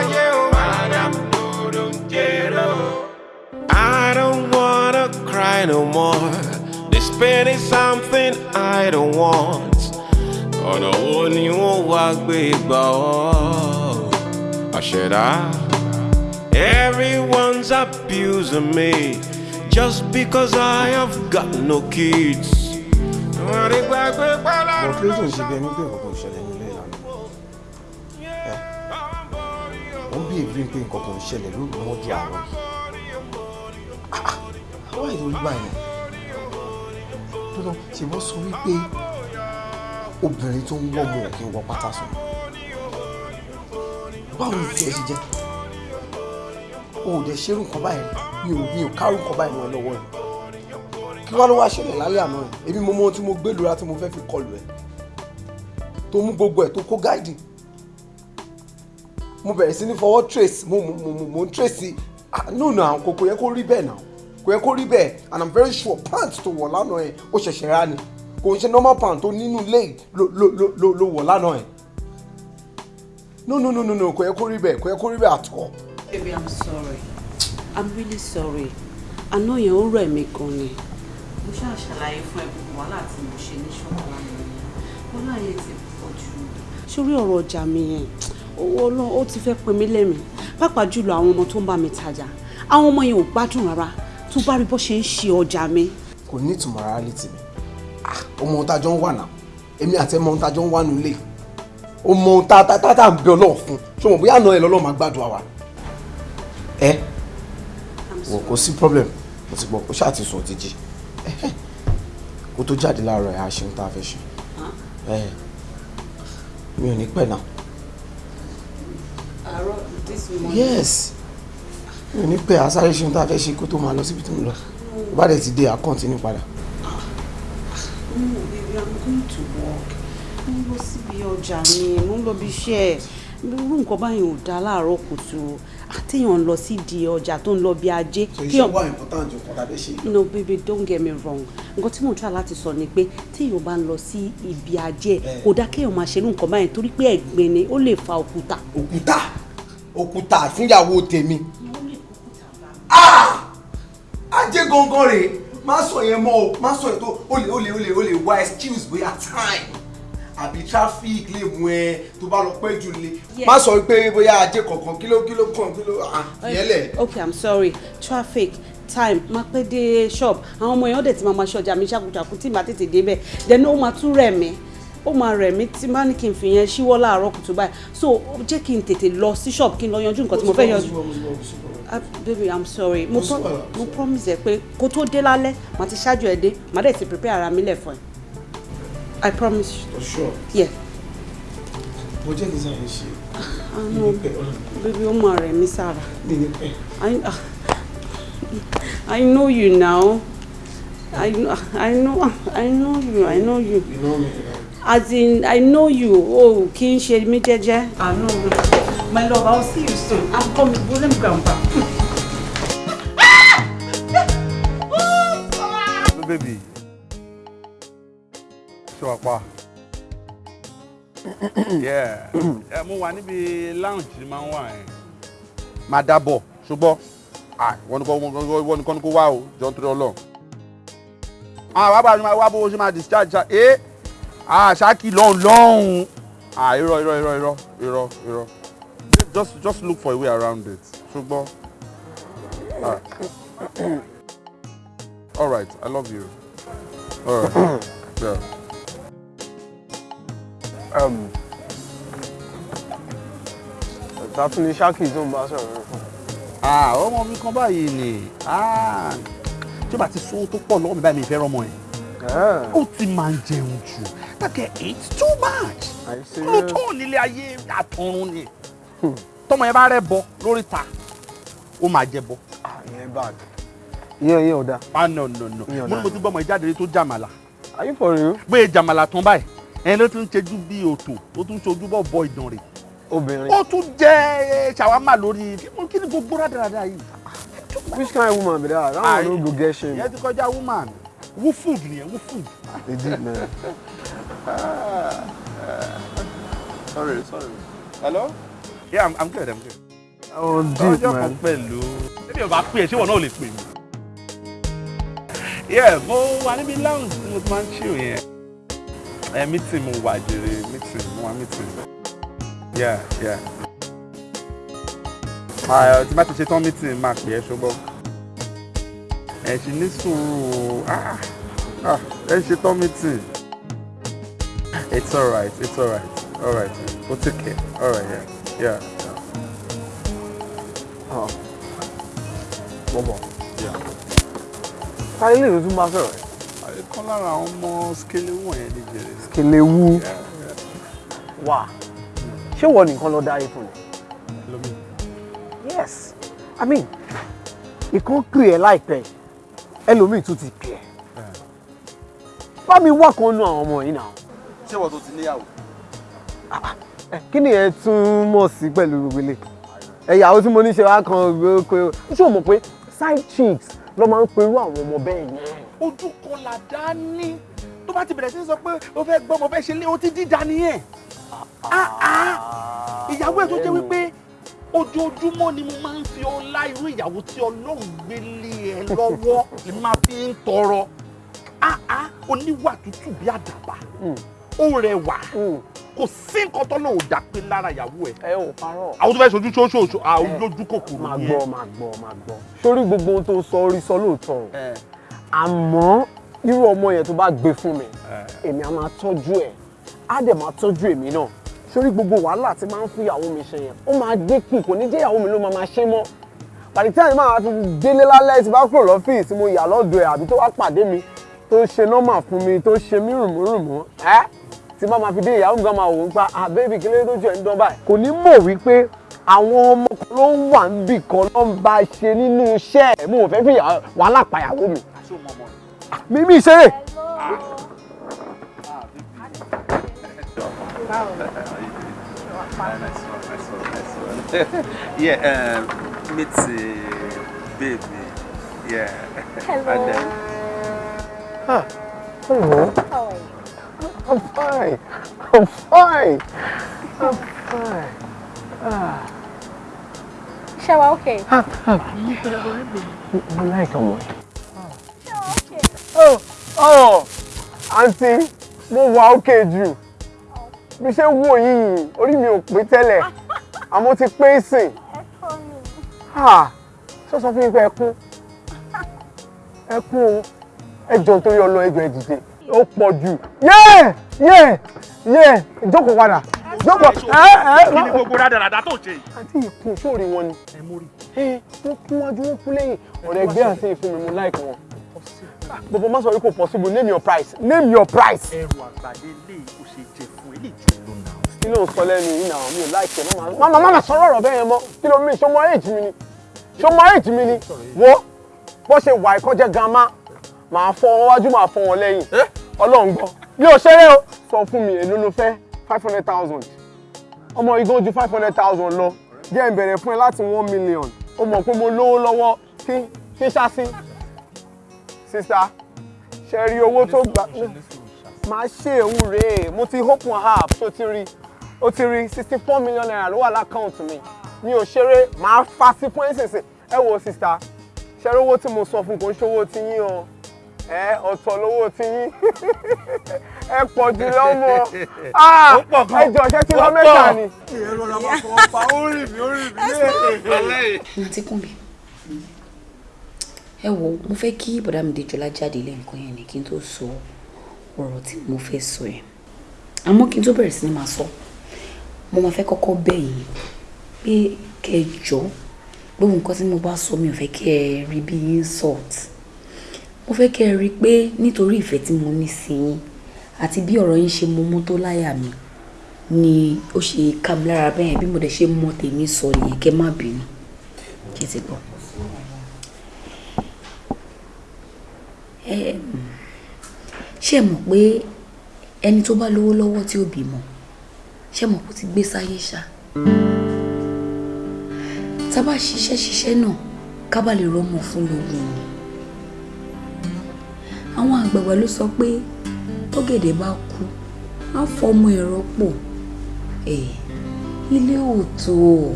Ayé ó. I don't wanna cry no more. This pain is something I don't want. Ọ̀nà wo ni wọ́n wá gbé gbà ọ́? Everyone's abusing me just because I have got no kids. Wọ́n kí ló tó ń ṣe bí ẹni pé nǹkan kan ṣẹlẹ̀ nílé ìlànà. Ń bí èbí pé nǹkan kan ṣẹlẹ̀ lórí ọmọdé àárọ̀. Àwọn ìlú gbà yẹn. Dúró ṣe wọ́n sọ wípé obìnrin tó ń wọ́ ọmọ òkè wọ pátá sùn. Báwo ni tiẹ̀ ṣe jẹ́? O ò dẹ̀ ṣerú nǹkan báyìí. Mi ò mi ò kárù nǹkan báyìí ẹ lọ́wọ́ ẹ̀. Kí wá ló wá ṣẹlẹ̀ lálẹ́ àná ẹ̀? Èmi mo mọ ohun tí mo gbé lura tí mo fẹ́ fi kọlù ẹ̀. Tó mú gbogbo ẹ̀ tó kó gáìdì. Mo bẹ̀rẹ̀ sí ní fọwọ́ trace mo mo mo mo ń trace ah no na kò kò yẹ kó rí bẹ́ẹ̀ náà. Kò yẹ kó rí bẹ́ẹ̀. And i'm very sure pant tó wọ̀ lánàá ẹ̀ ó ṣẹ̀ṣẹ̀ rà ni. Kò ń ṣe normal pant tó nínú ilé ló ló ló wọ̀ lánàá ẹ̀. No no no no no kò yẹ kó rí bẹ́ẹ̀ kò yẹ kó rí bẹ́ẹ̀ at all. Baby, I'm sorry. I'm really sorry. Àná yẹn ó rẹ̀ mí gan ni. Mo ṣáà ṣàlàyé fún ẹ gbogbo wàhálà tí mo ṣe ní ṣọ́ọ̀bù lánàá. Wàhálà yẹn ti pọ̀ jù. Sórí ọ̀rọ̀ ọjà mi yẹn, owó ọlọ́run ó ti fẹ́ pin mí lẹ́mìí. Pàápàá jùlọ àwọn ọmọ tó ń bá mi tajà. Àwọn ọmọ yẹn ò gbádùn rárá. Tó bá rí bó ṣe ń ṣe ọjà mi. kò ní ìtumọ̀ rárá létí mi ah ọmọ ohun tá a jọ ń wà náà èmi àti ẹmọ ohun tá a jọ ń wà nílé o mọ ohun tá a tá a tá a ń bẹ ọlọ́ọ̀ fún ṣé o mọ̀ bóyá àná ẹ lọ́lọ́ máa gbàdúrà wa ẹ wò kò sí problem mo ti gbọ́ kó ṣáà ti sùn ó ti jí kó tó jáde láàárọ̀ ẹ̀ á ṣe ohun tá a fẹ́ ṣe mi ò ní pẹ́ náà Àárọ̀ this morning. yes mi ò ní pẹ́ àsáré ṣe ohun tá a fẹ́ ṣe kó tó máa lọ síbi tó ń lọ bá dẹ̀ ti dé à continue padà. No, baby, I'm going to work. Mo ń lọ síbi ọjà mi, mo ń lọ bí iṣẹ́. Irú nǹkan báyìí ò dáa láàárọ̀ kùtù. Ń lọ sídìí ọjà tó ń lọ bí ajé. Kéèyàn- important ju nǹkan tá a fẹ́ ṣe. no baby don't get me wrong nǹkan tí mo try láti sọ ni pé téèyàn bá ń lọ sí ibi ajé kò dá kéèyàn máa ṣerú nǹkan báyìí torí pé ẹ̀gbin ni ó lè fa òkúta. òkúta òkúta fúnyàwó tèmi Ah! ajé gangan rèé má sọ yẹn mọ́ o má sọ yẹn tó o lè o lè o lè wá excuse bóyá time àbí traffic lè mú ẹ tó bá lọ pẹ́ jù lé. Má sọ pé bóyá ajé kankan kí ló kí ló kàn kí ló okay i'm sorry. Traffic time máa pẹ́ dé shop. Àwọn ọmọ èèyàn dẹ̀ ti máa ma ṣe ọjà mi ṣàkùṣàkù tí màá tètè débẹ̀. Then ó máa tún rẹ̀ mí. Ó máa rẹ̀ mí tí bá ní kí n fi yẹn ṣíwọ́ láàárọ̀ kùtù báyìí. So jẹ́ kí n tètè lọ sí shop kí n lọ yanjú nǹkan tí mo fẹ́ yanjú. Ah, baby i'm sorry. Mo promise ẹ pé kó tó dé lálẹ́ màá ti ṣáájú ẹ dé. Màá dẹ̀ ti prepare ara mi lẹ̀ fún ẹ i promise you. for sure? Yeah. Mo jẹ́ kí n sáré ṣe pẹ́ ọ̀rọ̀ baby ó máa rẹ̀ mí sára. I ah, i know you now. I know i know i know you i know you. You know me as in i know you. O kì í ṣe mí jẹ́jẹ́. i know you. My love i will see you soon. I'm coming. Go let me go back. Baby. Pa? Yeah. Ẹ mú wa níbi lounge máa ń wà yẹn. Máa dábọ̀ ṣùgbọ́n wọ́n kọ́ ní kó wá o jọ nítorí ọlọ́run. Ah wá bá a wá bó ṣe máa discharge ṣá eh ah ṣáàkì lọ́hùn lọ́hùn. Irọ́ irọ́ irọ́ irọ́ irọ́ irọ́. Just just look for a way around it ṣùgbọ́n. All right, I love you. All right. yeah. Um, ta tún ní ṣáàkì tó ń bá sọ̀rọ̀ fún. Ah, ọmọ mi kan báyìí ni. Ah, tí o bá ti sún tó pọ̀ lọ́wọ́ mi báyìí mi fẹ́ rọmọ yẹn. Ó ti máa ń jẹun jù. Guy eats too much. Lóòótọ́ nílé ayé àtọ̀run ni. Tọ́mọ yẹn bá rẹ̀ bọ lórí ta, ó máa jẹ bọ. ìyẹn bad ìyẹn ìyẹn ò dáa. Ah no no no. Mo ní mo ti gbọ́ ọmọ ìjáde tó jàmàlà. are you for real? Gbé jàmàlà tán báyìí. Ẹni ló tún ń ṣejú bí òtò, ó tún ṣojú bọ̀ bọ ìdàn rẹ̀. obìnrin ó tún jẹ ṣàwámà lórí kí ni gbogbo rádaràda yìí. which kind of woman be that that one no go get shame ìyẹn ti kọjá woman wú food nìyẹn wú food. they did man. sorry sorry. hello. yeah i'm, I'm good i'm good. oh deep ọjọ́ kan man. pẹ̀lú. ṣébí ọba pè é ṣé wọn náà lè pè mí. yeah mo wà níbi lounge tí mo ti máa ń chill yẹn. Ẹ meeting mo wà jèrè meeting mo wà meeting. yeah yeah. Ah, tí bá ti ṣe tán meeting máa pè é ṣùgbọ́n. ẹ ṣì ní sùúrù ah ah ẹ ṣe tán meeting. it's alright it's alright alright we'll take care alright yeah yeah. Oh. táyé lè tún bá sọ̀rọ̀ ẹ̀ kan lára àwọn ọmọ skele wọ̀nyẹn ní jèrè. kelewu wà ṣé wọ́n nìkan lọ dáyé fún mi. yes i mean ìkan pè ẹ́ láìpẹ́ ẹlòmíì tún ti pè ẹ́ bá mi wá kan nú àwọn ọmọ yìí náà. ṣé wọ́n tó ti níyàwó. Ẹ, kí ni ẹ tún mọ̀ sí pẹ̀lú gbogbo ilé ẹ̀yàwó tí mo ní ṣe wá kan ṣé o mọ̀ pé side chicks ló máa ń perú àwọn ọmọ bẹ́ẹ̀ yẹn. Ojú kan là dá ní tó bá ti bẹ̀rẹ̀ sí sọ pé o fẹ́ gbọ́ mo fẹ́ ṣe lé o ti dídá nìyẹn. Ah, ah. ìyàwó ẹ̀ tó jẹ́ wípé ojoojúmọ́ ni mo máa ń fi ọlá irú ìyàwó tí ọlọ́run gbé lé ẹ lọ́wọ́ lèmi máa fi ń tọrọ. Ah, oníwà tútù bí àdàbà ó rẹwà kò sí nǹkan tó lòun dà pé lára ìyàwó ẹ̀. ẹ ò parọ́. àwọn tó fẹ́ sojú ṣoṣooṣo àwọn lójú kòkòrò máa nìyẹn. gbọ́ máa gbọ́ máa gbọ́. sórí gbogbo ohun tó sọ orí sọ lóòótọ́ o. Ẹ. àmọ́ irú ọmọ yẹn tó bá gbé fún mi èmi á máa tọ́jú ẹ̀. Á dẹ̀ máa tọ́jú èmi náà. Sórí gbogbo wàhálà tí máa ń fún ìyàwó mi ṣe yẹn ó máa dínkù kò ní jẹ́ ìyàwó mi ló máa máa ṣe mọ́. Pàdé tí máa fi délé lálẹ́ tí bá kúrò lọ́fíìsì mo yà lọ́dọ̀ ẹ̀ àbí tó wá pàdé mi tó ṣe nọ́mà fún mi tó ṣe mí rùmúrùmú ẹ́ tí bá máa fi dé ìyàwó mi gan máa wò ó pa ah baby kí lóde tó jẹ́ ń dán báyìí? Kò ní mọ̀ wípé àwọn ọmọ kan ló ń wà níbì kan ló ń bá ṣe nínú iṣẹ́ ẹ̀. Mo fẹ́ fi wàhálà pàyàwó mi mímí ìṣeré. yeah, um, meet the baby. Yeah. Hello. And then, Ah, hello. How are you? I'm fine. I'm fine. I'm fine. Ah, Shower, okay. mo like ọmọ yìí. Shower, okay. Oh, oh, àǹtí, mo wà òkè jù. Bí ṣe wò yìí, orí mi ò pé tẹ́lẹ̀. Àmọ́ ti pé sìn. Ẹ kọ́ mi. Ah, ṣé sọ fún pé ẹkún? Ẹkún o. Ẹjọ́ nítorí ọlọ́ ẹjọ́ ẹ dìde. Ó pọ̀ jù. Yẹ́! Yẹ́! Yẹ́! Ìjókòó padà. Jókòó. Ẹ ẹ kí ni gbogbo rádaràda tó ṣe yìí. àti ìkùn sóòrì wọn ni. ẹ mórí. ẹ wọ́n kún wájú wọ́n kún lẹ́yìn ọ̀rẹ́ ẹgbẹ́ àti ìfún mi mo like wọn. Bọ̀bọ̀ má sọ wípé possible. Name your price. Name your price. ẹrù àgbàdé lè ó ṣe jẹ fún ó lò náà. kí ló ń sọ lẹ́nu yìí náà? Mi ò like ẹ̀. Má má má má sọ̀rọ̀ ọ̀rọ̀ bẹ́ẹ̀ yẹn mọ́. Kí ló mi? Ṣọmọ age mi ni? Ṣọmọ age mi ni? Wo bó ṣe wà ìkọjẹ́ gamma màá fọ wọn wájú màá fọ wọn lẹ́yìn. Ọlọ́run gbọ́. Mi ò ṣeré o. Sọ fún mi èló ló fẹ́? Five hundred thousand. Ọmọ igbó ju five hundred thousand lọ. Jẹ́ ń bẹ̀rẹ̀ fún ẹ láti one million. Ó mọ̀ pé mo lówó lọ́wọ́. Kí kí ṣáṣí sista ṣe rí owó tó gbà máa ṣe òun rèé. Mo ti open app tó ti rí? Ó ti rí sixty four million naira ló wà lákàùntì mi. Mi ò ṣeré. Máa fa sí fún ẹ̀sìnsìn ẹ wo sista ṣe rí owó tí mo sọ fún? Kò ń ṣòwò tí yín o. Ẹ ọ̀tọ̀ lówó tí yín. Ẹ pọ̀ jù lọ́mọ ẹ jọ ṣé tí lọ mẹ́ta ni. àǹtí kùnbi ẹ wo mo fẹ́ kí bọ̀dá mi Dèjọlá jáde lẹ́ǹkan yẹn ni kí n tó sọ ọ̀rọ̀ tí mo fẹ́ sọ yẹn. Àmọ́ kí n tó bẹ̀rẹ̀ sí ni máa sọ mo máa fẹ́ kọ́kọ́ bẹ̀ yín pé kẹ́ ẹ jọ gbogbo nǹkan tí mo bá sọ mi ò fẹ́ kẹ́ ẹ rí bí insult. Mo fẹ́ kẹ́ ẹ rí pé nítorí ìfẹ́ tí mo ní sí yín àti bí ọ̀rọ̀ yín ṣe mọ mọ́ tó láyà mi ni ó ṣe ká mi lára bẹ́ẹ̀ bí mo dẹ̀ ṣe mọ tèmi sọ nìyẹn kẹ́ má bínú. Kí ẹ ti gbọ́. Ṣé ẹ mọ̀ pé ẹni tó bá lówó lọ́wọ́ tí ò bímọ ṣé ẹ mọ̀ kó ti gbé sáyé ṣá? Tá a bá ṣiṣẹ́ ṣiṣẹ́ náà ká bá lè rọ́mọ fún lóògùn ni. Àwọn àgbààgbà ló sọ pé tọ́gẹ̀dẹ̀ bá kú á fọmọ ẹ̀rọ pọ̀ ilé òótọ́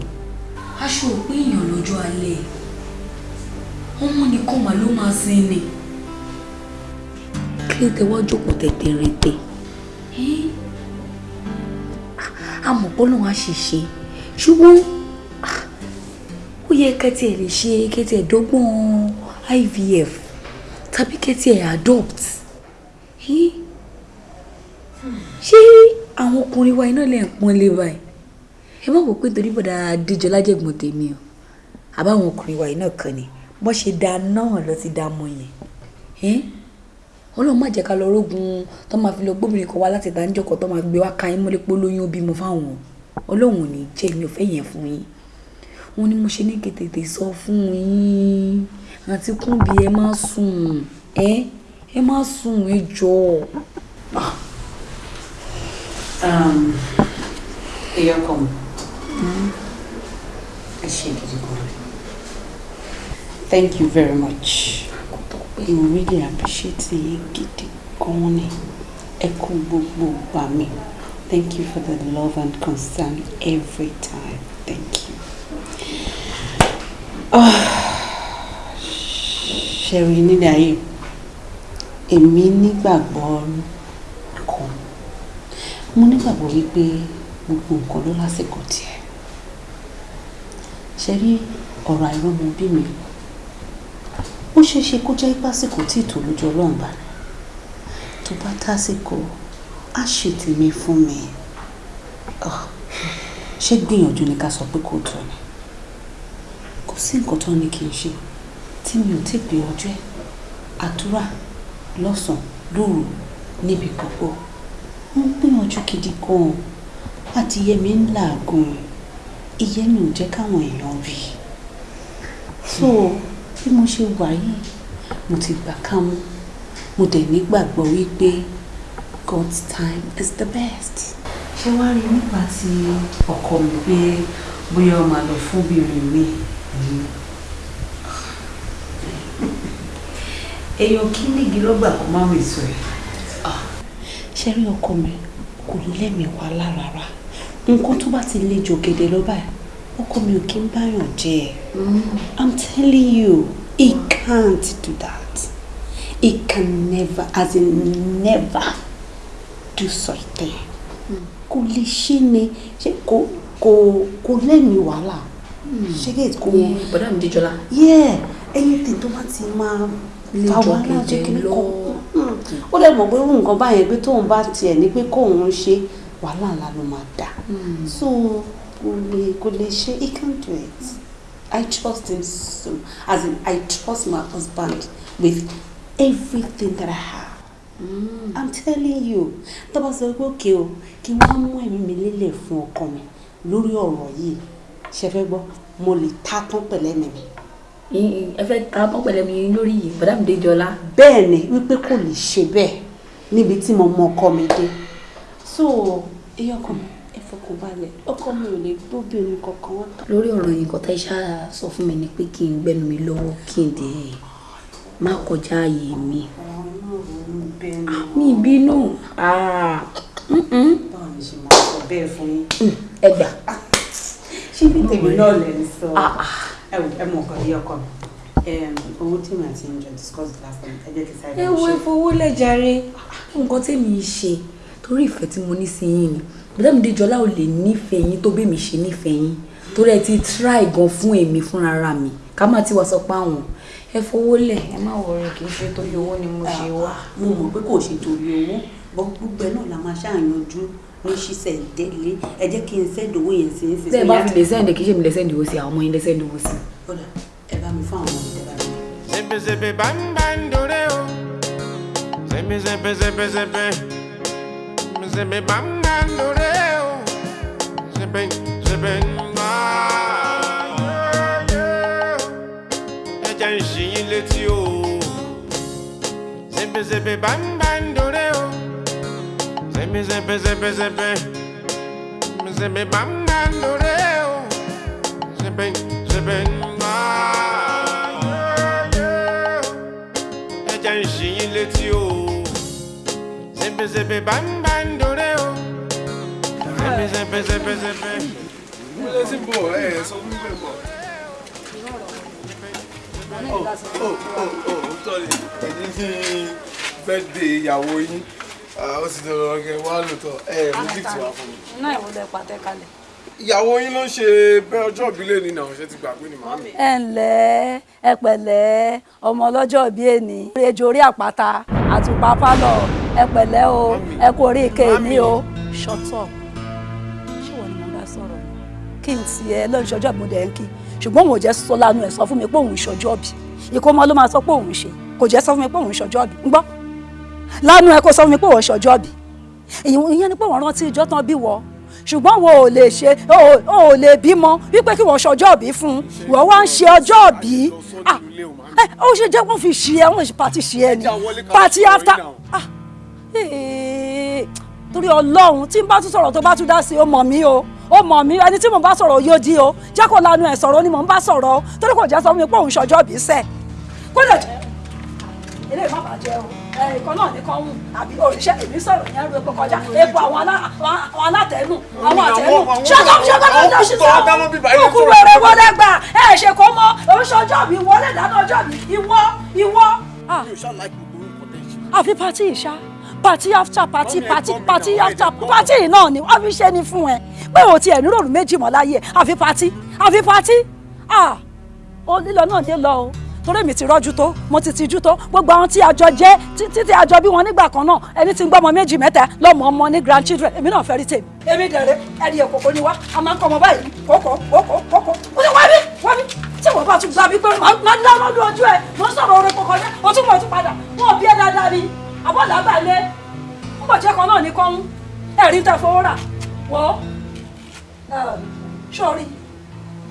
aṣọ òpin èèyàn lọ́jọ́ alẹ́. Ọmọ nìkan mà ló máa sin ni kí lè tẹ́wọ́ jókòó tẹ̀tẹ̀rẹ̀tẹ̀ àmọ́ pọ́nlọ́ wa ṣì ṣe ṣùgbọ́n ó yẹ kẹ́tì ẹ̀ lè ṣe kẹ́tì dọ́gbọ́n IVF tàbí kẹ́tì ẹ̀ adopt. Ṣé àwọn ọkùnrin wa iná lè ń pọ́n lé báyìí? Ẹ má wò pé torí bọ̀dà díjọ lájẹ̀gbọ́n tèmi o. Àbáwọn ọkùnrin wa iná kan ni. Bọ́n ṣe da náà lọ ti da mọ́ yẹn? Ọlọ́run má jẹ́ ká lọ rógun tó máa fi lọ gbóbìnrin kan wá láti ìdánilẹ́kọ̀ọ́ tó máa gbé wá ka yín mọ́lẹ́ pé olóyún ó bímọ fáwọn. Ọlọ́run ò ní jẹ́ mi ò fẹ́ yẹn fún yín. Wọn ni mo ṣe ní kètètè sọ fún yín. Àti kúnbi ẹ má sùn. Ẹ ẹ má sùn ẹ jọ. èèyàn kan. Ẹ ṣe gidi gan thank you very much mo really appreciate yín gidi gan ni. Ẹ gbogbo gbà mí thank you for the love and concern every time. Thank you. ṣẹ̀rí nílẹ̀ ayé? Èmi nígbàgbọ́ kan. Mo nígbàgbọ́ wípé gbogbo nǹkan ló lásìkò tiẹ̀. Ṣe rí ọ̀rọ̀ àìrọ́mọ bí mi ó ṣeé ṣe kó jẹ́ pásìkò tí ìtò lójú ọlọ́run bá ní tó bá tásìkò á ṣe tèmi fún mi. Ah, ṣé gbìyànjú ni ká sọ pé kò tó ni? Kò sí nǹkan tó ní kí n ṣe. Tí mi ò tí gbìyànjú ẹ̀ àdúrà lọ́sàn-án lóru níbi gbogbo. Mo gbìyànjú gidi gan-an. Adìyẹ mi ń làágùn. Ìyẹn mi ò jẹ́ káwọn èèyàn rí. So bí mo ṣe wà yìí mo ti gbà kámú mo dẹ̀ nígbàgbọ́ wípé God's time is the best. ṣé wàá rí nípa tí ọkọ mi pé bóyá ó máa lọ fún obìnrin mi èèyàn kí nígi lọ́gbà kó má rìn sọ ẹ̀. ṣé rí ọkọ mi kò lẹ́mìí wá lára nǹkan tó bá ti le jògèdè lọ báyìí ọkọ mi ò kí ń báyàn jẹ. Ẹ i'm telling you he can't do that. He can never as in never do such thing kò lè ṣe ni. Ṣe kò kò kò lẹ́mìí wàhálà? Ṣé gate kò wọ́n bọ́dà mi díjọ́lá yeah anything tó bá ti máa Lè fa wàhálà jẹ́ kí lọ. kọ́ ó dẹ̀ mọ̀ pé irú nǹkan báyẹn pé tóun bá tiẹ̀ ní pé kóun ṣe wàhálà ńlá ló máa dà. So kò lè kò lè ṣe he can't do it. I trust him so as in I trust my husband with everything that I have. I'm telling you tó bá sọ pé òkè o kí wọ́n mú ẹ̀mí mi lélẹ̀ fún ọkọ mi lórí ọ̀rọ̀ yìí. Ṣe fẹ́ gbọ́? Mo lè ta tán pẹ̀lẹ́ mi mi ẹ fẹ́ ta mọ́ pẹ̀lẹ́ mi lórí yìí bọ́dà mi díjọ́lá bẹ́ẹ̀ ni wípé kò lè ṣe bẹ́ẹ̀ níbi tí mo mọ ọkọ mi dé. So iye ọkọ mi fọkàn balẹ̀ ọkọ mi ò lè gbóbìnrin kankan. Wá. lórí ọ̀rọ̀ yìí nǹkan tá ẹ ṣáà sọ fún mi ni pé kí n gbẹ́nu mi lọ́wọ́ kí n dé má kọjá ààyè mi. Mi bínú. Ah, ṣe yín. ẹ gbà. Ṣé bí tèmi náà lè sọ? Ah, ah. ẹ mọ nǹkan iye ọkọ mi. Owó tí mi àti ìjọ discuss last time ẹ jẹ́ kí sáré ẹ wo ìfowó lẹ́jàre nǹkan tèmi ń ṣe torí ìfẹ́ tí mo ní sí yín ni bọ́dà mi díjọ́lá ò lè nífẹ̀ẹ́ yín tó bẹ́ẹ̀ mi ṣe nífẹ̀ẹ́ yín torí ẹ ti try gan fún èmi fúnra mi ká má ti wá sọ pé àwọn ẹ fowó lẹ̀ ẹ má wọrí kì í ṣe torí owó ni mo ṣe wá. mo mọ̀ pé kò ṣe torí owó bọ́ gbogbo ẹ náà la máa ṣàyànjú ní ṣíṣẹ̀ délé ẹ jẹ́ kí n sẹ́ndì owó yẹn sí tẹ́ ẹ bá fi lè sẹ́ǹdì kì í ṣe mi lè sẹ́ǹdì owó sí àwọn ọmọ yín lè sẹ́ǹdì owó sí. Kódà ẹ bá mi fún àwọn ọmọ ìjọba mi. Zippy zippy bam bam doreo. Zippy zippy zippy zippy. Zippy bam bam doreo. Zippy zippy ah, yeah, yeah. Ẹ jẹ́ ń ṣí yín létí o. Zippy zippy bam bam doreo. Zippy zippy zippy zippy. zebe bamba doreo. Zebe, zebe, ah, yeah, yeah. Ẹ jẹ́ n ṣí yín létí o. Zebe, zebe bamba doreo. Tí ẹ̀ ẹ̀ sọ fún mi pé ń bọ̀. Ó ó ó ó tọ́lẹ̀ ẹ̀yin ní bẹ́ẹ̀dẹ̀ ìyàwó yín. Ó sì dọ̀rọ̀ ọ̀gẹ̀ wá lóòótọ́ ẹ̀ mú gift wá fún mi. náà ìwọlé pàtẹ kalẹ̀. Ìyàwó yín ló ń ṣe bẹ́ẹ̀ ọjọ́ ìbílẹ̀ ní àwọn ṣe ti gbàgbé ni màámi. ẹ ǹlẹ́ ẹ pẹ̀lẹ́ ọmọ ọlọ́jọ́ bíi èní ejò orí àpáta àtùpà pálọ̀ ẹ pẹ̀lẹ́ o ẹ ike ní o. shut up kí n tiẹ̀ lọ́n ṣọjọ́ bí mo dẹ̀ ń kí. Ṣùgbọ́n òun ò jẹ́ sọ lánàá ẹ̀ sọ fún mi pé òun ṣọjọ́ bí ìkómọ ló máa sọ pé òun ṣe. Kò jẹ́ sọ fún mi pé òun ṣọjọ́ bí ń gbọ́ lánàá ẹ kó sọ fún mi pé òun ṣọjọ́ bí ìyẹn ni pé wọ́n rántí ìjọ́ tán bí wọ́. Ṣùgbọ́n wo ò lè ṣe o ò- lè bímọ wípé kí wọ́n ṣọjọ́ bí fún. Wọ́n wá ń ṣe ọjọ́ bí ẹ ó ṣe jẹ́ wọ́n fi ṣe ẹ wọ́n ṣe pàtí ṣe ẹ ni. Pàtí after. Ee, torí ọlọ́run tí n bá tún sọ̀rọ̀ tó bá tún dá sí ó mọ̀ mí o ó mọ̀ mí ẹni tí mò ń bá sọ̀rọ̀ yóò di o. Jẹ́ kó lanu ẹ̀ sọ̀rọ̀ ni mò ń bá sọ̀rọ̀ o. Torí kò jẹ́ sọ fún mi pé òun ṣọjọ́ bí sẹ́. Kó lè jẹ́. Eléyìí má bàjẹ́ o. Ẹ ìkan náà ní kan wù. Àbí òrìṣẹ́ èmi sọ̀rọ̀ yẹn epo kọjá. Epo àwọn alá- àwọn- àwọn alátẹ̀nù àwọn àtẹ̀nù ṣọ́kọ̀ ṣọ́kọ̀ sí sọ kúkú wẹ̀rẹ̀ wọlé gbà. Ẹ ṣe kó mọ. Oṣọjọ́ mi wọlé dáná ọjọ́ mi. Ìwọ ìwọ. Àfi pati ìṣá pati after pati pati pati after yìí náà ni wọ́n fi ṣe ni fún ẹ. Pé o tiẹ̀ ní ròrùn méjì mọ́ láyé àfi pati àfi pati ah ó lílọ náà dé lọ o. Torí èmi ti rọ́jú tó mo ti tijú tó. Gbogbo àwọn tí àjọ jẹ́ tí- títí àjọ bí wọn nígbà kan náà ẹni tí ń gbọ́ ọmọ méjì mẹ́ta lọ́mọ ọmọ ní grandchildren. Èmi náà fẹ́ rí tèmi. èmi dẹ̀rẹ̀ ẹni èkó kò ní wá. A máa ń kọ́ ọmọ báyìí. Kókó kókó kókó. Ó ní wá bí wá bí tí wọ́n bá tún gbà mí pé máa ń dáná lójú ẹ̀. Mo sọ̀rọ̀ orin kọ̀ọ̀kan ní o tún mọ̀ tún padà. Wọn bí ẹ dáadáa ni àbọ̀dà gbà lé ń bọ̀ jẹ́ kan náà ní kọ́hún. Ẹ̀rí tẹ fowó rà. Wọ́. Sọ́ọ́rí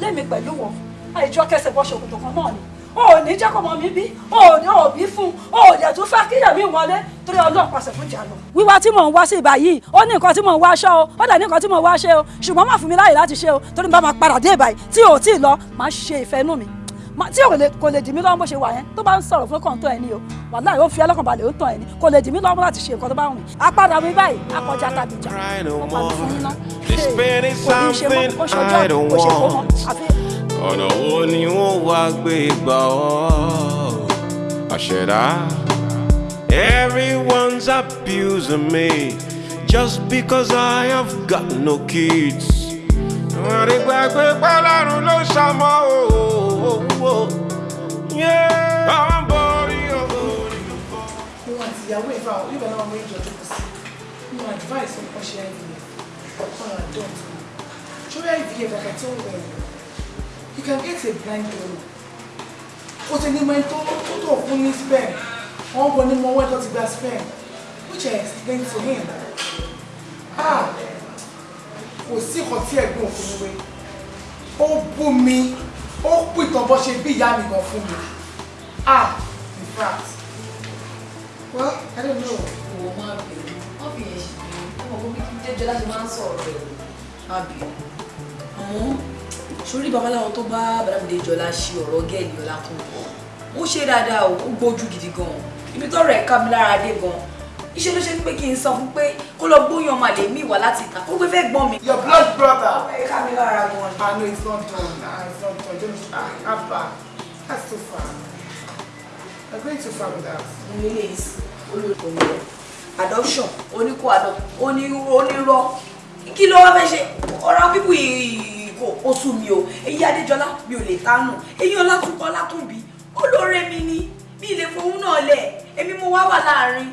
lémi pẹ̀lú wọn. Àìjọ kẹsẹ̀ bọ́ ṣòkòtò kan náà ni. O ò ní jẹ́ kọ́ mọ mi bí. O ò ní òbí fún. O ò dẹ̀ tún fẹ́ kíyè mi wọlé torí ọlọ́run pàṣẹ fún ìjà lọ. wíwá tí mò ń wá sí ibà yìí ó ní nǹkan tí mò ń wá aṣọ o. Ó dẹ̀ ní nǹkan tí mò ń wá ṣe o. Ṣùgbọ́n má fún mi láàyè láti ṣe o torí bá máa padà dé ìbàyìí tí ò tí ì lọ máa ṣe ìfẹ́ inú mi tí kò lè dì mí lọ́wọ́ bó ṣe wà yẹn tó bá ń sọ̀rọ̀ fún kàn tó ẹni o. Wàláhì ó fi ẹlọ́kàn balẹ̀ ó tàn ẹni. Kò lè dì mí lọ́wọ́ láti ṣe nǹkan tó bá wù mí. Apádà mi báyìí akọjá tàbí ìjà pa fún kò ní ṣe mọ́? ṣe kó mọ́. Àfi ọ̀nà wo ni wọ́n wá gbé gbà ọ́? Àṣẹ̀dá. Everyone's abusing me just because I have got no kids. Wọ́n rí gbàgbé pálárùn ló ṣàmọ́ òwò. Báwọn borí owó ni. mo àti ìyàwó ìfà níbẹ̀ náà mo ìjọ jókòó sí. Mo advice ọkọ ṣe IVF ọkọ adult ṣórí IVF kàkà tí ó ń wẹ̀ you can get a blind donor o ti ní mọ ẹni tó tó tó fún ní sperm wọn bọ ní mọ owó ẹ tó ti gba sperm which I explained to him. Ah kò sí nǹkan tí ẹ̀gbọ́n òfin mi ó bú mi ó pìtàn bó ṣe bí ìyá mi gan fún mi ah in fact well I don't know. Ìwọ máa bẹ̀rù. Wọ́n fi yẹn ṣe bẹ̀rù. Ọmọ mi kí jẹ́jọ́ láti máa ń sọ̀rọ̀ rẹ̀. Má bẹ̀rù. Àmọ́ sórí babaláwo tó bá Bàdàmídé Jọlá ṣe ọ̀rọ̀ gẹ́ẹ̀lì ọ̀la. Ó ṣe dáadáa ó gbójú gidi gan-an. Ibi tó rẹ̀ ká mi lára dé gan-an. Iṣẹ́ ló ṣe ní pé kí n sọ fún pé kó lọ gbóyàn ọmọ àlè mi wá láti ìta. Ó gbé fẹ́ gbọ́n mi. Your blood brother. Ẹ ká mi lára gan-an. Ah no, it's not done. Ah, it's not done. Don't ah, Abba. That's too far. You're going too far with that. Mo lè lè sí olóòtú rẹ̀. Adoption, oníkó adopt, onírọ́. Kí ló wá fẹ́ ṣe? Ọ̀rọ̀ pípù kò ó sú mi o. Èyí Adéjọlá mi ò lè tánù. Èyí Ọlátúnkọ́ Látúnbí. Olóore mi ni. Mi ì lè fowó náà lẹ̀. Èmi mo wá wà láàárín.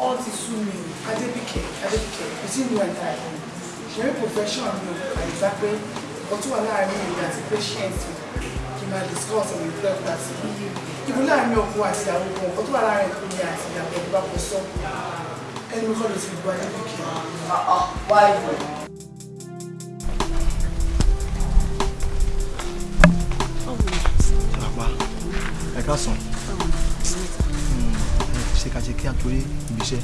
All ti sú mi. Adébíkẹ́, Adébíkẹ́, between you and I, ṣeré profession mi ò àyíká pé tó wà láàárín èmi àti patient kì máa discuss ìfẹ́ ọ̀gá sí i. Ìbú láàárín ọkọ àti ìyàwó kan, tó wà láàárín èmi àti ìyàwó ẹ̀dùn bá kọ sọ. Ẹni mi kọ́ ló ti gbọ́ Adébíkẹ́. Wáyé. Àpá ẹ ká sàn. Ṣé ká ṣe kí a torí ibi iṣẹ́?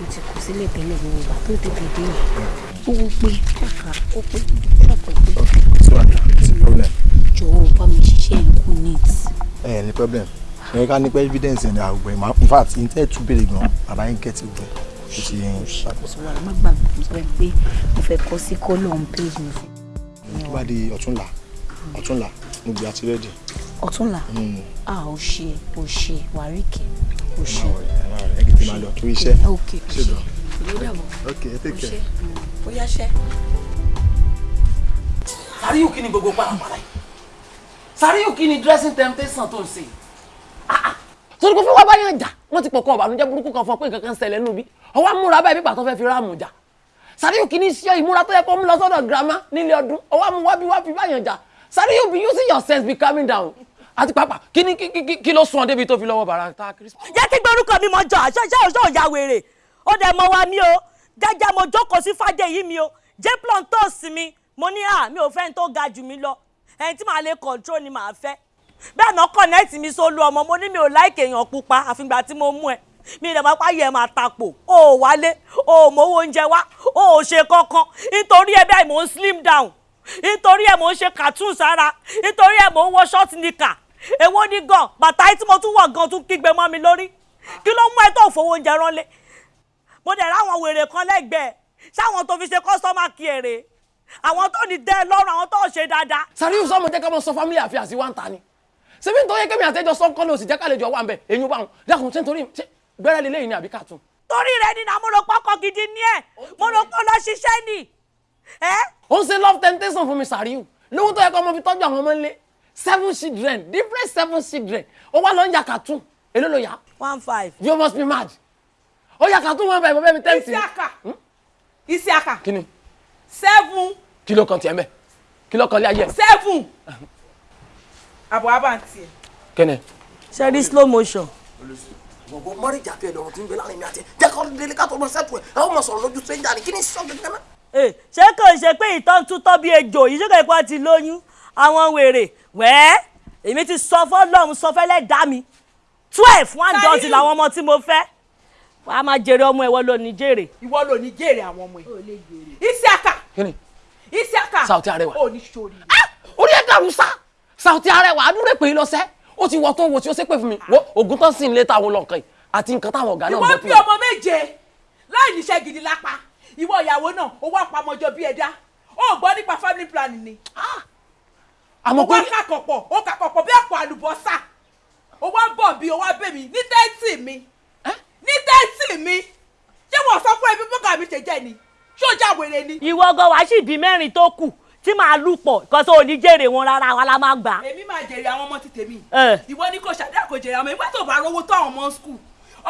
mo ti kù sílẹ̀ tẹ́lẹ̀ gbogbo ìgbà tó tètè dé yìí ó wó pé kàkà ó pé ṣọ́ọ̀pù pé sí wàhálà sí problem jọ̀wọ́ bá mi ṣiṣẹ́ ikú neat. ẹ ẹ ní problem ṣe ká ní pé evidence ẹ̀ ní àgbẹ̀ máa in fact in tẹ́ tún béèrè gan bàbá yín get it well ó ti yẹn. Ṣàkóso wa má gbàgbé mo sọ pé mo fẹ́ kọ́ sí column page mi. Fún tó bá di ọ̀túnla ọ̀túnla mo gbé àti rẹ́dì. ọ̀túnla? A ò ṣe ò ṣe wàríkì ò ṣe. ẹ kì í ti máa lọ torí iṣẹ́. Dàbọ̀ ok ẹ take care. ó yá ṣẹ́. Sàríyù kí ni gbogbo pàlàpàlà yìí? Sàríyù kí ni dressing temptation tó ń ṣe? Torí kò fi wá báyọ̀ jà. Wọ́n ti pọ̀kọ́ ọ̀bànújẹ́ burúkú kan fún ọ pé nǹkan kan ṣẹlẹ̀ nù bí ọwọ́ amúra báyìí pípa tó fẹ́ fi ráàmù jà. Sàríyù kí ni ṣe ìmúra tó yẹ kó mú lọ sọ́dọ̀ girama nílé ọdún. Ọwọ́ amú wá bí wá fi báyọ̀ jà Sàríyù be using your sense be calming down. Àti pàápàá kí ni kí- ló sún ọ débi tó fi lọ́wọ́ bàrà ta kírísítà. jẹ́ kí gbórúkọ mi mọ jọ àṣọ iṣẹ́ òṣò ìyá wèrè. Ó dẹ̀ mọ wa mi o. Jẹ́jẹ́ mo jókòó sí fàdé yìí mi o. Jẹ́ plantos mi. Mo ní à mi ò fẹ́ ní tó ga jù mí lọ. Ẹni tí màá lè control ni màá fẹ́. Bẹ́ẹ̀ náà connect mi sólú ọmọ. Mo ní mi ò láìkè èèyàn pupa àfìgbà tí mo mú ẹ. Mi ìdàgbà páyé ẹ máa tapò. O ò wálé o ò mówó oúnjẹ wá o ò ṣe kankan. Nítorí ẹ bẹ́ẹ̀ mò ń slim down nítorí ẹ mò ń ṣe cartoon sára. Nítorí ẹ mò ń wọ short nika èwo ni gan? Bàtà tí mo tún wọ̀ gan tún kígbe mọ́ mi lórí. Kí ló mú ẹ tó fowó oúnjẹ ránlé? Mo dẹ̀ ráwọn wèrè kan lẹ́gbẹ̀ẹ́. Sáwọn tó fi ṣe kọ́sọ́mà kí èrè àwọn tó ní dẹ́ lọ́rùn àwọn tó ṣe dáadáa. Sàríyù sọmọ jẹ́ ká mọ sọ family affairs wa ń ta ni ṣebí nítorí kémi àtẹjọ sọ́kọ́ ní òsì jẹ́ ká lè jọ wà ń bẹ̀ èyí bá wọn. Dákun ṣé nítorí gbẹ́rẹ́ lélẹ́yìn ni àbí cartoon. torí rẹ ni náà mo rò pọkọ gidi ní ẹ. Mo rò pọ lọ ṣiṣẹ́ ni. Ó ń ṣe love temptation fún mi Sàríyù lówó tó yẹ kó ọmọ fi tọ́jú àwọn ọmọ ńlẹ̀ seven children different seven children. Ó wá lọ ń ya cartoon. Èló ló yá. one five. you must be mad. Ó ya cartoon one five ọbẹ̀ mi ten Isiaka. Isiaka. Kí ni seven. Kí ló kàn tiẹ̀ mẹ́ kí ló kàn lé ayé ẹ̀? Seven. Àbọ̀ abáǹtì ẹ̀. kẹ́nẹ̀. ṣe rí slow motion. gbogbo mọ́rìjà tó ẹ̀dọ̀ tí ń bẹ láàárín mi àti ẹ̀ jẹ́ kó délé ká tó mọ sẹ́tù ẹ̀. Ẹ̀ ó mọ sọ̀rọ̀ lójú stranger ni. Kí ni sọ gẹ́gẹ́ náà. Ẹ, ṣé kò ṣe pé ìtàn tún tọ́ bí ejò yìí? Ṣé kò ipá ti lóyún? Àwọn wèrè wẹ́ẹ́ èmi ti sọ fọ́lọ́run sọ fẹ́lẹ́ dá mi. Twelve one dozen làwọn ọmọ tí mo fẹ́. Wàá máa jèrè ọmọ ẹ̀wọ́ lónìí jèrè. ìwọ ló ní jèrè àwọn ọmọ yìí Isiaka Isiaka Sauti Arẹwà. ò ní sori. orí ẹ̀ dàrú sá. Sauti Arẹwà àdúrà pé lọ́sẹ̀. Ó ti wọ tó wo tí ó ṣe pé fún mi. Wo oògùn tán sì ń lé táwọn lọ́nkàn yìí àti nǹkan táwọn ọ̀gá náà ìwọ bọ́ bí fún mi. ọmọ méje láì níṣẹ́ gidi lápá ìwọ ìyàwó náà ó wá pamọ́jọ bí ẹ̀dá. Ó gbọ́ nípa family planning ni. àmọ́ ó wá kàkọ̀pọ̀ ó kàkọ̀pọ̀ bí àpò àlùbọ́sà. Ó wá bọ̀ bí ó wá bẹ̀ mí ní tẹ́ǹtì mi. Ní tẹ́ǹtì mi. Ṣé wọ́n sọ fún ẹbí bọ́gà mi ṣe jẹ́ ni? Já wèrè ni. ìwọ gan wàá sì bí mẹ́rin tó kù tí màá lù pọ̀ kó tó ní jèrè wọn rárá wa la máa gbà. èmi máa jèrè àwọn ọmọ ti tèmi. Ẹ. ìwọ ní kò ṣàdá kò jèrè àwọn ìgbà tó bá rówó tó àwọn ọmọ skul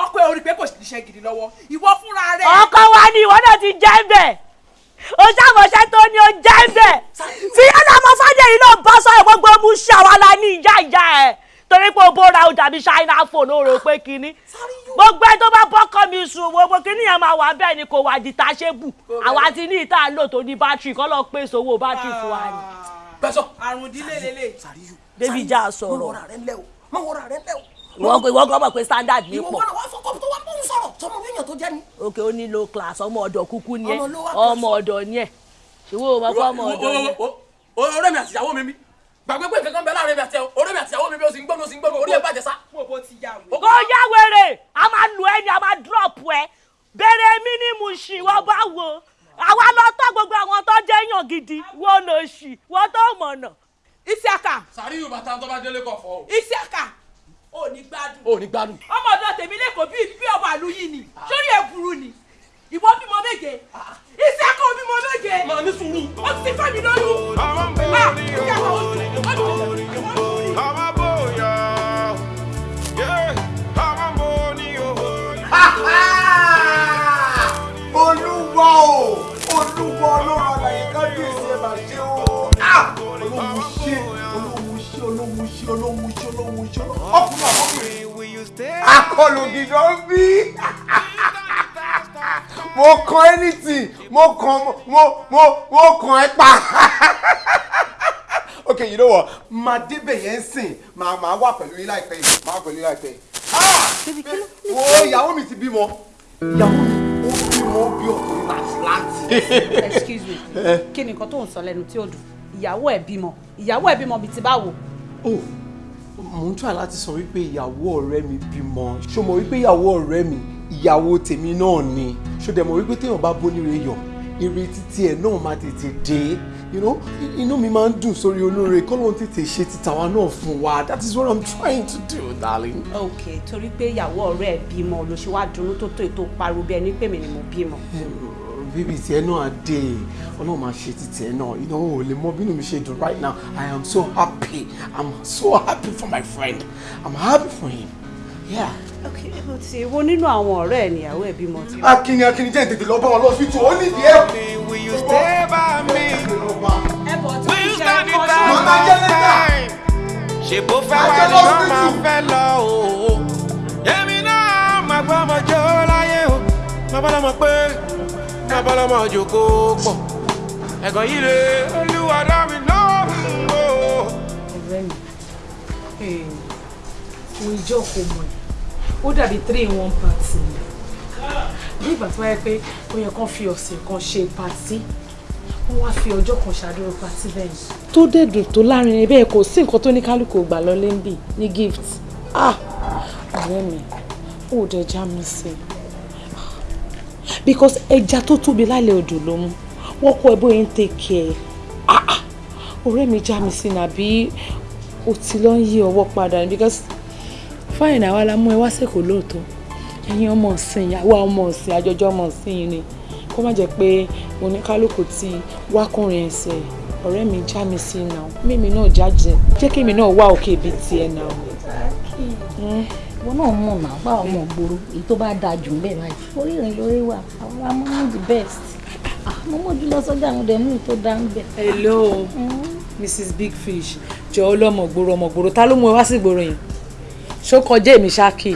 ọkọ ẹ orí pé kò níṣẹ́ gidi lọ́wọ́. Ìwọ fúnra rẹ. ọkọ wa ni ìwọ náà ti jẹ́ bẹ̀. O ṣàmọ̀ṣẹ́ tó ní o jẹ́ bẹ̀. Tí ọlọ́mọ fàdé yìí náà bọ́ sọ gbogbo mú ṣàwálà ní ìyá ìyá ẹ̀. Torí pé o bóra o dàbí ṣáínà phone o rò pé kínní. Gbogbo ẹ tó bá bọ́kọ mi sùn gbogbo kínní yẹn máa wà bẹ́ẹ̀ ni kò wà detachable. Àwa ti ní ìta lò tó ní bátìrì kọ́ lọ pèsè owó bátìrì fún wa ni. pẹ́sọ́ àrùn ìdílé lélẹ̀. débi já sọ̀rọ̀. Wọra rẹ ńlẹ o má wọra rẹ o. ìwọ ìwọ gan mọ̀ pé standard ìwọ pọ̀. wọn wá fọkọ tó wá bóun sọ̀rọ̀. Sọmọ yẹn tó jẹ ni. òkè ó ní low class ọmọ ọ̀dọ̀ kúkú ni ẹ. Ọmọ ọmọ ọ̀dọ̀ ni ẹ. Ìwọ ò mọ̀ pé ọmọ ọ̀dọ̀ ni ẹ. ọ̀rẹ́ mi àti ìyàwó mi mi. Gbàgbé pé kankan bẹ láàárín mi àti ọ̀rẹ́ mi àti ìyàwó mi bí o sì ń mi o sì ń mi orí ẹ bàjẹ́ sá. mo bó kò yá wèrè. A máa lu ẹni a máa drop ẹ. Bẹ̀rẹ̀ mínímù ṣì wọ́n bá wo. Àwa lọ tọ́ gbogbo àwọn tó jẹ́ èèyàn gidi. Wọ́n lọ ṣì wọ́n tó mọ̀nà. Isiaka Sàríyù bàtà tó bá délé kọ̀ fọ́ o. Isiaka ò ní gbádùn. o ní gbádùn. ọmọ ọ̀dọ̀ tèmi lẹ́kọ̀ọ́ bí bí ọmọ àlú yìí ni sórí ẹ̀ burú ni ìwọ bímọ méje Isiaka ò bímọ méje. màá ní sùúrù. ó ti fẹ́ mi lóyún. Ah, sùn, ó ti fẹ́ mi lóyún. Ọmọ bóyá, ọmọ bó ni o. olúwa o olúwa ọlọ́run àlàyé kábíyèsí ẹ̀ máa ṣe o. Ah! olóhùn ṣe olóhùn ṣe olóhùn ṣe olóhùn ṣe ọkùnrin àkọkùnrin akọlù gidan bí. Mo kàn anything. Mo kàn mo mo mo kàn ẹ pa. Ok you know what? Máa débẹ̀ yẹn sìn. Máa máa wà pẹ̀lú yín láìpẹ́ yìí. Máa wà pẹ̀lú yín láìpẹ́ yìí. Ah! wo ìyàwó mi ti bímọ. Ìyàwó mi mọ́ bí ọkùnrin láti láti. excuse me. Kí ni nǹkan tó ń sọ lẹ́nu tí ó dùn? Ìyàwó ẹ̀ bímọ. Ìyàwó ẹ̀ bímọ bíi ti báwo. Oh mò ń try láti sọ wípé ìyàwó ọ̀rẹ́ mi bímọ. Ṣó mọ̀ wípé ìyàwó ọ̀rẹ́ mi ìyàwó tèmi náà ni? Ṣó dẹ̀ mọ̀ wípé téèyàn bá bóníire yọ ire títí ẹ̀ náà máa tètè dé? You know inú mi máa ń dùn sórí olóore kọ́lọ́n tètè ṣe títàwa náà fún wa. That is what i'm trying to do darling. ok torí pé ìyàwó ọ̀rẹ́ ẹ̀ bímọ ló ṣe wá dunnú tó tó ètò pariwo bí ẹni pé mi ni mo bímọ. Bíbí tiẹ̀ náà dé ọlọ́run máa ṣe ti tiẹ̀ náà you know ò lè mọ bínú mi ṣe dùn right now i am so happy i'm so happy for my friend i'm happy for him yeah. ok o ti wo nínú àwọn ọ̀rẹ́ ẹ̀ níyàwó ẹ̀ bímọ ti. akínni akínni jẹ́ ìtètè lọ bá wọn lọ sí tù ó nídìí ẹ̀. Will you stay by me? ẹ bọ̀ tí Will you ìṣe stand the ẹ̀kọ́ Mama, of jẹ́ lẹ́tà. ṣe bó fẹ́ wá ní sí máa fẹ́ lọ o. èmi náà máa gbọ́ ọmọ jó láyé o. máa bá lọ́mọ pé máa bá lọ́mọ jòkó pọ̀. ẹ̀gàn yìí lè olúwa dá mi lóhùn o. ọ̀rẹ́ mi mo ìjọ kò mọ̀ ẹ́ ó dàbí three in one party ni bí ìgbà tó wáyé pé ó yẹ kán fi ọ̀sẹ̀ kan ṣe party wọ́n wá fi ọjọ́ kan ṣàdúró party bẹ́ẹ̀ ni. tó dẹ̀dùn tó láàárín ẹ bẹ́ẹ̀ kò sí nǹkan tó ní kálukú gbà lọ lẹ́ńbì ní gift ah ọ̀rẹ́ mi ó dẹ̀ já mi sí i because ẹja tó tóbi lálẹ́ odò ló mú. Wọ́n kọ́ ẹ bóyá ń take care. Ah ah. Ọ̀rẹ́ mi já mi sí nàbí o ti lọ ń yí ọwọ́ padà because fáìn àwa la mú ẹ wá sẹ́kọ̀ọ́ lóòótọ́. Ẹ̀yin ọmọ ọ̀sìn ìyàwó ọmọ ọ̀sìn àjọjọ́ ọmọ ọ̀sìn ni. Kó má jẹ́ pé oníkálukú ti wákùnrin ẹsẹ̀. Ọ̀rẹ́ mi já mi sí náà mímí náà jájẹ jẹ́. Kí èmi náà wá òkè ibi tiẹ̀ náà. Wọn náà mọ̀ náà bá ọmọ ògbóró èyí tó bá dáa jù ń bẹ̀ báyìí. Orí rẹ̀ lórí wà àwọn amúnú the best. Ah, mo mójú lọ sọ́jà àwọn dẹ̀ mú ìtò dá ń bẹ̀. hello mrs big fish. Jọ ọlọmọ gbòòrò ọmọ gbòòrò ta ló mú ẹ wá sí ìgboro yẹn? Ṣó kọjá èmi ṣáàkì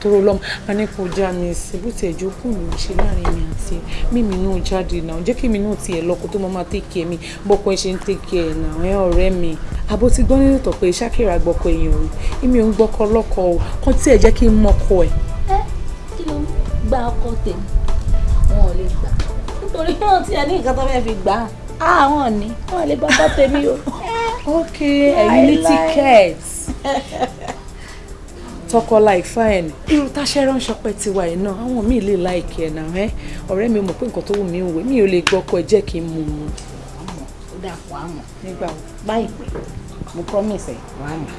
tóró lọmọ a ní kò já mi sí bó tiẹ̀ jókòó ló ń ṣe láàárín mi àti ẹ mímí náà jáde náà. Jẹ́ kí mi náà tiẹ̀ lọ kó tó máa tẹ̀kẹ́ mi. Bọ́kọ ẹ ṣe ń tẹ̀kẹ́ ẹ̀ náà ẹ ọ̀rẹ́ mi. Àbó ti gbọ́ nínú ìtọ̀ pé ṣákìrà gbọ́kọ èèyàn rí èmi ò ń gbọ́kọ lọ́kọ o. Kàn tí ẹ̀ jẹ́ kí n mọ́kọ ẹ̀. kí ló ń gba ọkọ tèmi? Wọn ò lè gbà. Nítorí wọn ti ẹ ní nǹkan tó fẹ́ fi gbà á. Àwọn ní. Wọn ò lè gbà ọkọ tèmi o. ok ẹ̀yin ní ticket tọkọ like fine. Irú táṣẹ ránṣọ pẹ tiwa yìí náà àwọn míì lè láìkí ẹ náà ẹ. Ọ̀rẹ́ mi mọ̀ pé nǹkan tó wù mí ń wẹ mi ò lè gbọ́kọ ẹ jẹ́ kí n mú un. ó dà kó àmọ̀. Nígbà pé mo promise ẹ. Wàá mọ̀.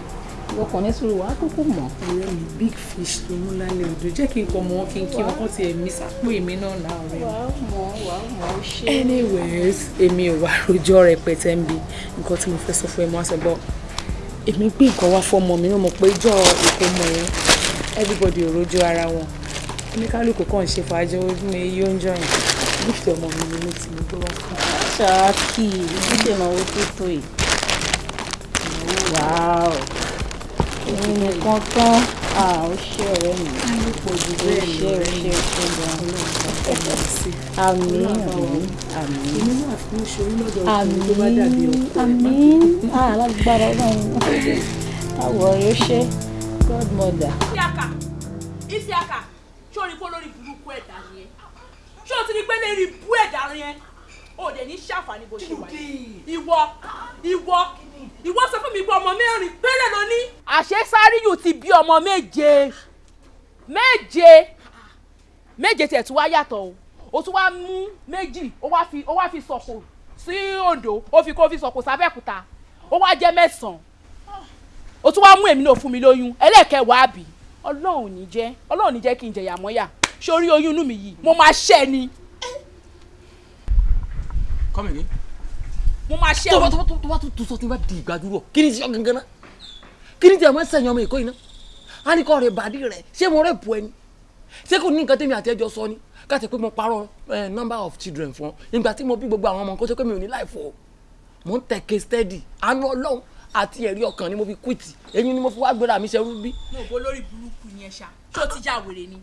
Ìwọ kàn ní sùúrù wàá kúkú mọ̀. ọ̀rẹ́ mi big fish ló mú lálẹ́ odò. Jẹ́ kí n kọ́ mọ kí n kí wọn kàn tiẹ̀ mí sápò èmi náà náà rẹ̀ wàá mọ̀ wàá mọ̀ ó ṣe. anyways èmi ò wá rojọ́ rẹpẹtẹ ń bi. Nǹkan tí mo fẹ́ sọ fún ẹ mọ́ àṣẹ bọ́ èmi gbé nǹkan wá fọmọ mi mo pé jọ ìkómọ yẹn everybody ò rojọ́ ara wọn. Oníkálukú kàn ṣe fàájọ ní iye oúnjẹ yẹn. Gift ọmọ mi ni mo ti mo gbé wá fún. Ṣáàkì ìdíje ìnáwó tó tó yìí. wàá èmi nìkan tán ó ṣe ọ̀rẹ́ mi. ó ṣe ọ̀rẹ́ mi ṣe ṣe gan-an. àmín àmín àmín. má àmín alágbára ọlọ́run àwọ̀ rẹ̀ ó ṣe godmother. Isiaka Isiaka ṣé o rí kó lórí burúkú ẹ̀dá ẹ ṣé o ti rí pé lérí bú ẹ̀dá ẹ o dẹ̀ ní ṣàǹfààní bó ṣe wà yìí ìwọ ìwọ ìwọ sọ fún mi pé ọmọ mẹ́rin péré ló ní. àṣé Sáríyù ti bí ọmọ méje? Méje? Méje tiẹ̀ tún wá yàtọ̀ o. O tún wá mú méjì ó wá fi ó wá fi sọ̀kò sí Oǹdó ó fi kó fi sọ̀kò sábẹ́kúta ó wá jẹ́ mẹ́sàn-án. O tún wá mú èmi náà fún mi lóyún ẹlẹ́ẹ̀kẹwàá àbí? Ọlọ́run ò ní jẹ́ ọlọ́run ò ní jẹ́ kí n jẹ̀yà mọ́yà. Sórí oyún inú mi yìí mo máa ṣẹ́ ni. Come again. Mo máa ṣẹ́ tó bá o. tó tó tó tó sọ tí n bá di ìgbàdúrọ̀ kí ni ti sọ gangan náà? Kí ni ti àwọn ẹsẹ̀ yan ọmọ èkó yìí náà? Á ní kọ́ rẹ̀ bàdí rẹ̀. Ṣé mo rẹ̀ bu ẹni ṣé kò ní nǹkan tẹ́mi àti ẹjọ́ sọ ni? Káàtì pé mo parọ́ eh, number of children fún ọ. Ìgbà tí mo bí gbogbo àwọn ọmọ kó ṣe pé mi ò ní láì fọ mo ń tẹ̀kẹ́ steady. Àánú ọlọ́run àti ẹ̀rí ọkàn ni mo fi quit. Èyí ni mo fi wá gbéra mi ṣerú bí. mo bó lórí burúkú yẹn ṣá. Tó ti já wèrè ni?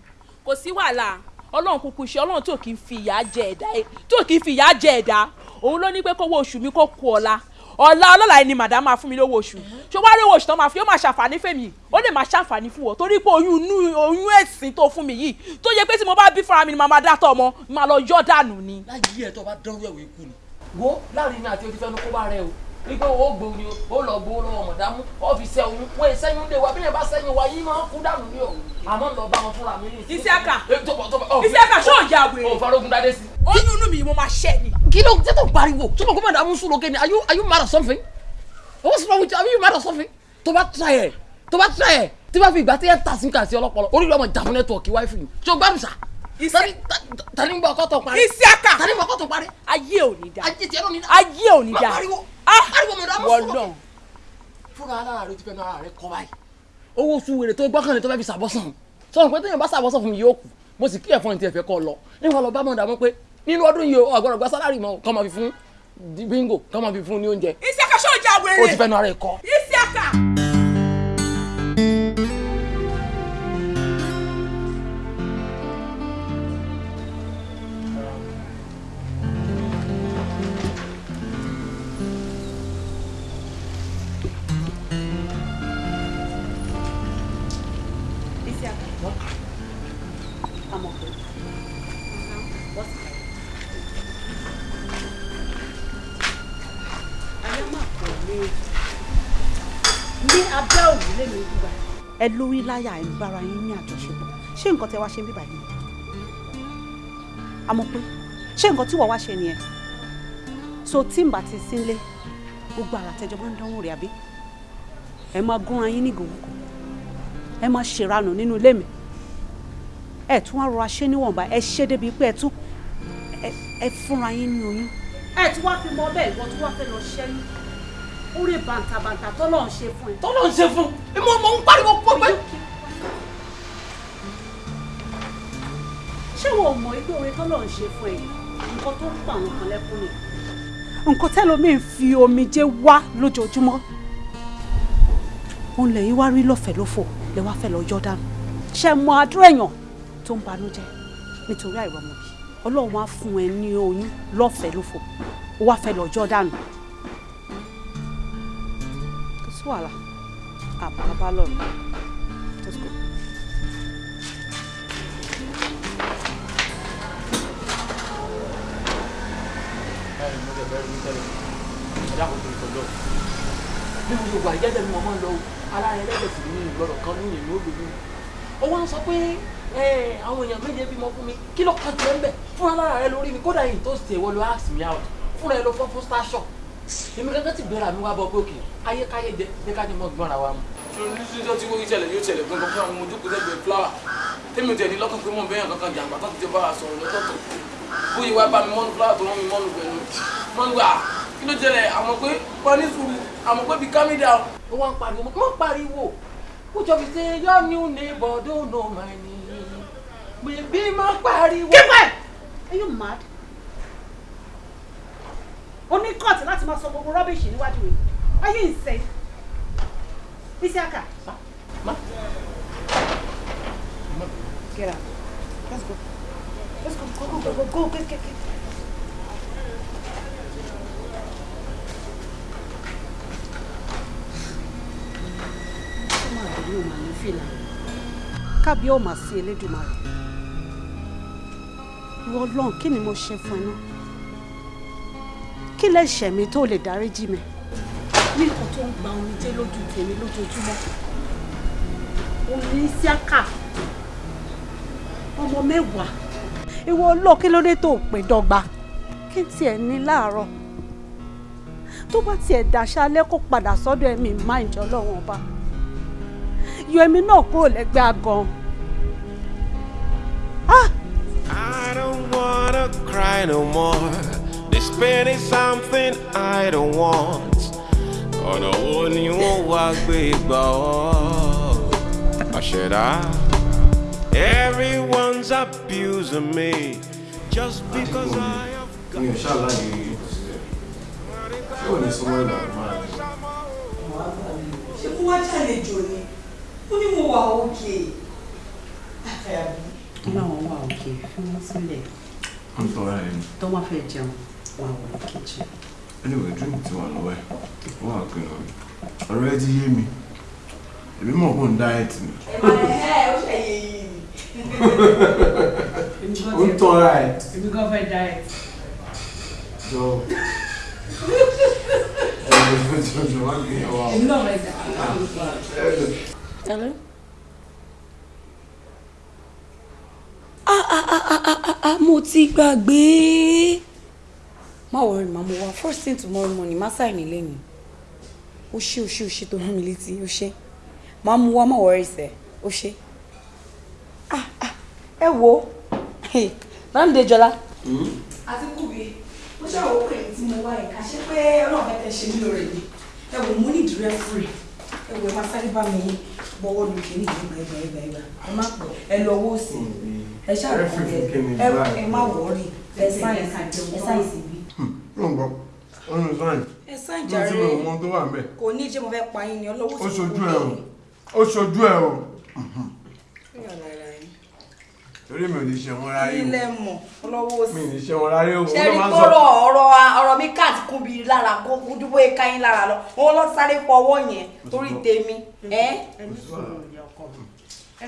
Kò sí wàhálà ọlọ́run kúkú ṣe ọlọ́run tí ò kì í fi ìyà jẹ ẹ̀dá tí ò kì í fi ìyà jẹ ẹ̀dá. Òun ló ní pé kówó oṣù mi kó kú ọ̀la ọ̀la ọlọ́la ẹni màdá máa fún mi lówó oṣù. Ṣé wàá rí owó oṣù tó máa fi ó máa ṣàǹfààní fèmí ó lè máa ṣàǹfààní fún wọ torí pé oyún inú oyún ẹ̀sìn tó fún mi yìí tó yẹ pé tí mo bá bí fúnra mi ni màá dátọ̀ ọmọ màá lọ yọ́ dànù ni. láyé ẹ bá dánwó ẹ̀wọ̀ ikú ni. wo láàárín mi àti ojú fẹnu wípé o gbòó ni o lọ gbòó lọ́wọ́ mọ̀dámú ọ́fíìsì ẹ̀hún wọ́n sẹ́yìn lé wa bí yẹn bá sẹ́yìn wa yìí máa ń kú dànù ní o àmọ́ lọ bá wọn fúnra mi ní. Isiaka Isiaka Isiaka ṣó ya wèrè. o farogun dade sí. oyún inú mi mo máa ṣẹ́ ni. kí ló tètè pariwo tó bá kó mọ̀dámú sùn lókè ni are you are you mad or something? what's wrong with you are you mad or something? tó bá try ẹ̀ tó bá try ẹ̀ tí bá fi ìgbà tí ẹ ta sí kàsí ọlọ́pọlọ orí ọmọ ìjàmù nẹ́tíwọ̀kì wáífì ni ṣé o gbádùn sá. Tani ń bọ ọkọ tó parí. Isiaka tani ń bọ ọkọ tó parí. ayé ò ní da ayé tiẹ̀ ló ní da. ayé ò ní da pariwo ah pariwo sùn lọ. lókè. fúnra alára rẹ ti fẹ́ nu ara rẹ kọ́ báyìí owó oṣù wèrè tó gbọ́kànlé tó fẹ́ fi ṣàbọ̀sàn sọ̀rọ̀ pé téèyàn bá ṣàbọ̀sàn fún mi yóò kù mo sì kí ẹ̀fọn ní tiẹ̀ fẹ́ kọ́ lọ níwọ̀n lọ bá mọ̀ dàmú pé nínú ọdún yìí o ọ̀gbọ́dọ̀ gba sálárì mọ́ kọ́ máa fi fún bingo kọ́ máa fi fún ní oúnjẹ Isiaka ṣó ya wèrè. ó ti fẹ́ nu ara ẹ̀ kọ́. Isiaka. Isiaka. Ẹ lórí láyà ẹ̀ ń bára yín ní àjọṣepọ̀. Ṣé nǹkan tẹ wá ṣe ń bíbà yìí? Amọ̀pẹ́. Ṣé nǹkan tí wọ́n wá ṣe nìyẹn? So tí ti sínlé, gbogbo àrà tẹjọ máa ń dánwò rẹ̀ àbí? Ẹ máa gúnra yín ní gòwúkọ̀. Ẹ máa ṣèranù nínú ilé mi ẹ tún wá rọra ṣe níwọ̀nba ẹ ṣe débi pé ẹ tún ẹ- fúnra yín ní oyún. ẹ tún wá fi mọ bẹ́ẹ̀ ìwọ tún wá fẹ́ lọ ṣẹ́yún orí bàǹtàbàǹtà tọ́lọ́ ń ṣe fún ẹ. tọ́lọ́ ń ṣe fún ẹ mọ mọ ń pariwo pọ̀ pé. ṣé wọn ò mọ̀ pé oore tọ́lọ́ ń ṣe fún ẹ? Nǹkan tó ń pa àwọn kan lẹ́kún ni. nǹkan tẹ́lómi ń fi omijé wá lójoojúmọ́. Òun lẹ́yìn wá rí lọ́fẹ̀ẹ́ lófò lẹ́ wá fẹ́ lọ yọ dànù. Ṣe mọ àdúrà èèyàn tó ń banújẹ́ nítorí àìrọ́mọbí ọlọ́run wá fún ẹ ní oyún lọ́fẹ̀ẹ́ lófò. Ó wá fẹ́ lọ yọ dànù wàhálà. Àbábá lọ́rùn let's go. bí mo ṣe wà ìjẹ́jẹ́ máa ń lọ rẹ lẹ́gbẹ̀ẹ́ sí ní ìgbọ́dọ̀ kan lóyún ìlú òbí ó wá ń sọ pé àwọn èèyàn méje bímọ fún mi. Kí ló kàn tiẹ̀ ń bẹ̀? Fún alára rẹ lórí mi. Kódà yìí tó sì ẹ̀wọ́ ló ask me out. Fúnra ẹ ló fọ́ fún star shop èmi kankan ti gbéra mi wá bọ pé òkè ayékáyé jẹ jẹ ká ní mọ́ gbọ́n ara wa mu. nítorí tí wọ́n ṣẹlẹ̀ yóò ṣẹlẹ̀ gbọ́ngàn fún àwọn ojú kúrẹ́gbẹ̀ fúláwà tèmi ò tẹ̀ ní lọ́kàn pé mò ń bẹ́yàn kankan jàǹbá tó ti jẹ́ bá a sọ̀rọ̀ lọ́tọ̀ọ̀tọ̀ bóyá wá bá mi mọ́nu fúláwà tó rán mi mọ́nu pẹ̀lú mọ́nu gbà kí ló ṣẹlẹ̀ àmọ́ pé wọ́n ní sùúrù àmọ́ pé bí calm down. ó wá ń pariwo mo kàn pariwo ó jọ fi ṣe your new neighbor don't know my name bèbí má pariwo. kíkẹ́ are you mad? O ní kọ́ọ̀tì láti máa sọ gbogbo rọ́bìṣì níwájú mi you insane? Isiaka. Get out. Let's go. Let's go. Go, go, go, go, go. Get, get, get. Kábíyá ò máa sí Elédùmarè. Ìwọ Ọlọ́run kí ni mo ṣe fún ẹ náà? Kí lẹ̀ṣẹ̀ mi tó lè dáríjì mi? Ní nǹkan tó ń gba omijé lójú tèmi lójoojúmọ́. Isiaka. Ọmọ mẹ́wàá. Ìwọ kí ló dé tó pè dọ́gba? Kí tiẹ̀ ní láàárọ̀? Tó bá tiẹ̀ dàṣálẹ́ kó padà sọ́dọ̀ ẹ̀mí máa ń jọ lọ́wọ́n ọba. Yọ ẹ̀mí náà kúrò lẹ́gbẹ́ àgàn. I don't wanna cry no more. This pain is something I don't want. Ọ̀nà wo ni wọ́n wá gbé gbà ọ́? Àṣẹ̀dá. Everyone's abusing me just because I have mi ò ṣàlàyé ṣé ò ní súnmọ́ ìlànà máa ṣé kó wá ṣàlejò ni ó ní mo wà òkè. láwọn wà òkè fi wọn sílẹ̀ I'm sorry. tó wọn fẹ́ jẹun wà wọ kíchìn. anyway drink ti wà lọ́wọ́ ẹ̀ wọ́n wà pé lọ́wọ́ ọ̀rọ̀ ẹ ti yé mi èmi mọ̀ kó ń diet ni ó ń tọ́ ra ẹ̀ Èmi gan fẹ́ diet. jọ diet. Hello? Ah, ah, ah, ah, ah, ah, ah, mo ti gbàgbé. Má worry, má mo wá first thing tomorrow morning, má sáì nílé ni. Ó ṣé, ó ṣé, ó ṣé tó rán mi létí, ó ṣé. Má mú wá, má worry sẹ̀, ó ṣé. Ah, ah, ẹ wo. Láńdé Jọlá. àti kùbí mo ṣe àwọn òkèèrè tí mo wá ká ṣe pé ọlọ́run fẹ́ kẹ́ ṣe mí lóore ni ẹ wò mo ní ìdúró fúri ẹ wò ẹ máa sáré bá mi bọ́wọ́ lu kìíní ìgbà ìgbà ìgbà ìgbà ẹ má pọ̀ ẹ lọ owó sí ẹ ṣàròkọ ẹ má wọrí ẹ sí bí. Ló ń gbọ́ ọ̀nà sáyẹn ẹ sáyẹn ló jàre. ti mọ̀ ọmọ tó wà ń bẹ̀ kò ní jẹ́ mo fẹ́ pa yín ni ọlọ́wọ́ ó ṣojú ẹ̀ o. Ó ṣojú ẹ̀ o. Torí mi ò ní ṣe wọn ráyé ilé mọ̀ ọlọ́wọ́ o mi ò sí. ní ṣe wọn ráyé o. Ṣe rí ń kọ́rọ̀ ọ̀rọ̀ ọ̀rọ̀ mi káàtì kún bí lára kó dúpọ̀ ẹ̀ka yín lára lọ. Wọn lọ sáré fọwọ́ yẹn torí tèmi ẹ́?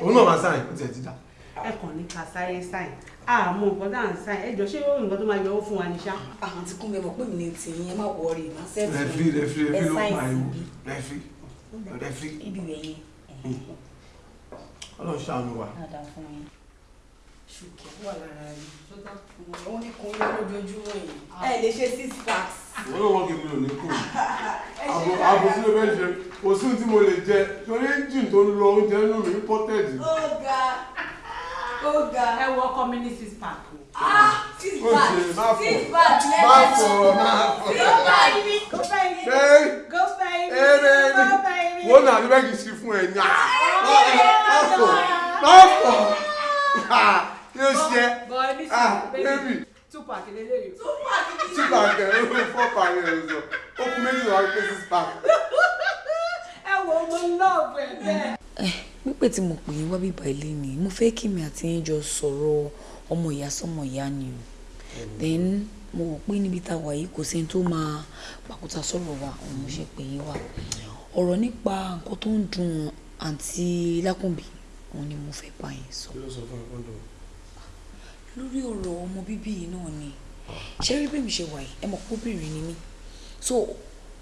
Òun náà máa sáyẹn ó tiẹ̀ ti dà. Ẹ kàn ní ká sáré sáìn àmọ́ nǹkan tá à ń sáìn ẹ jọ ṣé ó nǹkan tó máa yọ owó fún wa ní ṣá. àwọn tí kún mi mọ̀ pé mi ní tì yín ẹ má wọrí má sẹ́ẹ̀tì rẹfí rẹfí rẹfí ló pariwo. sí rẹfí rẹfí. Ibi rẹ̀ yẹn. ọlọ́run ṣàánú wa. ṣùkẹ́ wà lára yìí òun ní kun yín lójoojúmọ́ yìí. Ẹ lè ṣe six packs. wọ́n ló wọ́n kí mi ò ní kù àbò àbò tí ló fẹ́ ṣe kò sí ohun tí mo lè jẹ. Torí engine tó ń lọ oúnjẹ nínú mi ga ó ga. Ẹ wọ ọkọ mi ní six pack o. six Ó fọ̀. six má fọ̀. six packs ni. go baby Hey! go baby Hey, baby. go baby. wọ́n náà ní bẹ́ẹ̀ kì í ṣe fún ẹ̀ ní à. má fọ̀ má fọ̀ kí ló ṣe ah sí baby two pack lélẹ́yìí. two two pack ló fún four pack sọ ó kú méjì lọ́wọ́ pé six pack. ẹ wo mo lọ́ọ̀bù ẹ̀ bẹ́ẹ̀. Pípé tí mo pè é wá bíbá ilé ni mo fẹ́ kí mi àti yín jọ sọ̀rọ̀ ọmọ ìyá sọmọ ìyá ni o. Then mo wò pé níbi tá a wà yìí kò sẹ́ni tó máa pàkúta sọ̀rọ̀ wa òun ṣe pè yín wá. Ọ̀rọ̀ nípa nǹkan tó ń dùn àǹtí lákùnbí òun ni mo fẹ́ bá yín sọ. Lórí ọ̀rọ̀ ọmọ bíbí yìí náà ni ṣé rí bí mi ṣe wà yìí? Ẹ mọ̀ pé obìnrin ni mí. So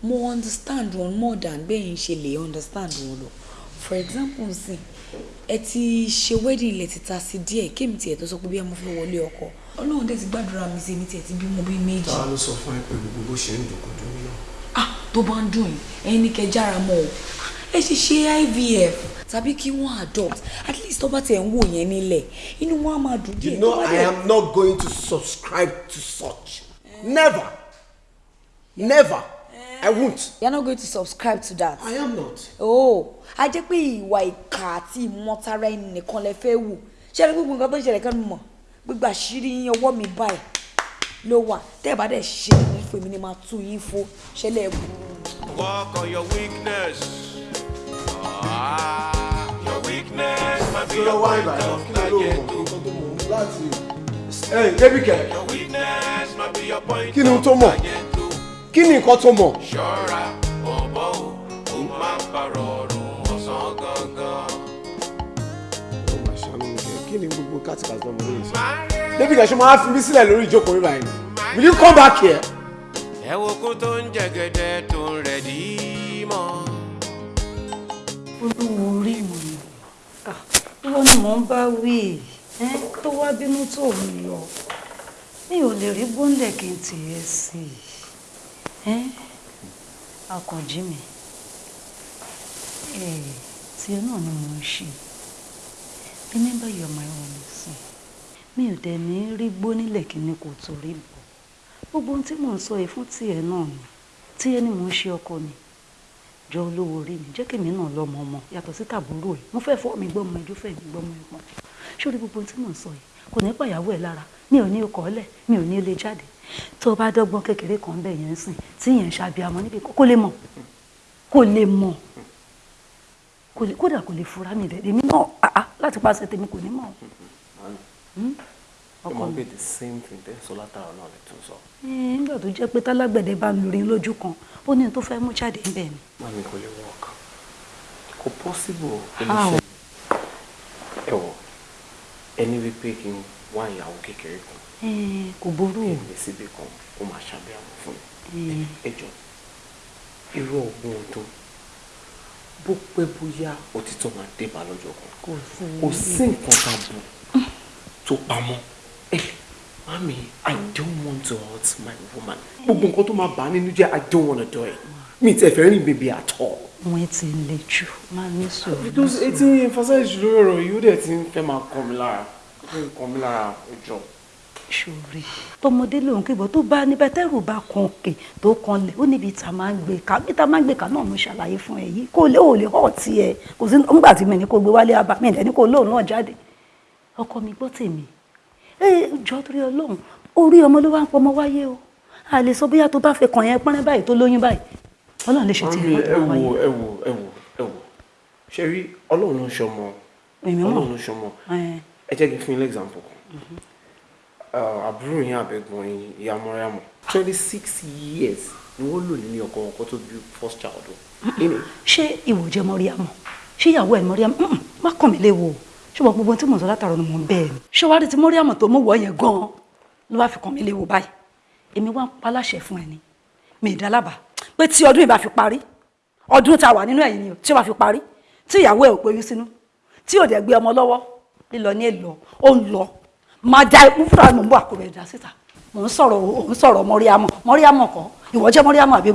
mo understand wọn more than bẹ́ẹ̀ ń ṣe lè understand wọn lọ for example nsìn ẹ ti ṣe wedding ilẹ̀ ti ta sí díẹ̀ kémi tiẹ̀ tó sọ pé bí mo fẹ́ wọlé ọkọ ọlọ́run dẹ̀ ti gbàdúrà mi sí èmi tiẹ̀ ti bímọ bí méjì táwa ló sọ fún ẹ pẹ̀lú gbogbo ṣe ń dùn kò dùn mí náà. ah tó bá ń dùn yín ẹ̀yin ní kẹ́ jára mọ́ o ẹ ṣe ṣe IVF tàbí kí wọ́n adopt at least tó bá tiẹ̀ ń wò yẹn nílẹ̀ inú wọn á máa dùn díẹ̀ You know I am not going to subscribe to such. Never. Never. I won't. You're not going to subscribe to that. I am not. Oh, a jẹ́ pé ìwà ìkà àti ìmọ̀tara ẹni nìkan lẹ fẹ́ wù. Ṣé ẹni gbogbo nǹkan tó ń ṣẹlẹ̀ kan mọ̀? Gbogbo àṣírí yín ọwọ́ mi báyìí ló wà. Tẹ́ ẹ̀ bá dẹ̀ ṣe ní fún mi ni máa tú yín fó. Ṣẹlẹ̀ ẹ̀ bù. Work on your weakness. Ah, your weakness might be your yẹn? of target. Ẹ débi kẹ̀. Your weakness might be your point Kí ni of tó mọ̀? Kí ni nǹkan tó mọ̀? Ṣọ́ra bọ̀bọ̀ o, ó máa ń parọ́ ọ̀run ọ̀sán gangan. Ó máa ṣàánú mi kẹ̀. Kí ni gbogbo kátìkàtì ọmọ lórí sọ? Débi kẹ̀ ṣe máa fi mí sílẹ̀ lórí ìjókòó rí báyìí. Will you come back here? Ẹ wo kó tó ń jẹ̀gẹ̀dẹ̀ tó ń rẹ̀ dí mọ́. olúwo orí mi ìwọ ni mò ń bá wí ẹ tó wá bínú tó ń lọ mi ò lè rí bọ́ńdẹ̀ kí n tì ẹ́ sí i akànjí mi. Tiẹ̀ náà ni mò ń ṣe. Remember you are my own sí mi ò dẹ̀ ní rí gbó nílẹ̀ kí ni kò torí bọ̀ gbogbo ohun tí mò ń sọ yìí fún tiẹ̀ náà ni. Tiẹ̀ ni mò ń ṣe ọkọ mi jọ olówó orí mi jẹ́ kèmí náà lọ́mọ ọmọ yàtọ̀ sí tàbúrò ẹ̀ mo fẹ́ fọ́ mi gbọ́mọ ẹjọ́ fẹ́ mi gbọ́mọ ẹ̀ pọ̀. Sórí gbogbo ohun tí mò ń sọ yìí kò ní pàyàwó ẹ̀ lára. Mi ò ní ọkọ̀ ọ̀lẹ̀ mi ò ní ilé jáde tó o bá dọ́gbọ́n kékeré kan bẹ̀ yẹn sìn tí yẹn ń ṣàbíamọ níbi kó lè mọ̀ kó lè mọ̀ kódà kò lè fura mi dẹ̀ èmi náà láti pàṣẹ tèmi kò ní mọ̀ Hmm? Ọkọ mi. the same thing tẹ́ sọ látara náà lè tún sọ. Nígbà tó jẹ́ pé tálágbẹ̀dẹ bá ń lurin lójú kan ó ní tó fẹ́ mú jáde ń bẹ̀ ni. Mami kò lè work. Kò possible. Ẹ wọ̀ ẹni wípé kí n wá ìyàwó kékeré kan. Kò burú o. Èmi síbi kan ó máa ṣàbẹ̀wò fún mi. Irú ọgbọ́n ọdún bó pẹ́ bóyá òtítọ́ máa dé bá lọ́jọ́ kan. Kò sí. Nǹkan bù tó pamọ́. Ẹ mami I don't want to hurt my woman. Gbogbo nǹkan tó máa bà á nínú jẹ́ I don't want to do it. Mi ì tẹ̀ fẹ́ rìn bèbè at all. Wọ́n ti le jù máa ní sùúrù. because etí emphasize lórí ọ̀rọ̀ yìí ó dẹ̀ ti ń fẹ́ máa kàn mí lára kàn mí lára ẹjọ́. ṣòrí tọmọdé lòun kíbọ tó bá níbẹ̀ tẹ́rù bá kan òkè tó kan lẹ̀ ó níbi tá a máa ń gbé ká bí tá a máa ń gbé ká náà mo ṣàlàyé fún ẹ yìí. Kó lè ò lè hàn tiẹ̀ kò sí nígbà tí mi ní kó gbé wálé abá mi ní kó lóun náà jáde. Ọkọ mi gbọ́ tèmi. Ẹ jọ torí ọlọ́run orí ọmọ ló wá ń pọmọ wáyé o. A lè sọ bóyá tó bá fẹ́ kàn yẹn pẹ́rẹ́ báyìí tó lóyún báyìí ọlọ́run lè ṣe ẹ lọ́dún wo wáyé. ẹ wo ẹ wo ẹ wo ṣe rí? Ọlọ́run ló ń ṣọmọ ọlọ́run ló ń ṣọmọ Ẹ. ẹ jẹ́ kí n fún yín lẹ́gzámpù kan. Àbúrò yín àbẹ̀gbọ́n yín ìyá mọ́ríàmù twenty six years ni wọ́n lò nínú ọkọ wọn kó tó bí first child. Ìní, ṣé ìwò jẹ mọ́ríàmù ṣé ìyàwó ẹ̀ mọ́ríàmù má kàn mí léwu ṣùgbọ́n gbogbo tí mò ń sọ látàrọ ni mò ń bẹ́ẹ̀ ni. ṣé wàá rí ti mọ́ríàmù tó mú wọ̀ yẹn gan-an ló wá fi kàn mí léwu báyìí? Èmi wá ń pa láṣẹ fún ẹ ni. Mi ì dálábà pé tí ọdún yìí bá fi parí ọdún tá a wà nínú ẹ̀yìn ni tí ó bá fi parí tí ìyàwó ẹ̀ ò gbóyún sínú tí ò dẹ̀ gbé ọmọ lọ́wọ́ lílọ ní èlò ó ń lọ. Máa da ikú fúnra mi ń bọ̀ àkóbẹ̀ dá síta. Mò ń sọ̀rọ̀ ò ń sọ̀rọ̀ mọ́ríàmù mọ́ríàmù kọ́? Ìwọ jẹ́ mọ́ríàmù àbí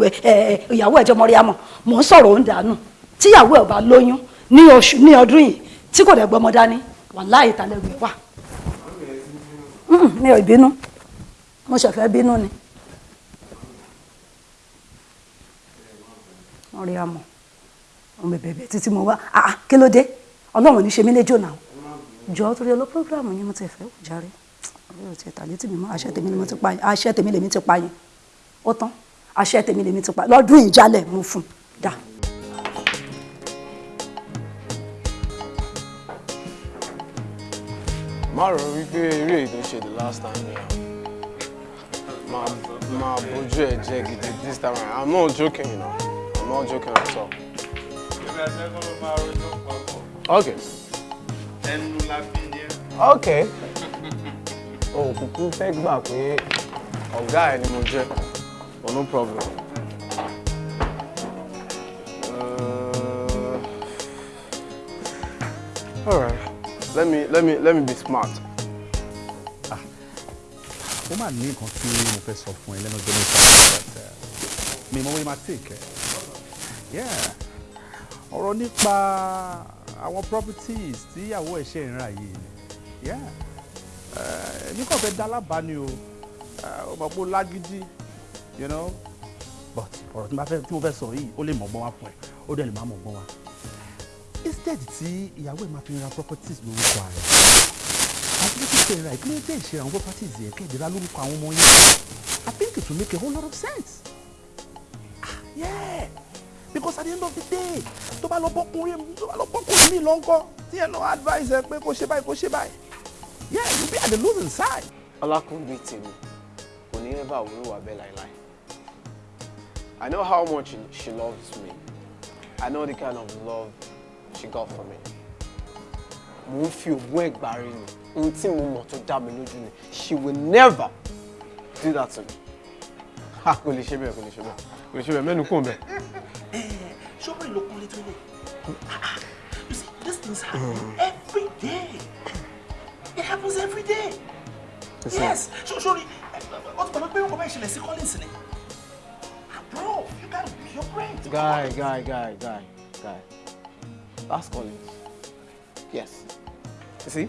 ìyàwó ẹ̀ jẹ́ mọ́ríàmù mò ń sọ̀rọ̀ ò dànù. Tí ìyàwó ẹ̀ bá lóyún ní oṣù ní ọdún yìí tí kò dẹ̀ gbọ́mọ dání wàláhì ìtàlẹ́gbẹ̀ẹ́ wà. Mi ò bínú. Mo ṣẹ̀fẹ̀ bínú ni. Mọ́ríàmù ọmọ. Bẹ̀bẹ̀ títí mo wá ah ah, kí ló dé? Ọlọ́run ní ṣe mí léjò náà. Jọ torí ọlọ́ programu yẹn mo ti fẹ́ jàre ọ̀rẹ́ ò tiẹ̀ tàlẹ́ tì mí mọ́ àṣẹ tèmi ni mo ti pa yẹn àṣẹ tèmi lèmi ti pa yẹn ó tán àṣẹ tèmi lèmi ti pa lọ́dún ìjálẹ̀ mo fún dà. má rò wípé eré èyí ṣe the last time yẹn. Máa bójú ẹ jẹ gidi this time i'm not joking you know not joking at all. okay okay òkùnkùn fẹ́ gbà pé ọ̀gá ẹ̀ ni mo oh no problem. Uh, all right let me let me let me be smart. ó máa ní nǹkan tí mo fẹ́ sọ fún ẹ lẹ́nu ọjọ́ mẹ́ta uh, mi mọ wọ́n máa take yeah ọ̀rọ̀ nípa àwọn properties tí ìyàwó ẹ̀ ṣe ń rà yìí. Yeah. Èmi kàn fẹ́ dá lábàá ni o. Ó mọ̀ pé lágídí you know. But ọ̀rọ̀ tí mo fẹ́ tí mo fẹ́ sọ yìí ó lè mọ̀gbọ́n wá fún ẹ. Ó dẹ̀ lè má mọ̀gbọ́n wá. Instead tí ìyàwó ẹ̀ máa fi ra properties lórúkọ rẹ̀ àti bí kíkẹ́ ra ìpínlẹ̀ tẹ̀ ṣe àwọn properties yẹn kẹ́ ìdíra lórúkọ àwọn ọmọ yẹn? I think it will make a whole lot of sense. Ah yeah because at the end of the day tó bá lọ bọ́kùnrin tó bá lọ bọ́kùnrin mi lọ́nkọ́ tí ẹ lọ advice ẹ pé kó ṣe báyìí kó ṣe báyìí. Yeah you be at the losing side. ọlákùnrin tèmi kò ní ẹ bá òwúrò wà bẹ́ẹ̀ láìláì I know how much she loves me. I know the kind of love she got for me. Mo ń fi ògùn ẹ̀gbà rí ni. Ohun tí mo mọ̀ tó dá mi lójú ni. She will never do that to me. Kò lè ṣe bẹ́ẹ̀ kò lè ṣe bẹ́ẹ̀. Kò lè ṣe bẹ́ẹ̀. Mẹ́nu kún bẹ́ẹ̀. Ṣọ́bìrì ló kúnlé tó lè you see these things happen every day. It happens every day. Listen. yes. So sorry gbàgbé pé nǹkan bá ìṣẹ̀lẹ̀ sí Collins ni Ah, bro you gotta be your brain. guy guy guy guy guy. That's Collins. Yes. You see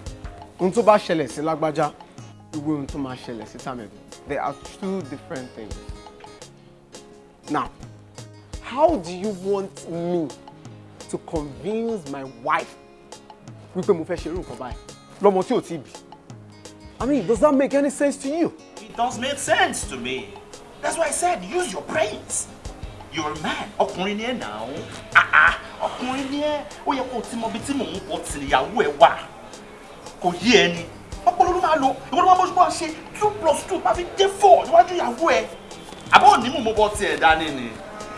ohun tó bá ṣẹlẹ̀ sí lágbájá ìwé ohun tó máa ṣẹlẹ̀ sí tàmẹ̀dù they are two different things. Now how do you want me to convince my wife wípé mo fẹ́ ṣe irú nǹkan báyìí lọ́mọ tí ò tí bí I mean does that make any sense to you. It does make sense to me. That's why I said use your brains. You're a man. Ọkùnrin ni ẹ náà. Ah ah. Ọkùnrin ni ẹ. Ó yẹ kó o ti mọ ibi tí mò ń bọ̀ tì níyàwó ẹ wà. Kò yé ẹ ni. Ọpọlọ ló máa lò ìwọ ló máa mọ́jú bá ṣe two plus two máa fi jẹ́ four níwájú ìyàwó ẹ̀ àbọ̀ òní mo bọ́ tiẹ̀ dání ni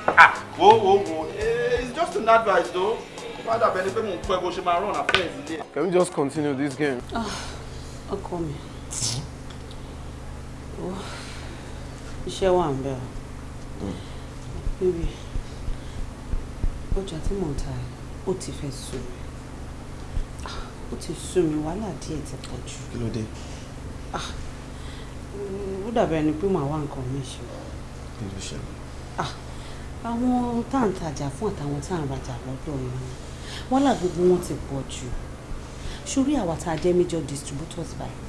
ah wo wo wo eh, it's just an advice though má dàbẹ́ ni pé mò ń pẹ́ bó ṣe máa run affairs ilé. Can we just continue this game? ọkọ mi iṣẹ́ wà ń bẹ̀ ọ́ bíbí ọjà tí mò ń ta ẹ̀ ó ti fẹ́ sú mi Ah, ó ti sú mi wàhálà díẹ̀ ti pọ̀ jù Kí ló dé? ó dàbẹ̀ ni pé màá wá nǹkan mi ṣe Kí ló ṣẹlẹ̀? Àwọn tá à ń tajà fún àtàwọn tá à ń rajà lọ́dọ̀ wọn wàhálà gbogbo wọn ti pọ̀ jù. Sórí àwa tá a jẹ́ major distributors báyìí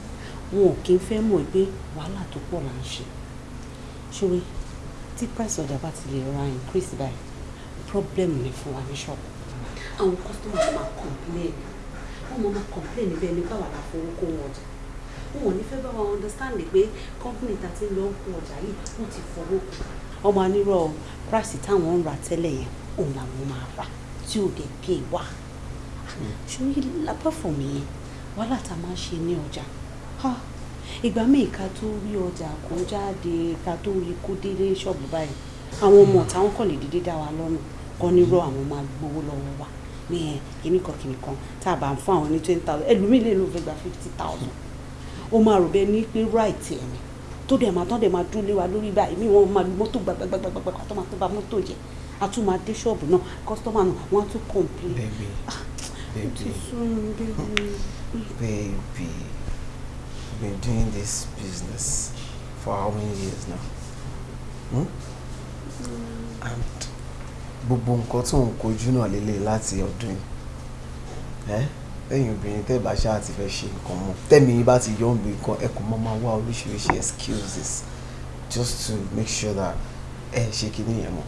wọn ò kí ń fẹ́ mọ̀ pé wàhálà tó pọ̀ là ń ṣe. Sórí tí price ọjà bá ti lè ra increase báyìí problem ni fún wa ní ṣọ́ọ̀bù àwọn customer máa complain. Wọ́n máa máa complain níbẹ̀ ní báwa la fowó kó wọn ọjà. Wọn ò ní fẹ́ bá wa understand pé company tá a ti ń lọ kó ọjà yìí wọ́n ti fowó kù. Ọmọ anírọ̀ price táwọn ń ra tẹ́lẹ̀ yẹn òun làwọn máa rà tí ò dé pay wá. Ṣóyí lápá fún mi yẹn? Wàhálà tá a máa ṣe ní ọjà. Ìgbà míì ká tó rí ọjà kó jáde ká tó rí kó délé ṣọ́ọ̀bù báyìí àwọn ọmọ táwọn kọ̀ lè dédé dá wa lọ́nà. Kọ́ nírọ̀ àwọn máa gbowó lọ́wọ́ wa. Ní ẹ kíní kan kíní kan tá a bá ń fún àwọn ní twenty thousand ẹlòmíì lè ló fẹ́ gba fifty thousand. Ó máa rò bẹ́ẹ̀ ní pé right ẹ̀ ni tó dẹ̀ máa tán dẹ̀ máa dúró lé wa lórí báyìí mí wọ́n máa lu mọ́tò gbàgbàgbàgbà kó tó máa tó ba mọ́tò jẹ́ a tún máa dé ṣọ́ọ̀bù náà kọ́sítọ́mà náà wọ́n á tún mi bébí. baby. You've been doing this business for how many years now? Hmm? And gbogbo nǹkan tó ń kojú náà lélẹ̀ láti ọdún yìí. Ẹ́ lẹ́yìn obìnrin tẹ́ bá ṣáà ti fẹ́ ṣe nǹkan mọ́. Tẹ́mi bá ti yọ̀ ń bí nǹkan ẹ kò mọ́ máa wá oríṣiríṣi excuses just to make sure that ẹ ṣe kí nìyẹn mọ́.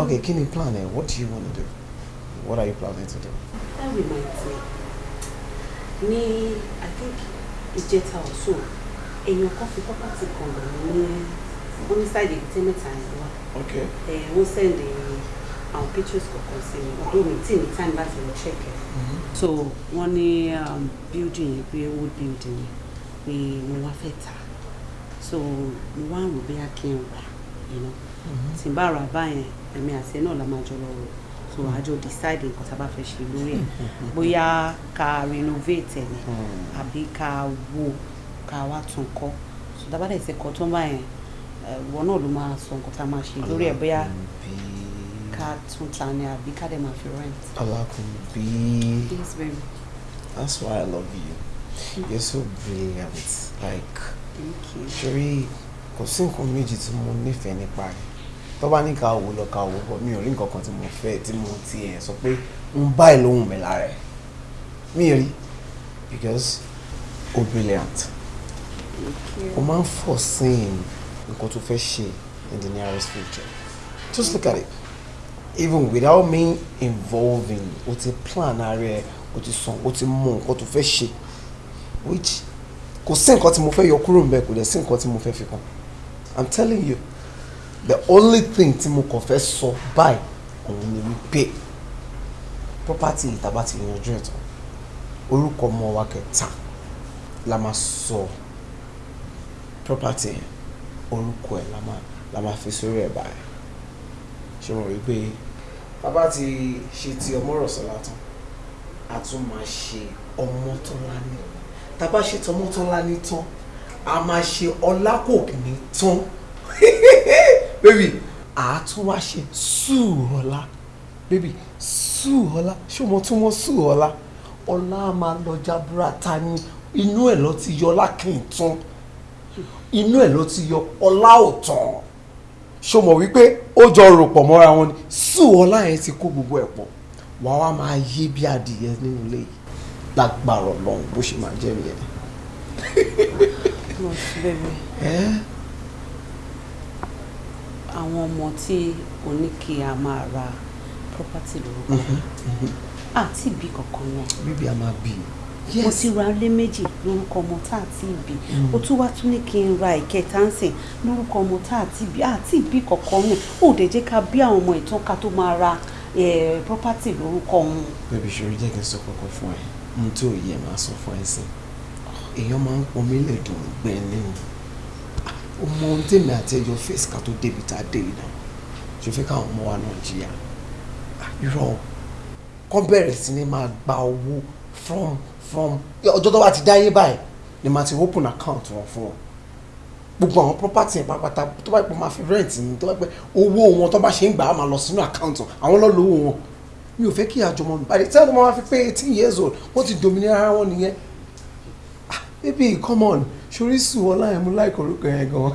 Okay, kí ni plan ẹ? What do you want to do? What are you planning to do? that reminds me ní i think ìjẹta ọ̀sùn èèyàn kan fi property kan lọ ní èbúté mẹ́ta yẹn wá Okay. ẹ̀ wọ́n send àwọn pictures kọ̀ọ̀kan sí mi ọdún mi tí ní time láti lọ check ẹ̀. So wọ́n ní um, building yẹn pé old building yẹn pé mo wá fẹ́ tà. So mo wá rò bóyá kí n rà tí n bá rà báyẹn èmi àti ẹ náà la máa jọ lọ rò. So àjọ decide nǹkan tá a bá fẹ́ ṣe lórí ẹ̀. Bóyá ká renovate ẹ̀ ni àbí ká wó ká wá tún kọ́. So tá a bá dẹ̀ ṣe kọ́ tó báyẹn ìwọ náà ló máa sọ nǹkan tá a máa ṣe lórí ẹ̀. Bóyá ká tún ta ni àbí ká dẹ̀ máa fi rent. Alakunbi. Yes, baby. That's why I love you. You're so brilliant. Like, Thank you. Sherry, kò sí nǹkan méjì tí mo nífẹ̀ẹ́ nípa rẹ̀. Tó bá ní ká wò lọ ká wò bọ̀, mi ò rí nǹkan kan tí mo fẹ́ tí mo ti ẹ̀ sọ pé ń báyìí lóhùn mi lára ẹ̀. Mi rí because o brilliant. O máa ń foresee nǹkan tó fẹ́ ṣe in the nearest future. Just look at it. Even without me involving, o ti plan ara ẹ̀, o ti sọ, o ti mọ nǹkan tó fẹ́ ṣe which kò sí nǹkan tí mo fẹ́ yọ kúrò níbẹ̀ kò dẹ̀ sí nǹkan tí mo fẹ́ fi kàn. I'm telling you the only thing tí mo kàn fẹ́ sọ báyìí òun ni wípé property ìtàbá ti yanjú ẹ̀ tán orúkọ ọmọ wa kẹta la máa sọ property orúkọ ẹ̀ la máa fi sórí ẹ̀ báyìí. Ṣé mo rí i pé bàbá ti ṣe ti ọmọ rọ̀ sọ́lá tán a tún máa ṣe ọmọ tó lání tá a bá ṣe tọmọ tó lání tán a máa ṣe ọlákòkìní tán. Baby a tún wá ṣe sùúrọ̀lá baby sùúrọ̀lá ṣé o tún mọ sùúrọ̀lá ọlá a máa lọ jaburata ní inú ẹ̀ lọ ti yọ lákìntún inú ẹ̀ ló ti yọ ọlá òtàn ṣó mọ̀ wípé ó jọ rò pọ̀ mọ́ra wọn ni? Sùúrọ̀lá yẹn ti kó gbogbo ẹ̀ pọ̀. Wàá wá máa yé bí adìyẹ nínú ilé yìí. Lágbára Ọlọ́run bó ṣe máa jẹ́ nìyẹn. Àwọn ọmọ tí o ní kí a máa ra property lórúkọ àti ìbí kankan náà. bíbí a máa bí i. mo ti ra ilé méjì lórúkọ ọmọ tá àti ìbí o tún wá tún ní kí n ra ìkẹta ń sìn lórúkọ ọmọ tá àti ìbí àti ìbí kankan náà ó dẹ̀ jẹ́ ká bí àwọn ọmọ ìtàn ká tó máa ra property lórúkọ wọn. bébí ṣòro jẹ́ kí n sọ kankan fún ẹ? Ohun tí ò yẹ máa sọ fún ẹ sìn. Èèyàn máa ń pọn mí lẹ́dùn gbẹ̀ ní o. Mọ ohun tèmi àti ẹjọ́ fèsì ká tó débi tá a dé yìí náà. Ṣe fẹ́ káwọn ọmọ wa náà jìyà? Irọ́ kọ́ bẹ̀rẹ̀ sí ni máa gba owó from from ọjọ́ tó bá ti dáyé báyìí ni màá ti open account wọn fún wọn gbogbo àwọn property yẹn pátápátá tó bá pẹ́ máa fi rent ni tó bá pẹ́ owó wọn tó bá ṣe ń gbà á máa lọ sínú account wọn àwọn lọ́ọ́ lówó wọn mi ò fẹ́ kí àjọmọ́ mi báyìí tí wọ́n máa fi pé eighteen years old wọ́n ti dominira ara wọn nìyẹn ah baby come on sori Sùọ́lá yẹn mú láìkọ orúkọ yẹn gan.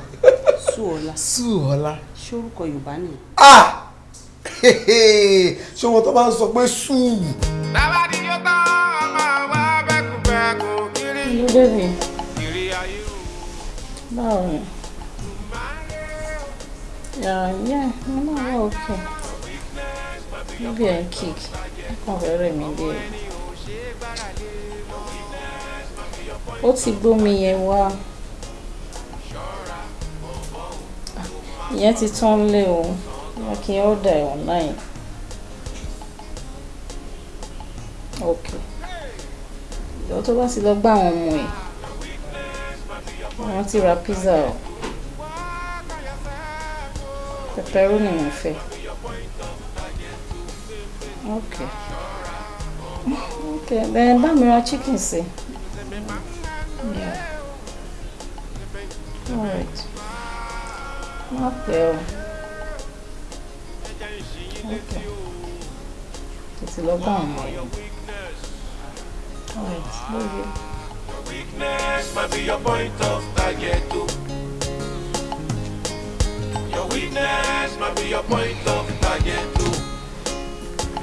Sùọ́lá Sùọ́lá. ṣé orúkọ Yorùbá ni. ah ṣé wọn tó bá ń sọ pé sùúrù. Hello, baby. Báwo ni? Yeah, yeah, mo náà wà okay. Níbi ẹ̀ ń kick, kàn fẹ́ rẹ̀ mí dé. Ó ti gbómi yẹn wá. Ìyẹn ti tán lé o. Wọ́n kí order ẹ̀ online. Okay. Ìjọ tó bá ti lọ gbá àwọn ọmọ ẹ̀. Wọ́n ti ra pizza o. Pepperoni mo fẹ́. Okay. Okay, then bá mi ra chicken sí. Yeah. Alright. Má pẹ́ o. Okay. Tètè lọ bá àwọn ọmọ ẹ̀. Of target too.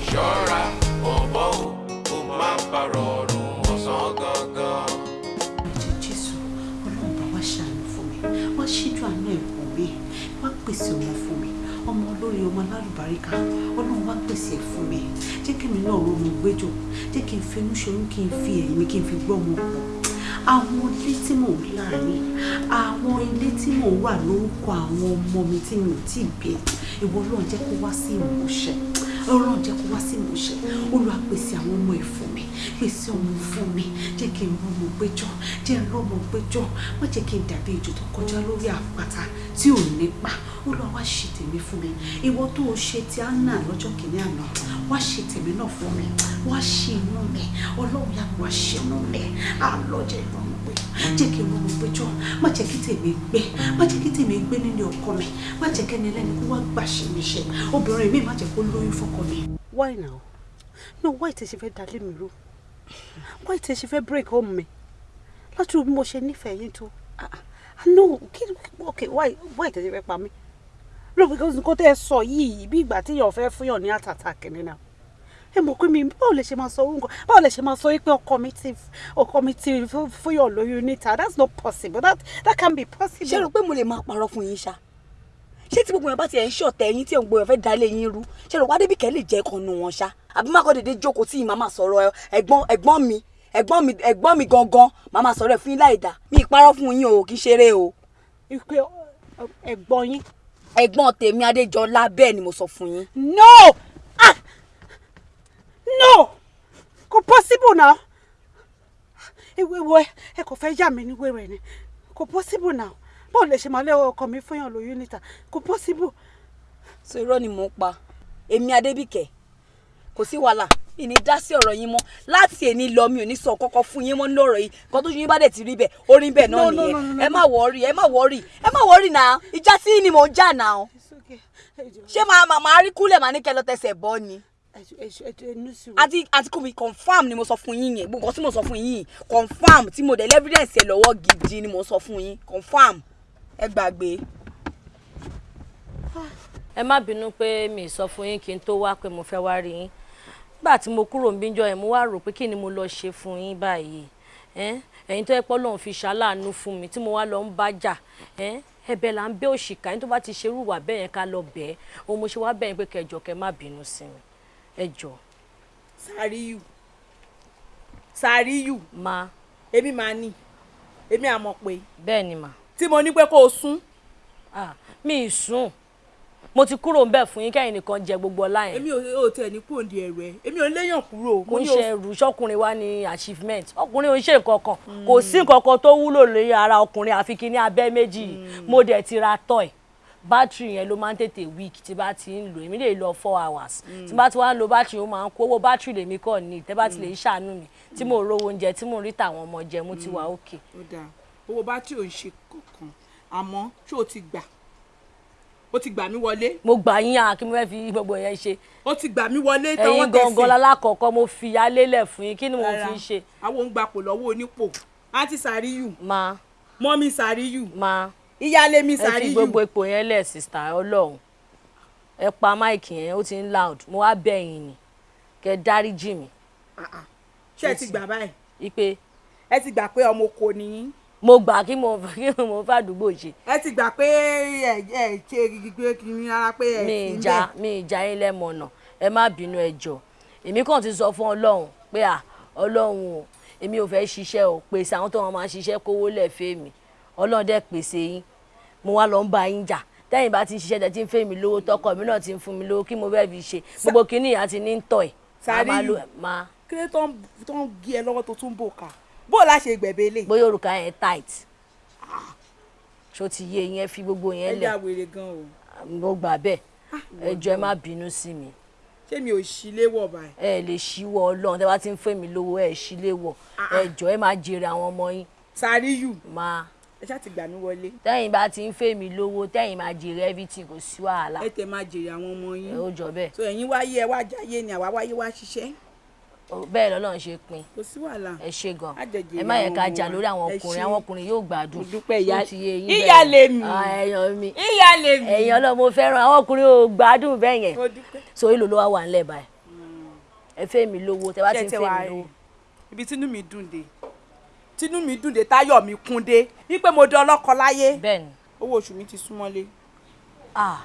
Ṣọ́ra bọ̀bọ̀ o, kó má parọ́ ọ̀run ọ̀sán gangan. jésù ọlọ́run bá wá ṣàánú fún mi wá ṣíjú àánú ẹ̀ wò mí wá pèsè ọmọ fún mi ọmọ olórí ọmọ alálùbáríkà. Ọlọ́run wá pèsè ẹ̀ fún mi. Jẹ́ kí mi náà ronú gbẹ́jọ́. Jẹ́ kí n finú ṣoyún kí n fi ẹ̀yìn mi kí n fi gbọ́ ọmọ pọ̀. Àwọn ilé tí mò ń láàárín àwọn ilé tí mò ń wà lórúkọ àwọn ọmọ mi tí mi ò tí ì bí ìwọ ọlọ́run jẹ́ kó wá sí ìmúṣẹ. Ọlọ́run jẹ́ kó wá sí ìmúṣẹ. Olúwa pèsè àwọn ọmọ ẹ̀ fún mi pèsè ọmọ fún mi. Jẹ́ kí n rọmọ gbẹ́jọ́ jẹ́ n rọmọ gbẹ́jọ́ má jẹ́ kí n dàbí ejò tó kọjá lórí àpáta tí ò nípa olúwa wá ṣe tèmi fún mi. Ìwọ tó o ṣe ti anna lọ́jọ́ kìíní àná wá ṣe tèmi náà fún mi. Wá ṣe inú mi. Ọlọ́run yà wá ṣe inú mi. Àlọ́jẹ̀ pé jẹ́ kí n rọmọ gbẹ́jọ́ má jẹ́ kí tèmi gbé. Má jẹ́ kí tèmi gbé nílé ọkọ mi. Má jẹ́ kẹ́ni ẹlẹ́ni kó wá gbà ṣe mi ṣe. Obìnrin mi má jẹ́ kó lóyún fọ́kọ mi. why now? No why tẹ ṣe fẹ́ dalé mi rú why tẹ ṣe fẹ́ break home mi? Láti bí mo ṣe nífẹ̀ẹ́ yín tó. Ah, ah, no kí ok why why tẹ ṣe fẹ́ pa mí? No because nǹkan tẹ́ ẹ sọ yìí bí ìgbà tí èèyàn fẹ́ fúnyàn ní àtàtà kìnìún náà ẹ mọ̀ pé mi báwo lè ṣe máa sọ orúkọ báwo lè ṣe máa sọ pé ọkọ mi ti ọkọ mi ti fún- fúnyàn lóyún níta? That's not possible. That that can be possible. ṣé rò pé mo lè máa parọ́ fún yín ṣá ṣé tí gbogbo yẹn bá ti ẹ̀ ń ṣọ̀tẹ̀ yín tí ń gbogbo yẹn fẹ́ dalé yín rú? Ṣé rò wá débìkẹ́ lè jẹ́ kan nu wọn ṣá? Àbí má kọ́ dédé jókòó tí ìmọ̀ máa sọ̀rọ̀ ẹ̀gbọ́n ẹ̀gbọ́n mi ẹ̀gbọ́n mi ẹ̀gbọ́n mi gangan màá máa sọ̀rọ̀ ẹ̀ fún yín láì dá mi ìparọ́ fún yín o kì í ṣeré o. ìpè ẹ̀gbọ́n yín. ẹ̀gbọ́n tèmi adéjọlá bẹ́ẹ̀ ni mo sọ fún yín. no! Ah! No! Kò possible now. Ìwé wo ẹ kò fẹ́ yà mí ní wẹ́rẹ́ ni. Kò possible now báwo lè ṣe máa lé ọkọ mi fúnyàn lóyún níta? Kò possible. so irọ́ ni mò ń pa. Èmi adébìkẹ́ kò sí wàhálà. Ìní dá sí ọ̀rọ̀ yín mọ́. Láti èní lọ mi ò ní sọ kọ́kọ́ fún yín mọ́ lọ́rọ̀ yìí. Kan tó yín bá dẹ̀ ti rí bẹ́ẹ̀ orí bẹ́ẹ̀ náà nìyẹn. ẹ má wọ́ọ̀rì ẹ má wọ́ọ̀rì ẹ má wọ́ọ̀rì náà ìjà sí ni mò ń jà náà ṣé màá màá rí kúlẹ̀ màá ní kẹ́ lọ tẹsẹ̀ bọ́ ni? Àti àti kò mi confam ni mo sọ fún yín yẹn. Gbogbo tí mo sọ fún yín confam tí mo dẹ̀ evidence ẹ lọ́wọ́ gidi ni mo sọ fún yín. Confam ẹ gbàgbé. ẹ má bínú pé mi sọ fún yín kí n tó wá pé mo fẹ́ wá rí yín. Nígbà tí mo kúrò níbí jọ yẹn mo wá rò pé kí ni mo lọ ṣe fún yín báyìí. Ẹ̀yin tó yẹ pé Ọlọ́run fi ṣàláàánú fún mi tí mo wá lọ ń bá jà ẹ̀bẹ̀ là ń bẹ̀ òṣìkà. Yín tó bá ti ṣerú wà bẹ́ẹ̀ yẹn ká lọ bẹ̀ ẹ́. Òun mo ṣe wá bẹ̀ yín pé kẹjọ kẹ má bínú sí mi. Ẹ jọ. Sàríyù. Sàríyù. Ma. Èmi máa ní. Èmi àmọ̀ pé. Bẹ́ẹ̀ ni mà. Tí mo ní pé kó o sún. Ah, mi ì sùn mo ti kúrò ń bẹ̀ fún yín kẹ́yìn nìkan jẹ gbogbo ọlá yẹn. èmi ò tẹ̀ ní ní ẹ̀rọ ẹ̀. Èmi ò léyàn kúrò. kò ń ṣe ẹrù ṣọkùnrin wa ní achievement. Ọkùnrin ò ń ṣe nǹkan kan. Kò sí nǹkan kan tó wúlò lórí ara ọkùnrin àfi kí ní abẹ́ méjì. Yìí mo dẹ̀ ti ra toy. Bátìrì yẹn ló máa ń tètè weak tí bá ti ń lò. Èmi lè lọ four hours. Tí bá ti wá lo bátìrì ó máa ń kó. Owó bátìrì lèmi kọ́ ní tẹ́ bá ti lè ṣàánú mi. Tí mo rówó oúnjẹ tí mo rí tàwọn ọmọ jẹ mo ti wà òkè. ó dáa owó bátìrì ò ń ṣe kankan àmọ́ ṣé o ti gbà o ti gbà mí wọlé. mo gbà yín à kí mo fẹ́ fi gbogbo yẹn ṣe. o ti gbà mí wọlé tọwọ́ ẹ̀yin gangan lálákọ̀ọ́kọ́ mo fi yálé lẹ̀ fún yín kí ni mo fi ṣe. àwọn ń gbapò lọ́wọ́ onípò àǹtí sàríyù. ma mọ́mí sàríyù. ma ìyáálé mi ẹ fi sàríyù. gbogbo ipò yẹn lẹ̀ sista ọlọ́run ẹ pa máìkì yẹn ó ti ń loud mo wá bẹ̀ yín ni kẹ́ dáríjì mi. ṣé ẹ ti gbà báyìí. ipe ẹ ti gbà pé ọmọ oko ni yín. Mo gbà kí mo kí mo fàdúgbò ṣe. ẹ ti gbà pé ẹ ẹ ṣe gbígbé kiri rárá pé ẹ mi fi ń ìjà bẹ̀. mi ìjà yín lẹ́mọ̀nà. Ẹ má bínú ẹ jọ̀ọ́. Èmi kàn ti sọ fún ọlọ́run pé à ọlọ́run o èmi ò fẹ́ ṣiṣẹ́ o. Pèsè àwọn tó wọn máa ṣiṣẹ́ kówó lẹ̀ fẹ́ mi. Ọlọ́run dẹ̀ pèsè yín. Mo wá lọ ń bá yín jà. Tẹ́yìn bá ti ń ṣiṣẹ́ tẹ́ ti ń fẹ́ mi lówó tọkọ mi náà ti ń fún mi lówó kí mo fẹ́ fi ṣe? Gbogbo kínní ìyá ti ní ń tọ̀ ẹ̀. Sàríyù máa kí ló tó ń gé ẹ lọ́wọ́ tó tún bò ká bó o lá ṣe gbẹ̀bẹ̀ lè. bóyá òrùka yẹn tight ṣó ti yé yẹn fi gbogbo ẹ yẹn lẹ̀ wèrè gan o. mo gbà bẹ́ẹ̀ ẹ jọ̀ọ́ ẹ má bínú sí mi ṣé mi ò ṣí léwọ̀ báyìí. ẹ lè ṣíwọ́ ọlọ́run tẹ́ bá ti ń fẹ́ mi lówó ẹ ṣílé wọ̀ ẹ jọ̀ọ́ ẹ máa jèrè àwọn ọmọ yín. Sàríyù. máa ẹ ṣáà ti gbà mí wọlé. tẹ́yìn bá ti ń fẹ́ mi lówó tẹ́yìn máa jèrè everything kò sí wàhálà. ẹ tẹ máa jèrè àwọn ọmọ yín. ẹ ó jọ bẹ́ẹ̀. so ẹ̀yin wáyé ẹ wá jáyé ni àwa wáyé wá ṣiṣẹ́. Bẹ́ẹ̀ lọ́lọ́run ṣe pín kò sí wàhálà. ẹ ṣe gan ẹ má yẹ ká jà lórí àwọn ọkùnrin àwọn ọkùnrin yóò gbádùn. Ó ti yé yín ìyá bẹ́ẹ̀. lèmi. Ah, ẹ̀yàn mi ìyá lèmi. ẹ̀yìn ọlọ́run mo fẹ́ràn àwọn ọkùnrin ò gbádùn bẹ́ẹ̀ yẹn so èlò ló wá wà nílẹ̀ báyìí ẹ fẹ́ mi lówó tẹ bá ti ń fẹ́ mi lówó ibi tínú mi dùn dé tínú mi dùn dé táyọ̀ mi kún dé wípé mo dán ọlọ́kọ láyé. owó oṣù mi ti súnmọ́lé. ah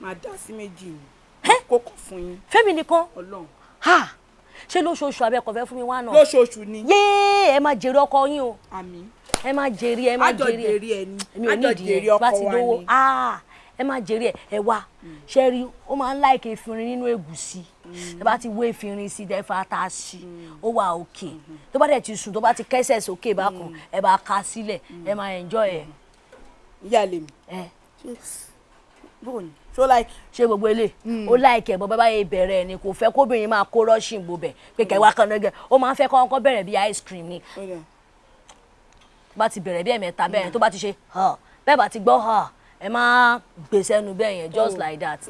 máa dá sí méjì kókò fún yín. fẹ́mi nìkan ọlọ́run. Ṣé lóṣooṣù abẹ́kọ̀ fẹ́ fún mi wá náà. lóṣooṣù ni. yéé ẹ máa jèrè ọkọ yín o. Àmín. ẹ máa jèrè ẹ máa jèrè. ẹ èmi ò ní Àjọ ìdí jèrè yẹn bá ti ni. ah ẹ máa jèrè ẹ. Ẹ wá. Ṣe rí ó máa ń láìka efinrin nínú ẹ̀gúsí ẹ bá ti wé efinrin sí ẹ fa ata sí ó wà òkè tó bá dẹ̀ ti sùn tó bá ti kẹ́sẹ̀ sókè bákan ẹ bá ka sílẹ̀. Ẹ máa enjoy ẹ. ìyá lèmi. ẹ. Bóòní ṣó láì. ṣé gbogbo ilé ó láìkẹ bọ́ bábá yẹn bẹ̀rẹ̀ ni kò fẹ́ kóbìnrin máa kó rọ́ọ̀ṣìn bò bẹ̀. Pé kẹwàá kan náà gẹ̀ ó máa ń fẹ́ kọ́kọ́ bẹ̀rẹ̀ bí ice cream ni. Bá ti bẹ̀rẹ̀ bí ẹ̀mẹ́ta bẹ́ẹ̀ yẹn tó bá ti ṣe ha bẹ́ẹ̀ bá ti gbọ́ ha ẹ má gbèsè ẹnu bẹ́ẹ̀ yẹn just like that.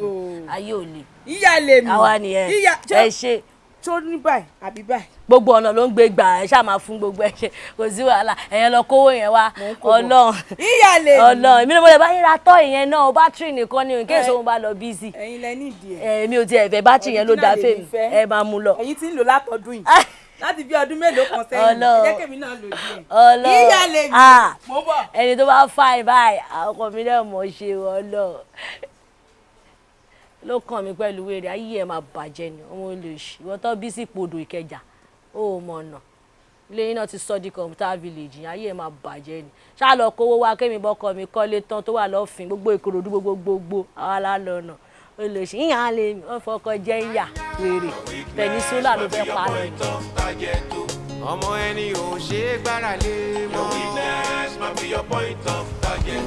Ayé ò le. ìyá lèmi. àwa nìyẹn. Ẹ ṣe tó ní báyìí àbí báyìí. gbogbo ọ̀nà ló ń gbé gbà ẹ ṣáà máa fún gbogbo ẹ ṣe kò sí wàhálà ẹ̀yẹn lọ kówó yẹn wá ọlọ́run ìyá lèmi. ọlọ́run èmi ni mo lè bá yín ra tọ́ ìyẹn náà bátìrì nìkan ni nǹkan èso bá lọ bíìsì. ẹ̀yin lẹ ní ìdí ẹ. èmi ò tiẹ̀ fẹ́ bátìrì yẹn ló dáa fèmí ẹ máa mú lọ. ẹ̀yin tí ń lò látọdún yìí láti bí ọdún mélòó kan sẹ́yìn jẹ́ kèmi náà lò díẹ̀. lèmi. Ah, mo bọ̀. ẹni tó bá fà ẹ báyìí àwọn ọkọ mi náà mọ̀ ṣe ọlọ́run ló kàn mí pẹ̀lú wèrè ayé ẹ̀ máa bàjẹ́ ni ọmọ olè ṣì ìwọ́n tó bí sí podò ìkẹjà ó mọ̀ ọ̀nà. Ilé yín náà ti sọ di computer village yẹn ayé ẹ̀ máa bàjẹ́ ni. Ṣáà lọ kówó wá kémi bọ́kọ mi kọ́lé tán tó wà lọ́fìn gbogbo ìkòròdú gbogbo gbogbo àwa la lọ́nà olè ṣì ìyá lè wọ́n fọkọ jẹ́ ìyà wèrè. Pẹ̀nísúlà ló fẹ́ pa lọ. ọmọ ẹni ò ṣe é gbára lé mọ́. your weakness might be your point of target.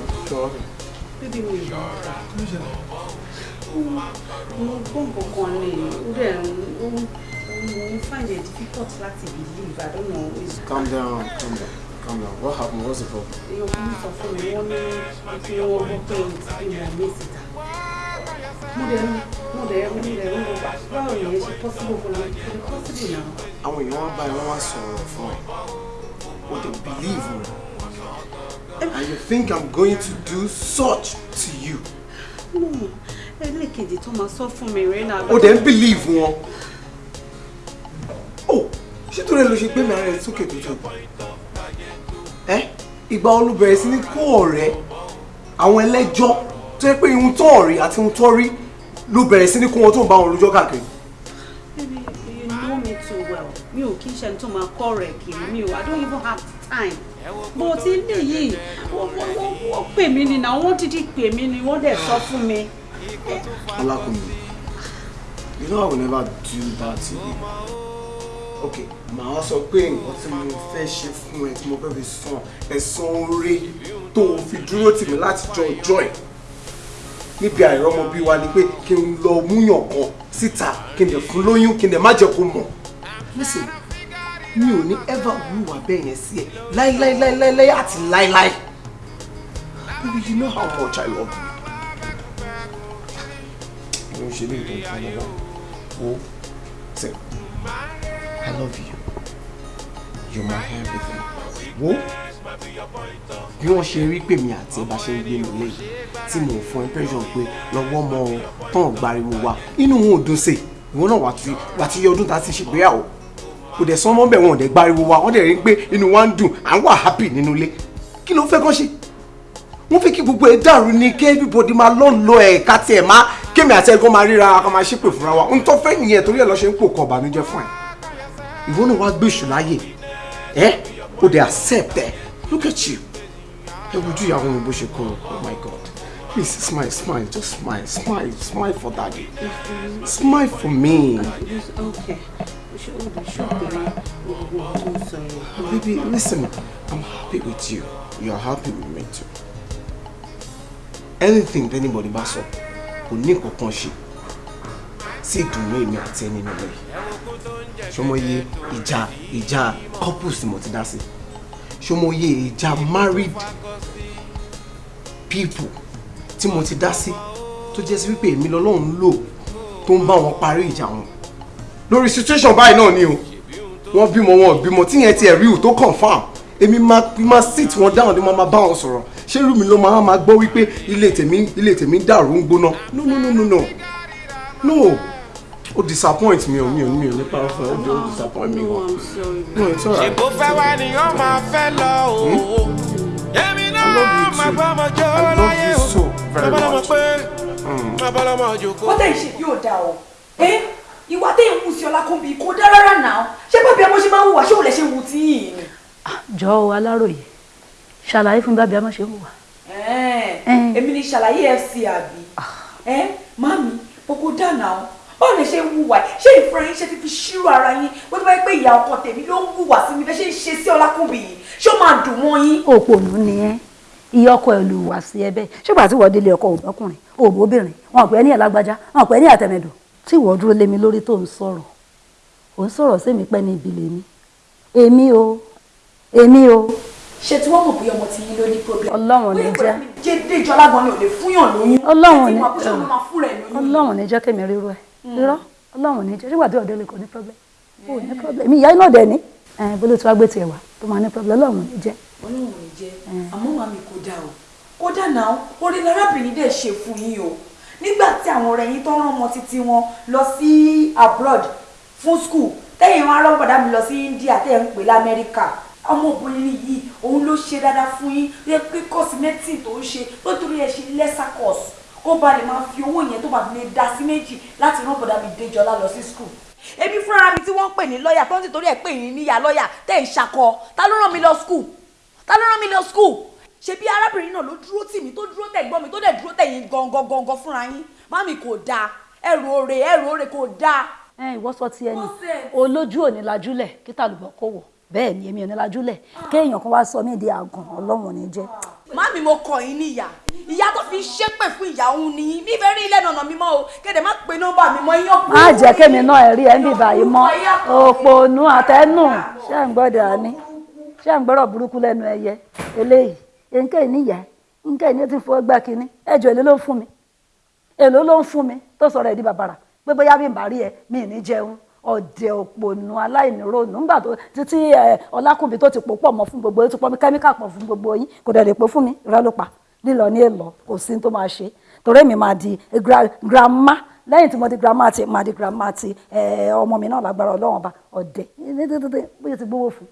Mo gbọ́ nǹkan kan ní ó dẹ̀ ń ó ń find it difficult láti believe I don't know. it's- Calm down, calm down, calm down. What happened? What's the problem? èèyàn kan sọ fún mi wọ́n ní kí wọ́n gbọ́ pé wọn ní síta. mo dẹ̀ mo dẹ̀ mo dẹ̀ wo báwo ni ẹ ṣe possible fún mi ní possible náà. Àwọn èèyàn wá báyìí wọ́n wá sọ̀rọ̀ fún ẹ. O dey believe me. And you think I'm going to do such to you? no ẹlẹ́kejì tó máa sọ fún mi rẹ̀ náà. O dẹ̀ ń believe wọn. Oh, ṣé tó rẹ ló ṣe gbé mi ara ẹ sókè tó tó? Ẹ ìgbà wo ló bẹ̀rẹ̀ sí ní kó ọ̀rẹ́ àwọn ẹlẹ́jọ́ tó yẹ pé ihun tó ọ̀rí àti ihun tó rí ló bẹ̀rẹ̀ sí ní kó wọn tó ń bá wọn lójọ́ káàkiri. You know me too well. Mi ò kí ń ṣe ẹni tó máa kọ́ rẹ̀ kiri mi o. I don't even have time. Bó ti lè yìí, wọ́n pè mí ni náà, wọ́n dídí pè mí ni, wọ́n dẹ̀ sọ fún mi. Ọlákùnrin, you know I will never do that to you. Okay, wá sọ pé nǹkan tí mo fẹ́ ṣe fún ẹ tí mo fẹ́ fi san ẹ̀san oore tó o fi dúró tì mí láti jọ ọjọ́ ẹ̀. Níbi àìrọ́mọbí wa ni pé kí n lọ múyàn kan síta kí n dẹ̀ fún lóyún kí n dẹ̀ má jẹ́ kó mọ̀. Listen, mi ò ní ever wúwà bẹ́ẹ̀ yẹn sí ẹ láíláíláíláí àti. Baby, you know how much I love you. Ló ń ṣe ní ìtọ́jú ọmọ ṣe I love you. You're my everything. Wo bí wọ́n ṣe rí pèmí àti ẹ bá ṣe ń gbé mi lé tí mo fún impression pé lọ́wọ́ mọ tán gbariwo wa inú wọn ò dùn sí. Ìwọ náà wà tí yẹ ọdún tá a ti ṣègbéyàwó kò dẹ̀ sọ́mọ́ bẹ̀ wọ́n dẹ̀ gbariwo wa wọ́n dẹ̀ rí pé inú wa ń dùn. À ń wà happy nínú ilé. Kí ló fẹ́ kán ṣe wọ́n fi kí gbogbo ẹ̀ dàrú ni kí everybody máa lọ́n lọ ẹ̀ ká tiẹ̀ má kémi àti ẹ̀gbọ́n máa ríra ká máa ṣépè fúnra wa. Ń tọ́ fẹ́ nìyẹn torí ẹ̀ lọ́ ṣe ń pò kọ́ ọ̀bànújẹ́ fún ẹ̀. Ìwọ náà wá gbé ìṣù láyè. Ẹ o dey accept ẹ. Look at you. Ẹ wojú ìyàwó mi bó ṣe kọ oh my god. Please smile smile just smile smile smile for daddy. Smile for me. Okay. Tó baby listen i'm happy with you. You are happy with me too anything anybody bá sọ kò ní nǹkan kan ṣe. Sí ìdùnnú èmi àti ẹni nínú rẹ ṣọmọye ìjà ìjà couples mo ti dá sí? Ṣọmọye married people tí mo ti dá sí? Tó jẹ́ sí wípé èmi lọ́lọ́run lò tó ń bá wọn parí ìjà wọn. Situation báyìí náà ni o. Wọ́n bímọ wọn ò bímọ. Tíyẹn ti ẹ̀ rí o tó confam èmi máa sit wọn down ni mo máa bá wọn sọ̀rọ̀ ṣé irú mi ló máa máa gbọ́ wípé ilé tèmi ilé tèmi dàrú ń gbóná no no no no no no ó disappoint mi ò mi ò mi ò nípa ọ̀fẹ́ ó ó disappoint mi gan no it's alright. ṣèbó fẹ́ wá ni ó máa fẹ́ lọ o. èmi náà máa gbọ́ ọmọ jọ láyé o. much. pé lọ́mọdé jòkó. wọ́n tẹ̀ ṣe yóò dáa o ẹ́ ìwà tẹ̀ ń wù sí ọlákùnbí kò dá rárá náà ṣé bábí ọmọ ṣe máa ń wùwà ṣé òun lè ṣe wù tí yìí ni. jọ o aláròye ṣàlàyé fún bábí ọmọ ṣe ń wà. Èmi ni ṣàlàyé fc àbí? Ẹ mami gbogbo dáná o báwo lè ṣe ń wùwà ṣé ìfúnra yín ṣe ti fi ṣírò ara yín? Bó tó bá yẹ pé ìyá ọkọ tèmi ló ń wùwà sí mi bẹ́ẹ̀ ṣe ń ṣe sí ọlákùnbí yìí ṣé ó máa dùn mọ́ yín. òpònú ni ẹ. Iye ọkọ ẹ lù wá sí ẹbẹ ṣùgbọ́n àti wọ́n délé ọkọ òbọ́kùnrin òbóbìnrin wọn pẹ́ ní ẹ̀lágbájá wọn pẹ́ ní àtẹ̀mẹ̀dọ̀? Tí ìwọ dúró lé mi lórí tó ń sọ̀rọ̀ ò ń sọ̀rọ̀ sí mi pẹ́ ní ibi lèmi èmi o èmi o. ṣé tí wọ́n mọ̀ bí ọmọ tí yín ló ní problem. ọlọ́run ní jẹ́. jẹ́ déjọ́ alágbọ̀n ni ò lè fúnyàn lóyún. ọlọ́run ní ti ṣe lóyún. ọlọ́run ní jẹ́ kémi rírú ẹ̀. Rírọ́ ọlọ́run ní jẹ́. Ṣùgbọ́n àti ọ̀dọ́ lè kò ní problem? Ó ní problem. Èmi ìyá iná dẹ̀ ní ẹ̀ bó ló ti wá gbé tiẹ̀ wá tó máa ní problem? Ọlọ́run ní jẹ́. ọlọ́run ní jẹ́. Àmọ́ màmí kò dáa o. Kò dáa náà. Orí lárábìnrin dẹ̀ ṣe fún yín o. Nígbà tí àwọn ọ̀rẹ́ yín tó rán ọmọ títí wọn lọ sí abroad fún school tẹ́yìn wọn arọ́bọ̀dá mi lọ sí India tẹ́yìn ń pè lamẹ́ríkà ọmọbìnrin yìí òun ló ṣe dáadáa fún yín. Yẹ pé kọ́símẹ́tì tó ń ṣe tó torí ẹ̀ ṣe lẹ́sà kọ́ọ̀sì kó ba lè máa fi owó yẹn tó bá lè dá sí méjì láti rán bọ̀dá mi déjọlá lọ sí school. èmi fúnra mi tí wọ́n ń pè ní lọ́ọ̀yà tó ń sì torí ẹ̀ pè yín níyà lọ́ọ̀yà tẹ̀ ń ṣakọ. Ta ló rán mi lọ school? Ta ló rán mi lọ school? Ṣebí arábìnrin náà ló dúró tì mí tó dúró tẹ̀gbọ́n mi tó dẹ̀ dúró tẹ̀yìn gangan gangan fúnra yín? Mami kò dáa ẹrù òrè ẹrù òrè kò dáa. ẹ ìwọ sọ ti ẹni. Olójú ò ní lajúlẹ̀ kí tàlùbọ̀ kò wọ̀ bẹ́ẹ̀ ni èmi ò ní lajúlẹ̀ kéèyàn kan wá sọ mí di àgàn ọlọ́run ní jẹ́. mami mo kọ yín níyà ìyá. Tó fi ṣépè fún ìyá òun ni mi fẹ́ rí ilé nànà mi mọ́ o. Kéde má pe nọ́mbà mi mọ́ iyán kú. má jẹ́ kémi náà ẹ̀rí ẹ̀ ń bì báyìí mọ́. Òpònú àtẹnu. Ṣé ń gbọ́dọ̀ àní ṣé ń gbọ́rọ̀ burúkú lẹ́nu ẹyẹ? Eléyìí. Nǹkan ìníyà nǹkan ìní ti fọ́ gbá kínní? Ẹjọ́ èlé ló ń fún mi? Èló ló ń fún mi? Tó sọ̀rọ̀ ẹ̀ di bàbàrà. Pé bóyá bí n bá rí ẹ mi ì ní jẹun ọ̀dẹ̀ òpònú aláìníròònù nígbà tó títí ọlákùnrin tó ti pò pọ̀ mọ́ fún gbogbo yín tó pọ̀ mí kẹ́míkà pọ̀ fún gbogbo yín kò dẹ̀ lè pò fún mi. Pa. Lílọ ní èlọ kò sí tó máa ṣe. Torí èmi máa di grandma. Lẹ́yìn tí mo di grandma ti máa di grandma ti ọmọ mi náà lágbára ọlọ́run ọba. Ọ̀dẹ̀. Bóyá ti gbówó fún.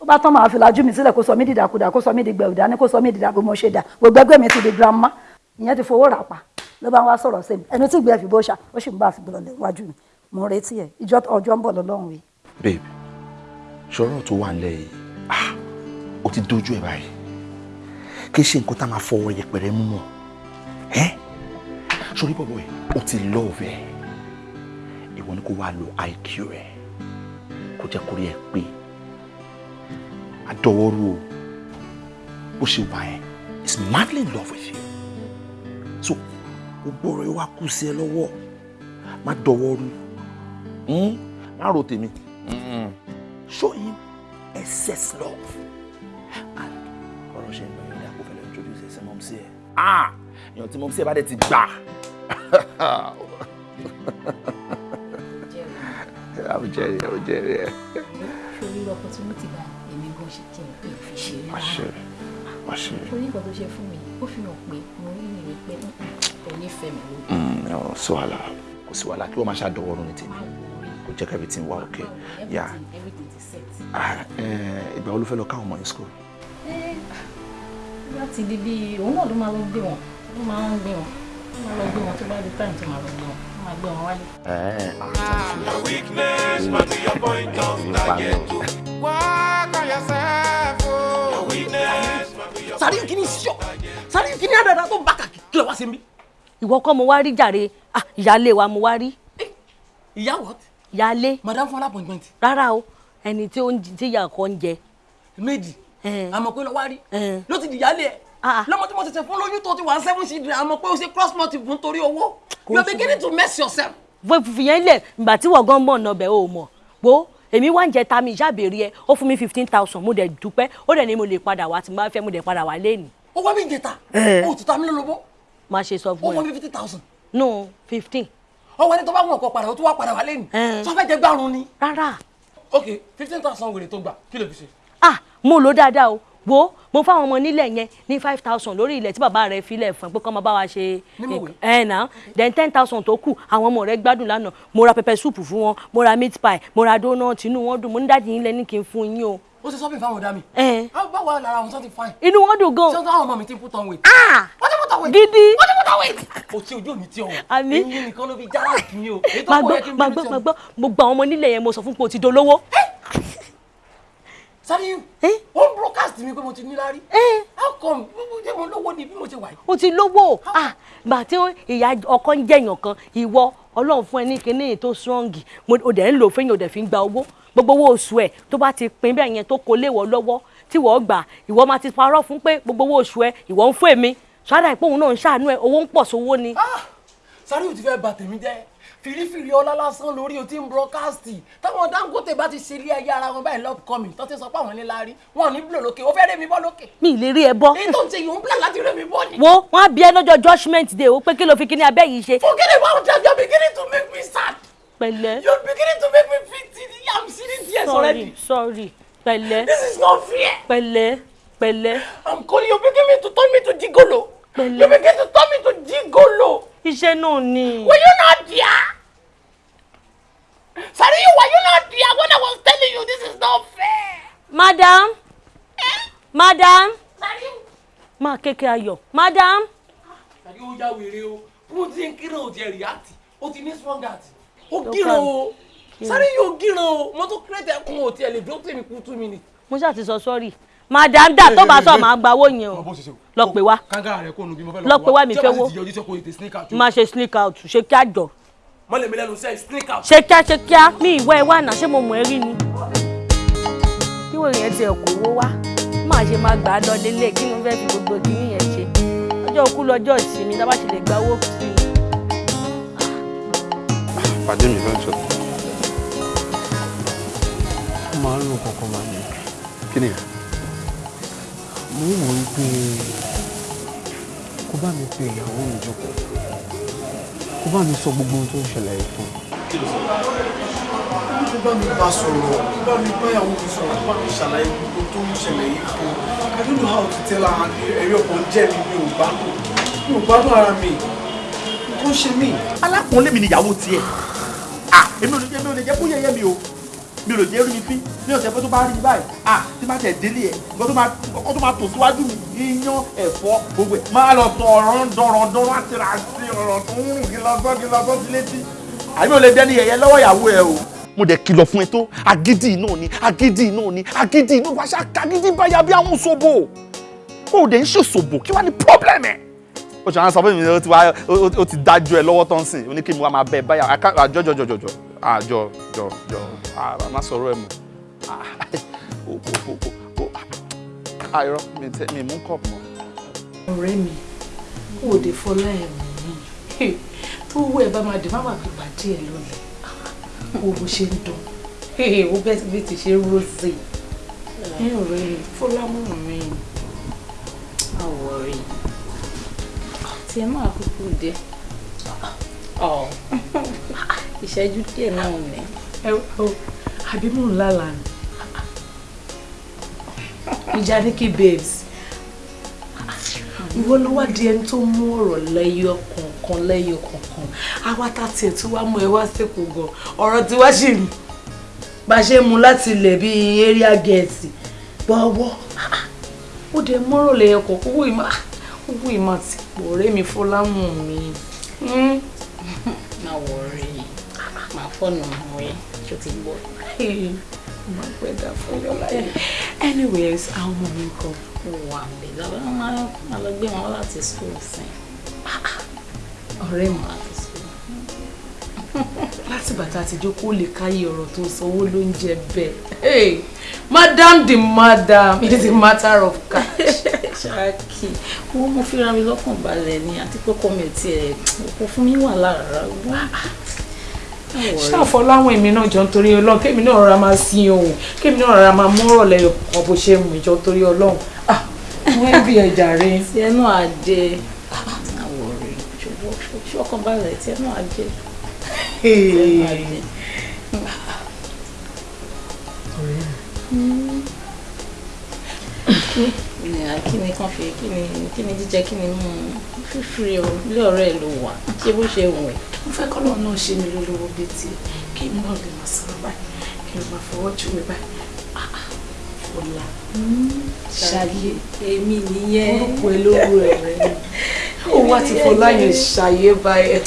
Ó bá tán máa fi lajú mi sílẹ̀ kó sọ mí di dàkudà kó sọ mí di gbẹ̀rù dání kó sọ mí di dàgbò mo ṣe dà. Gbogbo mi ti di grandma. Ìyẹn ti fowó rà pa. Ló bá ń wá sọ̀rọ̀ sí mi. Ẹni tí ìgbẹ́ fi bó ṣá ó sì ń bá àfi gbọ́dọ̀ lẹ́wájú mi mo retí ẹ̀. Ìjọ ọjọ́ ń bọ̀ lọ́lọ́run wí. babe ṣọ́rọ̀ tó wà nílẹ̀ yìí? Ah ó ti dojú ẹ̀ báyìí. Kí ṣe nǹkan tá a máa fọwọ́ yẹpẹrẹ mú mọ́. Ẹ́? Sórí bọ̀bọ̀ ẹ̀ ó ti love ẹ̀. Ìwọ ni kó wá lo IQ ẹ̀ kó jẹ́ kórè ẹ̀ pé. Adọ́wọ́rú o. Bó ṣe wà ẹ́ is madly in love with you. So gbogbo ọ̀rọ̀ yìí wá kù sí ẹ lọ́wọ́. Má dọ́wọ́rú? Má ro tèmi. Mm. show him excess love. And ọ̀rọ̀ ṣe ń lọ àpò fẹ́lẹ́ introduce ẹ̀ sí mọ́mísí ẹ̀. Ah! Èèyàn tí mọ́mísí ẹ̀ bá dẹ̀ ti gbà. Ẹ̀ ó jẹ́rìí ẹ̀. sórí opportunity bá èmi gan ṣe kí n pè é fi ṣe é àṣẹ àṣẹ. sórí nǹkan tó ṣe fún mi ó fi hàn pé mo rí ìrìn pé kò ní fẹ́ mi lójú. Mm, no, sí wàhálà. Kò sí wàhálà. Kí wọ́n máa ṣàdọ̀wọ́rùn ní tèmi kò jẹ́ kí everything wà okay yeah everything ti set. Ah, eh, ìgbà wo ló fẹ́ lọ káwọn ọmọ yẹn school. ẹ láti di bí òun náà ló máa lọ gbé wọn ló máa ń gbé wọn ló máa lọ gbé wọn tó bá di time tó máa lọ gbé wọn ló máa gbé wọn wálé. Your weakness might be your point of target. Work on yourself. Oh. Your weakness might be your sáré kí ni sọ sáré kí ni àdàdà tó bá kàkí kí ló wá sí mi. ìwọ kọ́ mo wá rí jàre ah ìyáálé wa mo wá rí. ìyá what. Ìyáálé. madam fún appointment. rárá o ẹni tí ó ń tí ìyá kan ń jẹ. méjì. Àmọ́ pé lọ wá rí. Ló ti dìyálé ẹ̀. Lọ́mọ tí mo tẹ̀sẹ̀ fún lóyún tó ti wà seven children àmọ́ pé o ṣe cross motive fún torí owó. You are beginning to mess yourself. fìyẹn lẹ̀ ìgbà tí wọ́n gan mọ̀ náà bẹ̀ ó mọ̀. Gbó èmi wá ń jẹ ta mi ìṣàbẹ̀rẹ̀ ẹ ó fún mi fifteen thousand mo dẹ̀ dúpẹ́. Ó dẹ̀ ní mo lè padà wá tí mo bá fẹ́ mo dẹ̀ padà wá lẹ́nu. ó wá mi jẹta ó ti ta mí lólobó má ṣe sọ ó fún fún mi ẹ fifty thousand. No fifteen. Ọwọ́ ẹni tó bá wọn ọkọ̀ padà ó tún wá padà wá lẹ́nu sọ fẹ́ jẹ gbárùn ni. rárá. ok fifteen thousand wèrè tó gbà kí ló fi ṣe. ah mo lò dáadáa o wo mo fáwọn ọmọ nílẹ̀ yẹn ní five thousand lórí ilẹ̀ tí bàbá rẹ̀ filẹ̀ fún ẹ pé kọ́ máa bá wa ṣe ẹ nà then ten thousand tó kù àwọn ọmọ rẹ̀ gbádùn lánàá mo ra pepper soup fún wọn mo ra meat pie mo ra donut inú wọn dùn mo ní dáàdi yín lẹ́ni kí n fún yín o. ó ṣe sọ́bìn fáwọn ọ̀dà mi. ẹ á bá wà lára àwọn ti fine. inú wọn dùn gan. ṣé àwọn ọmọ mi ti put on weight. ah wọ́n ti put on weight. gidi. wọ́n ti put on weight. o ti ojú mi ti ọ̀hún. Àmì. eyín nìkan ló fi jára kì í o. èyí tó máa kọ̀ gbọ́ yẹ kí n máa bí mi gbọ́ ti máa ọ̀hún. gbọ́ mo gba àwọn ọmọ nílẹ̀ yẹn mo sọ fún pé o ti dolówó. Sáré ó ń broadcast mi pé mo ti níláárí. how come ṣé mo lówó ni bí mo ṣe wà yìí. o ti lówó ah gbà tí ìyá ọkọ ń jẹyàn kan ìwọ Ọlọ́run fún ẹ ní kinní tó strong. O dẹ̀ ń lò fẹ́yìn o dẹ̀ fi ń gba owó. Gbogbo owó oṣù ẹ tó bá ti pín bẹ́ẹ̀ yẹn tó kó léwọ́ lọ́wọ́ tí wọ́n gbà ìwọ máa ti parọ́ fún pé gbogbo owó oṣù ẹ ìwọ ń fún èmi. Sọ́dà ìpòhùn náà ń ṣàánú ẹ owó ń pọ̀ sówó ni. Sáré ò ti fẹ́ bà tèmi jẹ́ fìrífìrí ọlá lásán lórí o ti ń broadcast táwọn Dangote bá ti ṣe ilé ayé ara wọn báyìí lọ́pọ̀kọ́mì tó ti sọ pé àwọn níláárí wọn ò ní bùlọ̀ lókè ó fẹ́ rẹ́ mi bọ́ lókè. mi ì lè rí ẹ bọ́. èyí tó ń ṣe yìí ń plan láti rẹ́ mi bọ́ ni. wo wọn á bí ẹ lọ́jọ́ judgement day o pé kí ló fi kíní abẹ́ yìí ṣe. Forget about that you're beginning to make me sad. pẹ̀lẹ́. You're beginning to make me feel. I'm seeing tears already. sorry sorry pẹ̀lẹ́. This is not fair. pẹ̀lẹ́ pẹ̀lẹ́. I'm calling you beginning to turn me to gigolo. pẹ̀lẹ́. You begin to turn me to gigolo. iṣẹ́ náà ni. Were you not there? Sorry, were you not there when I was telling you this is not fair? madam madam máa kékeré ayọ̀ madam. Sáré ó yá wèrè o. Mo ti ń kíran o ti react. O ti ní strong heart. Ó gíran o. Sáré yóò gíran o. Mo tún create ẹkún o ti ẹ̀ lè dúró tèmi kú two minutes. mo ṣáà ti sọ sọ́ọ̀rì madam dà tó bá sọ máa gba owó yẹn o lọ pè wá lọ pè wá mi fẹ́ wó máa ṣe sneak out ṣe kí á jọ Mọ́lẹ̀ mi lẹ́nu sẹ́yìn sneak out. ṣe kíá ṣe kíá mi ìwọ ẹ wà náà ṣé mo mọ̀ ẹ́ rí ni. kí wọ́n yẹn tiẹ̀ kó owó wá máa ṣe máa gbà á lọ lélẹ̀ kí mo fẹ́ fi gbogbo kìíní yẹn ṣe ọjọ́ òkú lọ́jọ́ ìsinmi tá a bá ṣe lè gba owó sí i. pàdé mi lọ́jọ́ ó máa ń lò kankan máa ní. kí ni mo ń wò ó pé kó bá mi pe ìyàwó mi jókòó kó bá mi sọ gbogbo ohun tó ń ṣẹlẹ̀ yìí fún un. bá mi bá sọ̀rọ̀ bá mi bá ìyàwó mi sọ̀rọ̀ bá mi ṣàlàyé gbogbo tó ń ṣẹlẹ̀ yìí fún un I don't know how to tell her ẹ̀rí ọkàn jẹ́ mi mi ò gbádùn mi ò gbádùn ara mi nǹkan ṣe mí. alákùnrin lèmi níyàwó tiẹ̀ ah èmi ò lè jẹ́ èmi ò lè jẹ́ kó yẹ̀yẹ́ mi o mi ò lè jẹ́ rí mi fín ní ọ̀sẹ̀ pé tó bá rí mi báyìí. Ah tí bá tẹ̀ délé ẹ̀ nǹkan tó máa nǹkan tó máa tò síwájú mi iyán ẹ̀fọ́ gbogbo ẹ̀. Máa lọ sọ ọ̀rọ̀ dọ̀rọ̀ dọ̀rọ̀ àti sí ọ̀rọ̀ tó ń rùn kí lọ sọ́ kí lọ sọ́ sí létí. Àbí ò lè dẹ́ni yẹ̀yẹ́ lọ́wọ́ ìyàwó ẹ o. mo dẹ̀ kìlọ̀ fún ẹ tó. Agídí náà ni agídí náà ni agídí náà wàá ṣe agídí báyà bí àwọn ṣòbò. O dẹ̀ ń ṣe ṣòbò kí wàá ní pọ́blẹ́mù ẹ̀? Ó ṣe àwọn sọ fún mi ó ti dájú ẹ lọ́wọ́ tó ń sìn ó ní kí mi wá máa bẹ báyà àká- àjọ jọ jọ jọ. À má sọ̀rọ̀ ẹ mọ́. Ah, àìrọ tẹ mi mú kọ́ọ̀pù mọ́. ọ̀rẹ́ mi kò dé fọlá ẹ̀ mí tó wú ẹ bá máa dé má má fi pàdé ẹ lónìí. Wo bó ṣe ń dùn ó bẹ́ẹ̀ bí ti ṣe rosé ẹ ọ̀rẹ́ mi fọlá mú mi. àwọ̀ rí tí ẹ máa kúkú ọ̀ ìṣẹ́jú díẹ̀ náà ní. ẹ ọ àbí mò ń lálà ni? Ìjà ní kí babes. Ìwọ ló wá di ẹni tó mú ọ̀rọ̀ lẹ́yọ kọ̀ọ̀kan lẹ́yọ kọ̀ọ̀kan. Àwa tá tiẹ̀ tí wàá mú ẹ wá sẹ́kọ̀ọ́ gan. Ọ̀rọ̀ tí ṣì ń bá ṣe mú láti ilẹ̀ bíi area gẹ̀ẹ́sì bọ́wọ́ ó dẹ̀ mọ́rọ̀ lẹ́yọ kọ̀ọ̀kan. Owó ìmọ̀ owó ìmọ̀ àti ipò ọ̀rẹ́ mi fọlámù mi. máa wọ̀ fọ́nà ọmọ yẹn tó ti gbọ́. máa pẹ́ dà fún yọ láyé. anyways àwọn ọmọ mi kọ. wà bẹ̀ lọ́wọ́ máa lọ gbé wọn láti school sí. ọ̀rẹ́ mi láti bàtà àtijọ́ kó lè káyé ọ̀rọ̀ tó sanwó ló ń jẹ bẹ́ẹ̀. Hey, madam the madam it is a matter of cash. ṣáàkì owó mo fi ra mi lọ́kàn balẹ̀ ni àti pé mi ò tiẹ̀ kò fún mi wà lára wá. Ṣáàfọ láwọn èmi náà jọ ń torí ọlọ́run kémi náà rọra máa sin ohun kémi náà rọra máa mú ọ̀rọ̀ lẹ́yọ̀ kan bó ṣe mú ìjọ torí ọlọ́run. Ah wọ́n ń bí ẹja rẹ. tiẹ̀ náà á dé àwọ̀ rẹ̀ ṣọkàn balẹ̀ tiẹ̀ náà á dé. náà á dé. kí ni kàn fi kí ni kí ni jíjẹ kí ni mú fífi o ilé ọ̀rẹ́ ẹ̀ ló wà. Ṣé bó ṣe wù ẹ́. mo fẹ́ kọ́ lọ́ọ̀ náà ṣe mi lólówó bíi tiẹ̀ kí n náà lè máa sọ̀rọ̀ báyìí kí n máa fọwọ́ jù mí báyìí. Ah, ah, Fọlá ṣayé. Èmi nìyẹn. Orúkọ olówó ẹ̀ rẹ̀ ni. Ó wá ti Fọlá yẹn ṣayé báyìí.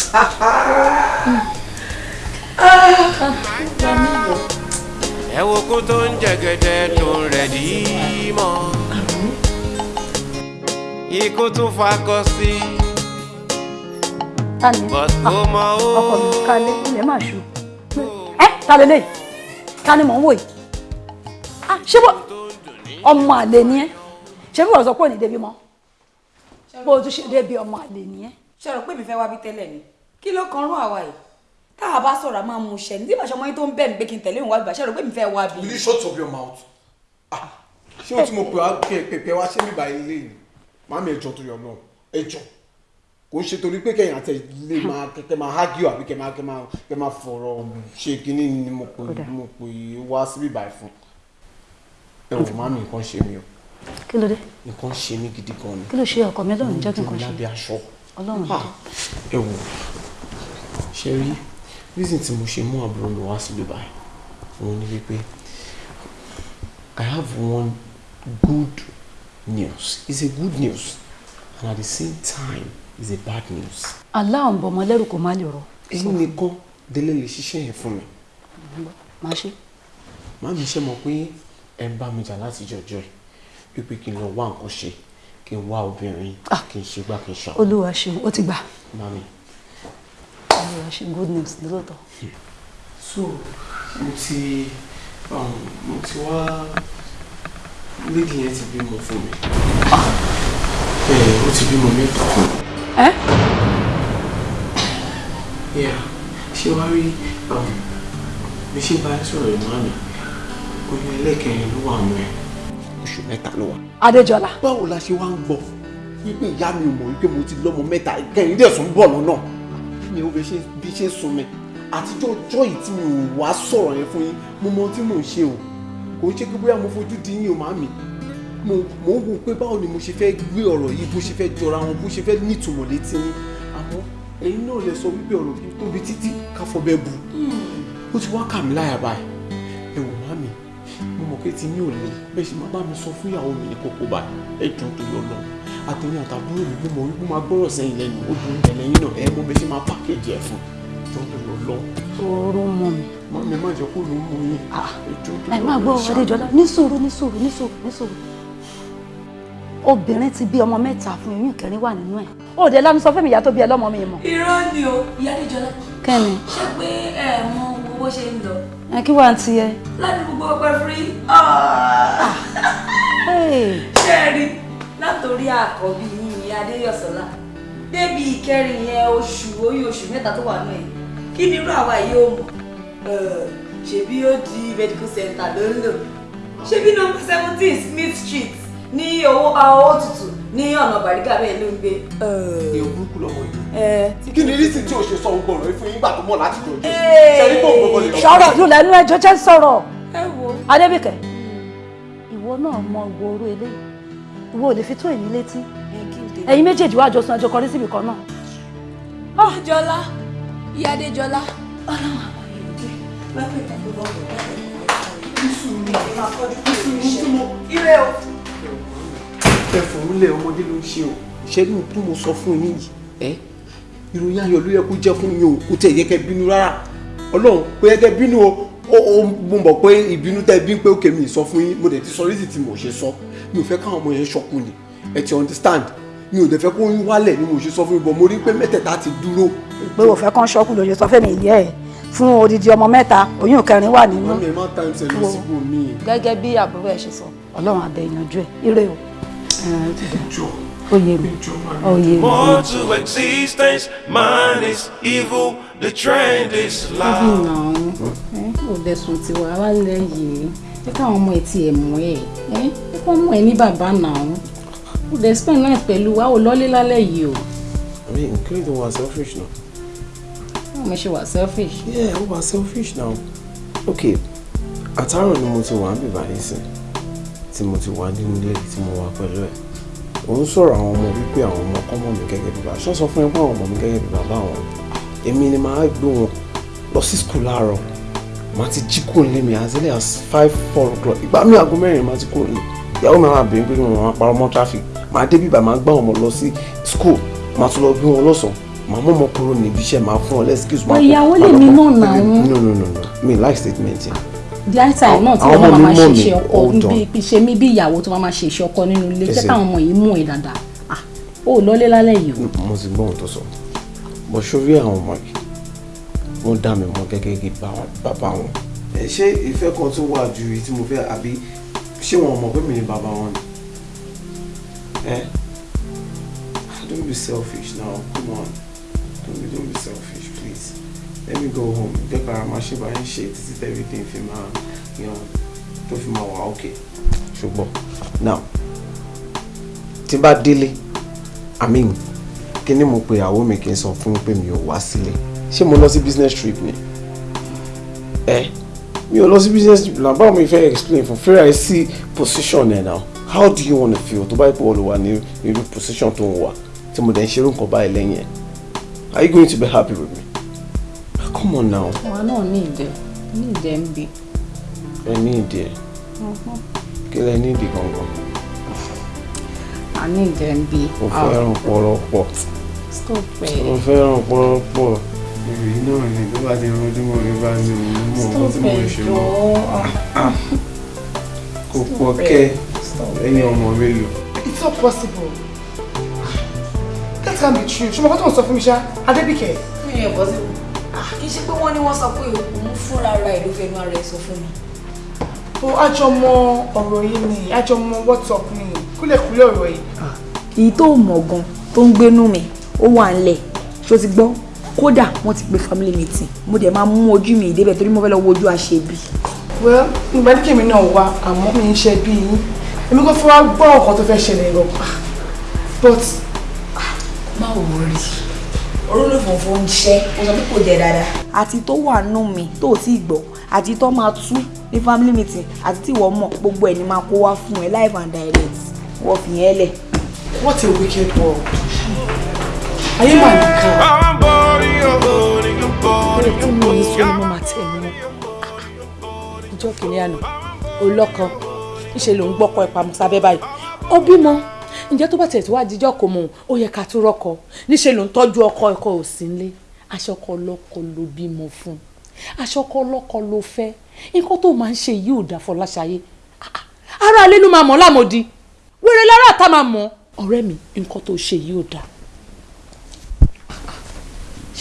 ẹ wo kó tó ń jẹgẹdẹ tó ń rẹ̀ dí mọ́ ikú tún fakọ sí ta ni bọ́tò mọ́ ó. ọkọ mi ká lé ilẹ̀ máa ṣú ẹ ta lè lè ta ni mò ń wò yìí Ah, ṣé bó ọmọ àlè ni ẹ ṣé bí wọ́n sọ pé ò ní débi mọ́ bó o tún ṣe débi ọmọ àlè ni ẹ. ṣe rò pé mi fẹ́ wá bí tẹ́lẹ̀ ni kí ló kan rún àwa yìí tá a bá sọ̀rọ̀ a máa mú ṣẹ ní tí ìbáṣọ ọmọ yín tó ń bẹ̀ mí pé kí n tẹ̀lé òun wá bí ṣe rò pé mi fẹ́ wá bí. Will you shut up your mouth? Ah, ṣé o tí mo pè wá pè pè wá ṣé mi bá ilé ni? Màámi ẹjọ́ tó yọ náà, ẹjọ́. Kò ṣe torí pé kẹ̀yìn àtẹ lè máa kẹ̀kẹ́ máa hágíò àbí kẹ̀ máa kẹ̀ máa kẹ̀ máa fọ̀rọ̀ ṣe kínní ni mo pè mo pè wá síbí báyìí fún. Ẹ wò màámi nǹkan ṣe mí o. kí ló dé Nǹkan ṣe mí gidi gan ni. kí ló ṣe ọkọ mi ọlọ́run jẹ́ kí nǹkan ṣe Lábẹ́ aṣọ. ọlọ́run Ah, ẹ wò ṣe rí reason tí mo ṣe mú àbúrò mi wá síbí báyìí òun ni wípé I have one good news it's a good news and at the same time it's a bad news. aláwọn bọ̀ ọmọ lẹ́rù kò má lè rọ. èyí nìkan délé lè ṣiṣẹ́ yẹn fún mi. máa ṣe. Màámi ṣe mọ̀ pé ẹ bá mi jà láti jọjọ́ ẹ̀ wípé kí n lọ wá nǹkan ṣe kí n wá obìnrin kí n ṣe gbá kí n ṣàwọn. olúwa ṣeun ó ti gbà Màámi olúwa good news lóòótọ́. so mo ti um, mo ti wá lady yẹn ti bímọ fún mi. Ẹ ó ti bímọ mẹ́ta. Fún mi. ẹ yeah. Ṣé wàá rí um, bí ṣe bá sọ̀rọ̀ ìmọ̀ mi oyún ẹlẹ́kẹrin ló wà nù ẹ̀. Oṣù mẹ́ta ló wà. adéjọlá. báwo la ṣe wá ń gbọ́? Wípé ìyá mi ò mọ̀ wípé mo ti lọ́mọ mẹ́ta kẹrin dẹ̀ sùn bọ̀ lọ́nà. Mi ò bí ṣe sùn mi àtijọ́ ọjọ́ yìí tí mi ò wá sọ̀rọ̀ yẹn fún yín mo mọ ohun tí mò ń ṣe o kò ń ṣe pé bóyá mo fojú di yín o màámi. Mo mo ń wo pé báwo ni mo ṣe fẹ́ gbé ọ̀rọ̀ yìí bó ṣe fẹ́ jọra wọn bó ṣe fẹ́ nítumọ̀ létí yín. Àmọ́ ẹ̀yin náà lè sọ wípé ọ̀rọ̀ kí tóbi títí káfọ́ bẹ́ẹ̀ bu. Ó ti wá kà mí láyà báyìí. Ẹ wò màámi mo mọ̀ pé tí yín ò lè bẹ́ẹ̀ ṣe máa bá mi sọ fún ìyàwó mi ní kókó báyìí. Ẹ tó lọ lọ àtẹ̀yìn àtàbúrò mi mo mọ̀ wípé máa gbọ́rọ̀ sẹ́yìn lẹ́nu. Obìnrin tẹ̀lé yín náà. Ẹ mọ̀ bẹ́ẹ̀ ṣe máa pàkéjì ẹ̀ fún jọ tó lọ lọ. oró mọ mi. màámi má jẹ́ kó ló mú yín ẹ ẹ máa gbọ́ adéjọlá ní sùúrù ní sùúrù ní sùúrù ní sùúrù. Obìnrin ti bí ọmọ mẹ́ta fún oyún kẹrin wà nínú ẹ̀. Ó dé lánàá sọ fún mi ìyá tó bí ẹ lọ́mọ mi mọ̀. irọ́ ni o ìyá níjọlá kẹ́ni ṣé pé ẹ mọ owó ṣe ń lọ? Ẹ kí wàá ti ẹ. ládùúgbò gbogbo ọpẹ fúrí ṣé ẹ rí? Látòrí àkọ́bí yìí adéyọ̀sọ́lá. Débi ìkẹrin yẹn oṣù oyún oṣù mẹ́ta tó wà náà yìí kí ni irú àwa yìí ó mọ̀ ṣebí ó di medical center ló ń lò? Ṣebí nọ́mbà seventeen smith street ní owó owó tutù ní ọ̀nà bàrígà bẹ́ẹ̀ ló ń gbé. èèyàn burúkú lọmọ yìí. Kí ni rísì tí o ṣe sọ gbogbo ọ̀rọ̀ fún yín gbà tó mọ̀ láti jọjú ṣẹ́rí tó gbogbo lè lọ. sọ̀rọ̀ yóò lẹ́nu ẹjọ́ jẹ́ sọ̀rọ̀. Adébíkẹ́ ìwọ náà mọ ìwọ oró eléyìí ìwọ ò lè fi tó èmi létí. Ẹ̀yin méjèèjì wá ẹjọ́ kọrí síbì kan náà. Adéjọlá ìyá Adéjọlá. Ọlọ́run àwọn èdè wẹ́pẹ̀ tàbí ire o. ẹ fòun lẹ ọmọdé ló ń ṣe o. Ṣẹ́gun tó mo sọ fún yín yìí? Ẹ? Ìròyìn ayọ̀ ló yẹ kó jẹ́ fún yín o. Kò tẹ̀ yẹ kẹ́ bínú rárá. Ọlọ́run kò yẹ kẹ́ bínú o. Ó mo mọ̀ pé ìbínú tẹ́ bí pé ó kèmí sọ fún yín. Mo dẹ̀ ti sọ rísì tí mo ṣe sọ. Mi ò fẹ́ káwọn ọmọ yẹn ṣọkùn ni. Ẹ ti understand mi ò dẹ̀ fẹ́ kó yín wálẹ̀ ni mo ṣe sọ fún yín bọ̀ mo rí pé mẹ́tẹ̀ẹ̀ta ti dúró. pé o fẹ́ kán ṣọ́kù lóye sọ fẹ́mi ìyá ẹ̀ fún odidi ọmọ mẹ́ta oyún kẹrin wà nínú. mọ́mí ẹ má time ṣe lọ síbò míì. gẹ́gẹ́ bí àbúrò ẹ̀ ṣe sọ ọlọ́run àbẹ̀ ìyànjú ẹ̀ ire o. ó yé mi ó yé mi. More to existence, man is evil, the trend is loud. náà ò dẹ̀sùn tí wàá wá lẹ̀ yìí ẹ káwọn ọmọ ẹ ti ẹ̀ mú ẹ ẹ kọ́ mú ẹ ní bàbá náà ò dẹ̀ spend night pẹ̀lú wa ò lọ́lé lálẹ́ yìí o I mean, dé wá selfish now? báwo mo ṣe wà selfish. Yeah, ó wá selfish now. Okay, àtàrọ̀ ni mo ti wà ń bìbà nísìn tí mo ti wà nínú ilé tí mo wà pẹ̀lú ẹ̀. Òun sọ̀rọ̀ àwọn ọmọ wípé àwọn ọmọ kọ́ mọ̀ mí gẹ́gẹ́ bí bàbá. Ṣọ́ sọ fún ẹ pé àwọn ọmọ mi gẹ́gẹ́ bí bàbá àwọn. Èmi ni màá gbé wọn lọ sí skul láàárọ̀. Màá ti jí kúrò nílé mi as early as five four o'clock. Ìgbà mi aago mẹ́rin màá ti kúrò nílé. Ìyàwó mi máa bèé pé wọn máa parọ́ mọ́ traffic. Màá dé bíbà máa gbá wọn lọ sí skul. Màá tún lọ gbé wọn lọ́sàn-án. Màá mọ̀ mọ́ kúrò níbi iṣẹ́ máa fún wọn lẹ́sìkìsì. But ìyàwó lèmi náà nà wọ́n. No no no no mi like statement yẹn. the high time náà tí wọ́n ọmọ máa mi máa ṣe iṣẹ́ ọkọ bí ṣe mí bí ìyàwó tó máa máa ṣe iṣẹ́ ọkọ nínú ilé jẹ́ káwọn ọmọ yìí mú ẹ dáadáa ah ó lọ́lé lálẹ́ yìí o. mo ti gbọ́ ohun tó sọ bó sórí àwọn ọmọ yìí wọ́n dá mi mọ́ gẹ́gẹ́ bí bá- bàbá wọn. ẹ ṣé ìfẹ́ kan tó wà ju èyí tí mo fẹ́ àbí ṣé wọn mọ̀ pé mi ni bàbá wọn ni. ẹ don't be selfish now come on. Don't be don't be selfish please. Let me go home. Jẹ́ ká máa ṣe bá yín ṣe títí tí everything fi máa you know, tó fi máa wà okay. Ṣùgbọ́n now tí bá délé i mean kí ni mo pe ìyàwó mi kí n sọ fún pé mi ò wá sílé? Ṣé mo lọ sí business trip ni? Ẹ mi ò lọ sí business trip náà. Báwo mi fẹ́ explain fún fẹ́rẹ̀ sí position ẹ̀ now how do you wanna feel? Tó bá yẹ pé wọ́n lè wà ní irú position tó ń wà tí mo dẹ̀ ń ṣerú nǹkan báyìí lẹ́yìn ẹ̀ are you going to be happy with me? Come on now. Àwa náà ní ìdẹ ní ìdẹ ń bi. ẹ ní ìdí ẹ kí lẹ ní ìdí gangan? A ní ìdẹ ń bi. mo fẹ́ràn pọ̀rọ̀pọ̀. Stop ẹ. mo fẹ́ràn pọ̀rọ̀pọ̀ ìròyìn náà ni tó bá ti rọjú mọ́ mi bá ní òun mọ̀ nǹkan tí mo ń ṣe mọ́ kò pọ̀ kẹ́ ẹ̀yin ọmọ mélòó. It's not possible. That can't be true. Ṣé mo kọ́ tó ń sọ fún mi ṣá? Adébíkẹ́. mi ò bọ́ sí kì í ṣe pé wọ́n ní wọ́n sọ pé òun fúnra ara ẹ̀ ló fẹnu ara ẹ̀ sọ fún mi. O àjọmọ ọ̀rọ̀ yìí ni àjọmọ WhatsApp ni kúlẹ̀kúlẹ̀ ọ̀rọ̀ yìí. èyí tó mọ̀ gan tó ń gbénú mi ó wà ńlẹ̀ ṣó ti gbọ́ kódà wọ́n ti pe family meeting mo dẹ̀ máa mú ojú mi ìdébẹ̀ torí mo fẹ́ lọ wo ojú àṣebí. Well, ìgbà ní kèmí náà wá àmọ́ mi ń ṣe bí yín. Èmi kò fẹ́ wá gbọ́ ọ̀kan tó fẹ́ ṣẹlẹ̀ lọ. But má ò rí orúlé funfun ń ṣẹ́ o sọ pé kò jẹ dáadáa. àti tó wà nù mí tó ò tí ì gbọ́ àti tó máa tú ní family meeting àti tí ìwọ mọ̀ gbogbo ẹ̀ ni máa kó wá fún ẹ live and direct wọ́n fi yẹn lẹ̀. what a wicked world. Ayé mà nìkan. Mo ní sọ boring. mo máa tẹ̀ mọ́ ìjọ kìnìún àná olọ́kan ńṣe ló ń gbọ́kọ ẹ̀ pamọ́ sábẹ́ báyìí. Ó bímọ. Ǹjẹ́ tó bá tẹ̀ tó wá díjọ́ kò mọ̀ ó yẹ ká tó rọ́kọ. Níṣe ló ń tọ́jú ọkọ ẹ̀kọ́ ò sí nílé. Aṣọkọ ọlọ́kọ ló bímọ fún. Aṣọkọ ọlọ́kọ ló fẹ́. Nǹkan tó máa ń ṣe yìí ò dá Fọláṣayé ara alẹ́ ló máa mọ̀ lámòdì. Wèrè lára àtà máa mọ̀ ọ̀rẹ́ mi nǹkan tó ṣe yìí ò dáa.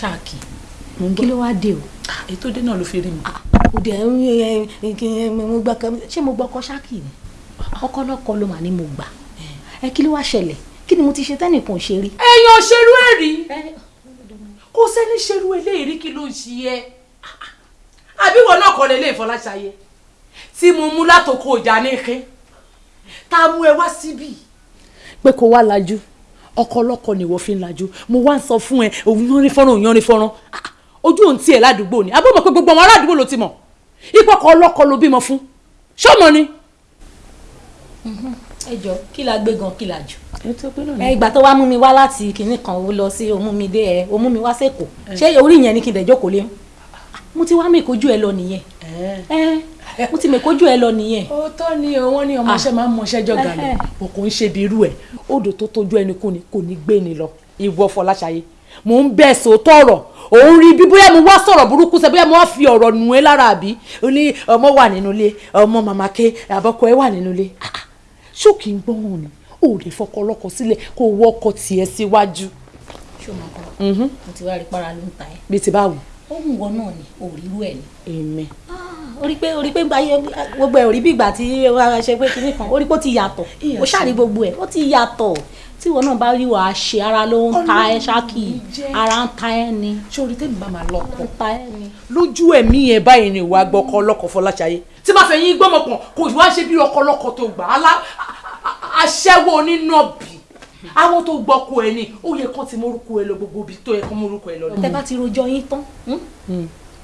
Ṣáàkì. Kí ló wá dé o. ètò dé náà ló fi rí mi. ẹ ẹ mo gbà kan. Ṣé mo gbọ́ ọkọ ṣáàkì ni? Ọkọ lọ́kọ ló mà ní mo gbà. Ẹ kí ló wá ṣẹlẹ̀? Kí ni mo ti ṣe tẹ́nìkan ṣe rí. èèyàn ṣerú ẹ̀ rí. Kò sẹ́ni ṣerú eléyìí rí kí ló ń ṣe ẹ́? Àbí wọn náà kọ́ lélẹ̀ ìfọláṣayé tí mo mú látòkò ìjà ní ike tá a mú ẹ wá síbí. pé kó wá lajú ọkọ ọlọ́kọ ni ìwọ fi ń lajú. Mo wá ń sọ fún ẹ òun yánrin fọ́nrán òun yánrin fọ́nrán. Ah, ojú òun tiẹ̀ ládùúgbò ni. Abọ́ mọ̀ pé gbogbo àwọn aládùúgbò ló ti mọ̀. Ìpọkọ ọlọ́kọ ló bímọ fún. Ṣọ́mọ ni. ẹ jọ kí la gbé gan kí la jù. ẹ ìgbà tó wá mú mi wá láti kinní kan ó lọ sí òmú mi dé ẹ òmú mi wá sẹ́kọ̀ọ́ ṣé orí yẹn ni kí n dẹ̀ jókòó lé? Mo ti wá mèkójú ẹ lọ nìyẹn mo ti mèkójú ẹ lọ nìyẹn. òótọ́ ni o wọ́n ní ọmọọṣẹ́ máa ń mọṣẹ́ jọ gàlẹ̀ o kò ń ṣe bí irú ẹ̀ odò tó tójú ẹni kú ni kò ní gbé ni lọ ìwọ Fọláṣayé mò ń bẹ̀ sòótọ́ ọ̀rọ̀ òun rí bí bóyá mo wá sọ̀rọ̀ burúkú sẹ́ bóyá mo wá fi ọ̀rọ̀ nù ẹ́ lára àbí o ní ọmọ wà nínú ilé ọmọ màmá ké àbọ̀kọ ẹ wà nínú ilé Ah, ah. ṣó kì í gbọ́ràn ni o ò lè fọkọ ọlọ́kọ sílẹ̀ kó o wọ́kọ tiẹ̀ síwájú. ṣé o máa kọ́ mo ti wá rí para ló ń ta ẹ. bí ti báwo. ó ń wọ náà ni òrírú ẹ ni. èmi. Orí pé orí pé gbogbo ẹ orí bí ìgbà tí wàá ṣe pé kinní kan orí pé ó ti yàtọ̀. Ó ṣàrí gbogbo ẹ ó ti yàtọ̀. Tí ìwọ náà bá rí wàá ṣe ara ló ń ta ẹ ṣáàkì. ara ń ta ẹ ni. sórí tèmi bá máa lọkọ ta ẹ ni. lójú ẹ̀mí yẹn báyìí ni ìwà gbọ́kọ ọlọ́kọ Fọláṣayé. Tí máa fẹ́ yín gbọ́mọpọ̀ kò wá ṣe bí ọkọ ọlọ́kọ tó gbà á aṣẹ́wó onínàbì. Àwọn tó gbọ́kọ ẹ ní ó yẹ kán ti mórúkọ ẹ lọ gbogbo ibi tó yẹ kán mórúkọ ẹ lọ. tẹ bá ti rojọ́ yín tán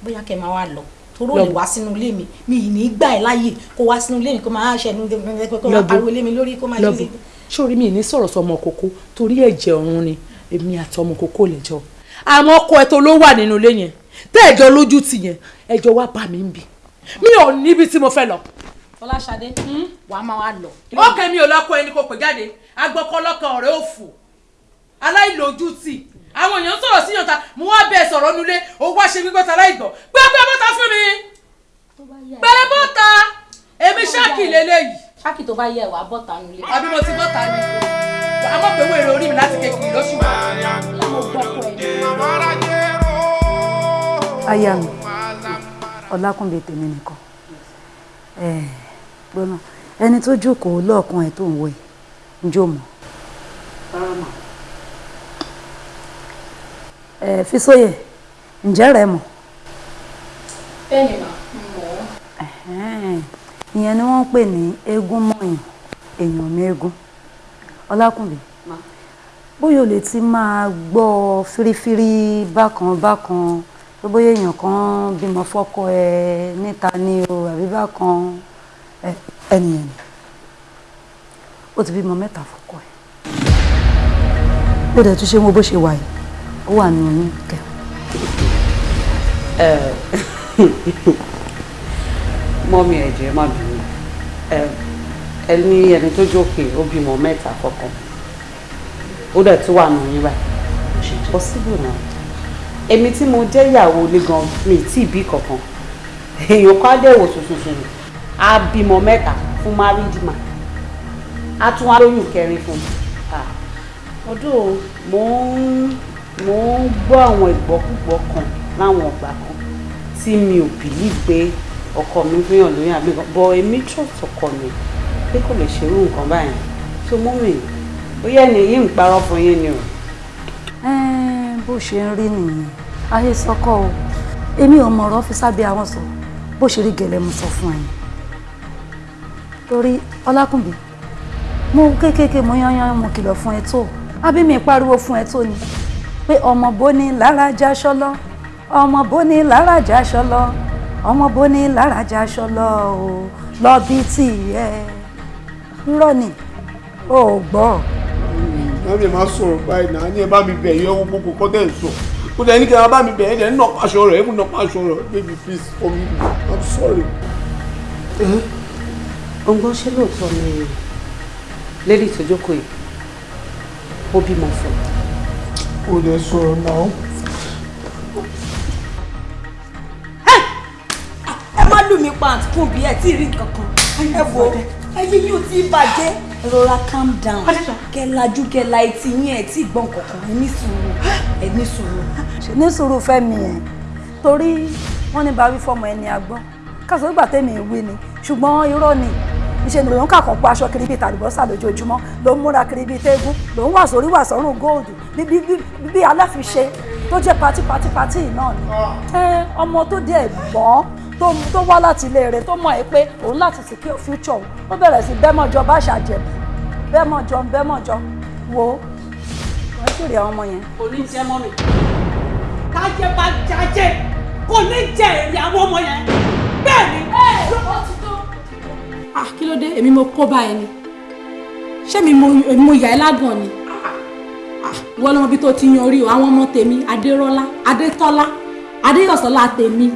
bóyá kẹ́ máa wá lọ toró Lọ lè wá sínú ilé mi. Mi ì ní gbà ẹ láàyè kó wá sínú ilé mi kó máa ṣẹnu kó máa pariwo ilé mi lórí kó máa ṣe lọ́bù sórí mi ní sọ̀rọ̀ sọmọ kókó torí ẹ̀jẹ̀ ọ̀run ni èmi àti ọmọ kókó lè jọ. Àmọ́ ọkọ ẹ tó ló wà nínú ilé yẹn tẹ́ ẹ̀jọ́ lójú tì yẹn ẹjọ́ wá bá mi ń bì. Mi ò níbi tí mo fẹ́ lọ. Fọláṣadé wàá máa wá lọ. ókè mi ò lọ́kọ ẹni kò pè jáde. Agbọ́kọ́ lọ́kàn ọ̀rẹ́ òfò aláìlójútì àwọn èèyàn sọ̀rọ̀ sí yànta mo wá bẹ́ẹ̀ sọ̀rọ̀ nulẹ̀ ó wá ṣe gbígbọ́ ta láìgbọ́ pẹ́pẹ́ bọ́ta fún mi. Pẹ́pẹ́ bọ́ta. Èmi ṣáàkì lélẹ́yìí. ṣáàkì tó bá yẹ wàá bọ́ta nulẹ̀. àbí mo ti bọ́ta ni? Àmọ́ pé wèrè orí mi láti kékeré lóṣù wa. aya mi ọlákùnbẹ tèmi nìkan. Ẹ gbọ́nà. Ẹni tó jókòó lọ́ọ̀kan ẹ̀ tó ń wò yìí ń jó mọ́ ẹ Fisóyè ǹjẹ́ rẹ mọ̀? Bẹ́ẹ̀ni mà mọ̀ Ẹ̀hẹ́n. ìyẹn ni wọ́n ń pè ní eégún mọ̀yàn èèyàn mẹ́gún ọlákùnbẹ bóyá o lè ti máa gbọ́ fírífírí bákan bákan pé bóyá èèyàn kan bímọ fọ́kọ ẹ níta ni o àbí bákan. Ẹnìyẹn ni. Ó ti bímọ mẹ́ta fọ́kọ ẹ. Ó dẹ̀ tún ṣe mo bó ṣe wà yìí ó wà ní oyún kẹrin. mọ́mí ẹ̀jẹ̀ má bínú ẹ ní ẹni tó jókè ó bímọ mẹ́ta kọ̀ọ̀kan ó dẹ̀ tún wà nù yín báyìí possible náà èmi tí mo jẹ́ ìyàwó ilé gan mi tí ì bí kankan èèyàn kan á dẹ̀ wò tuntun á bímọ mẹ́ta fún married man á tún wá lóyún kẹrin fún mi ọdún mo ń mo ń gbọ́ àwọn ìgbọ́kúgbọ́ kan láwọn ọgbà kan tí mi ò believe pé ọkọ mi fihàn lóyún àbí nǹkan bọ èmi trust ọkọ mi pé kò lè ṣerú nǹkan báyìí tó mú mi ó yẹ ni yìí ń parọ́ fún yín ni o. Bó ṣe ń rí nìyẹn. Ayé sọkọ o. Èmi ò mọ̀ ọ̀rọ̀ fi sábẹ́ àwọn sọ. Bó ṣe rí gẹ̀lẹ́ mo sọ fún ẹ. Torí ọlákùnbí mo kéékèèké mo yányán mo kìlọ̀ fún ẹ tó. Àbí pariwo fún ẹ tó ni pé ọmọ bóni lára já ṣọlọ. Ọmọ bóni lára já ṣọlọ. Ọmọ bóni lára já ṣọlọ o. Lọ bí tì ẹ. Rọ ni. O gbọ́. Mami máa sọ̀rọ̀ báyìí náà. Ní ẹ bá mi bẹ̀ yẹ owó gbogbo kọ́ tẹ̀ ń sọ. Kó dẹ̀ ní kí ẹ bá mi bẹ̀ ẹ́ dẹ̀ ń nà pàṣọ rẹ̀ ẹ̀ kò nà pàṣọ rẹ̀. Baby please forgive me. I'm sorry. ọgbọ́n ṣé lóòótọ́ ni lady tó jókòó yìí. Ó bímọ fún un. Ó dẹ̀ sọ̀rọ̀ náà. ẹ! Má lù mí pa àtúkùn bí ẹ tí ì rí nǹkan kan. Ẹ wo ẹyẹ yóò ti bàjẹ́. Rọra calm down. Kẹ lajú kẹ la etí yín ẹ tí gbọ́n kankan ẹ ní sùúrù. Ẹ ní sùúrù. ní sùúrù fẹ́mi ẹ̀? Torí wọ́n ní bá wí fọmọ ẹni agbọ́n. Kásán gbà tẹ́mi ìwé ni. Ṣùgbọ́n irọ́ ni ìṣe ni lòun kàkọ́ pa aṣọ kiri bíi tàlùbọ́sà lójoojúmọ́ ló ń múra kiri bíi tẹ́gùn ló ń wà sórí wà sọ́rùn góòdù bí aláfiṣe tó jẹ́ pati pati pati náà ni. Ọmọ tó dé ẹ̀gbọ́n tó wá láti ilé rẹ̀ tó mọ̀ ẹ́ pé òun láti secure future òun ó bẹ̀rẹ̀ sí bẹ́mọ̀jọ bá ṣàjẹ̀bù bẹ́mọ̀jọ bẹ́mọ̀jọ wo wọ́n jèrè àwọn ọmọ yẹn. kò ní jẹ́ mọ́ mi. Kájẹ́ bá jájẹ́ kò ní jẹ èrè àwọn ọmọ yẹn. Bẹ́ẹ̀ ni. Ah kí ló dé? Èmi mo kó bá ẹ ni. Ṣé mi mo yà ẹ́ lágàn ni? Wọ́n lọ́mọ bí tó ti yan orí o àwọn ọmọ tèmi adérọ́lá adétọ́lá adéyọ̀sọ́lá tèmi.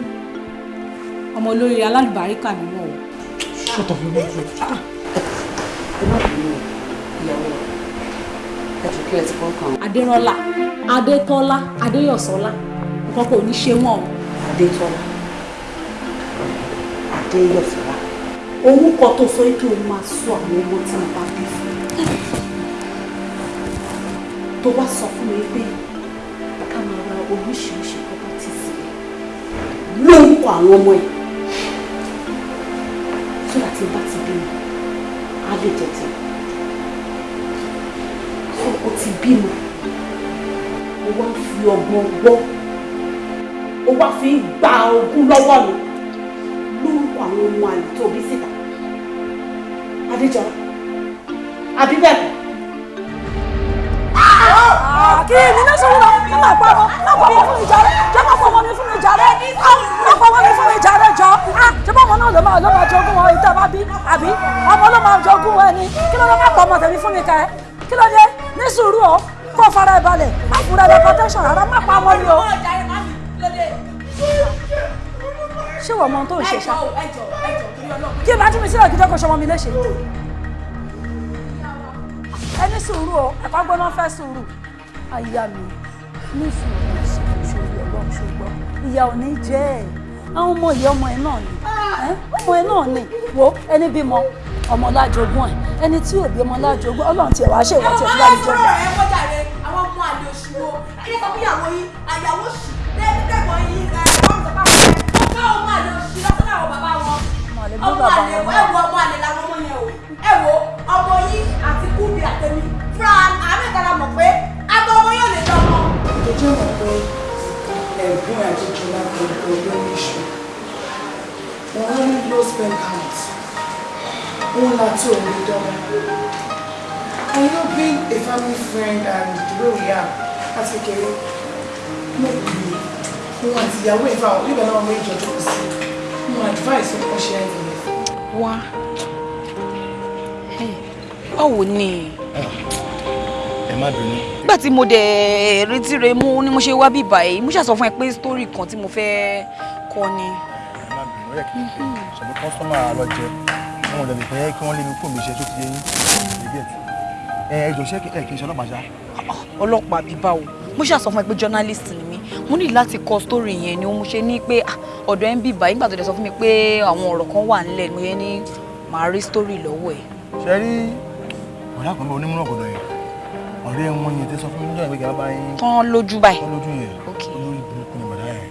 Ọmọ olórí alálùbáríkà ni wọ́n o. ṣọ́tọ̀ fún mi jù. ẹ má bínú ìyàwó ẹ jù kí ẹ ti kọ́ kàn. adérọ́lá adétọ́lá adéyọ̀sọ́lá. Nǹkan kò ní ṣe wọ́n o. adétọ́lá. Adéyọ̀sọ́lá orúkọ tó sọ kí o máa sọ àwọn ọmọ tí mo bá bí fún tó wá sọ fún mi pé ká máa ra oríṣiríṣi property sílẹ̀ lórúkọ àwọn ọmọ ẹ̀ tó láti bá ti bímọ á lè so o ti bímọ o wá fi ọgbọ́n gbọ́. O wá fi ń gba ogún lọ́wọ́ mi lórúkọ àwọn ọmọ àlè síta adéjọba àbí bẹ́ẹ̀ kọ́? Kí ni ní sọ̀rọ̀ náà ẹ máa pa ọmọ máa pa ọmọ fún mi jàre jẹ́ máa pa ọmọ mi fún mi jàre. Máa pa ọmọ mi fún mi jàre jọ. Ṣé bá ọmọ náà ló máa ló máa jogún wọn ìta bá bí? Àbí? Ọmọ ló máa jogún wọn ni. Kí ló dé máa pa ọmọ tèmi fún mi ká ẹ? Kí ló dé? Ní sùúrù o kó fara ẹ balẹ̀ má fura ẹ protection rárá má pa ọmọ mi o. ṣé wọ́n mọ tó ń ṣe ṣá? Kí n bá tún mi sílẹ̀ kí jẹ́ kó ṣọmọ mi léṣe ẹni sùúrù o ẹ̀kọ́ gbóná fẹ́ sùúrù. Aya mi ní sùúrù ṣòro ọlọ́run ṣùgbọ́n ìyá ò ní jẹ́ ẹ̀. Àwọn ọmọ ìyá ọmọ ẹ̀ náà ni. Ọmọ ẹ̀ náà ni. Wo ẹni bímọ ọmọ lájogún ẹ̀. Ẹni tí ò bí ọmọ lájogún ọlọ́run tiẹ̀ wá ìwà tiẹ̀ fúlàní ọ̀rọ̀ ẹ̀ wọ́n jàre àwọn ọmọ àlè òṣùwò ẹni kan àyàwó lẹ́gbẹ̀gbọ̀n yín ẹ̀ wọ́n sọ fáwọn ẹ̀ ọ̀gá ọmọ àlè òṣì lọ́sọ̀rọ̀ àwọn bàbá wọn ọmọ àlè ẹ wo ọmọ àlè làwọn ọmọ yẹn o. Ẹ wo ọmọ yín àti kúbi àtẹmí. Fúnra àmì ìtara mọ̀ pé àtọ ọmọ yóò lè jọ ọmọ. ìjọ mọ̀ pé ẹ̀gbọ́n àjẹjọba gbogbo ló ní iṣu wọn ní low spend count wọn láti òun lè dánwò and you know being a family friend and the way we are láti kékeré. Bì í. Wọn àti ìyàwó ìfà náà mo advice ọkọ ṣe ẹ̀ nìyẹn. wá báwo ni ẹ má bínú. nígbà tí mo dẹ̀ retí rẹ mú ni mo ṣe wá bí báyìí mo ṣàsọ fún ẹ pé story kan tí mo fẹ́ kọ ni. ẹ má bínú kí n pè é ṣàbí kọ́sọ́mà lọ jẹ wọn ò dẹ̀ lè fẹ́ kí wọ́n lé mi kó mi ṣe tó ti yẹ yín ẹbí ẹ̀ ẹ ẹ jọ ṣé ẹ kì í ṣe ọlọ́pàá ṣá. ọlọ́pàá bíi báwo mo ṣàsọ fún ẹ pé journalist ni mí mo ní láti kọ story yẹn ni mo ṣe ní pé ah, ọ̀dọ̀ ẹ ń báyìí nígbà tó dẹ̀ sọ fún mi pé àwọn ọ̀rọ̀ kan wà nílẹ̀ mo yẹn ní màá rí story lọ́wọ́ ẹ̀. ṣe rí ọ̀rẹ́ àkànbẹ onímọ̀ ọ̀gọ̀dọ̀ yẹn ọ̀rẹ́ wọn yẹn tẹ sọ fún mi níjọ́ ìgbéga bá yín. tán lójú báyìí. tán lójú yẹn olórí burúkú ni bàdá yẹn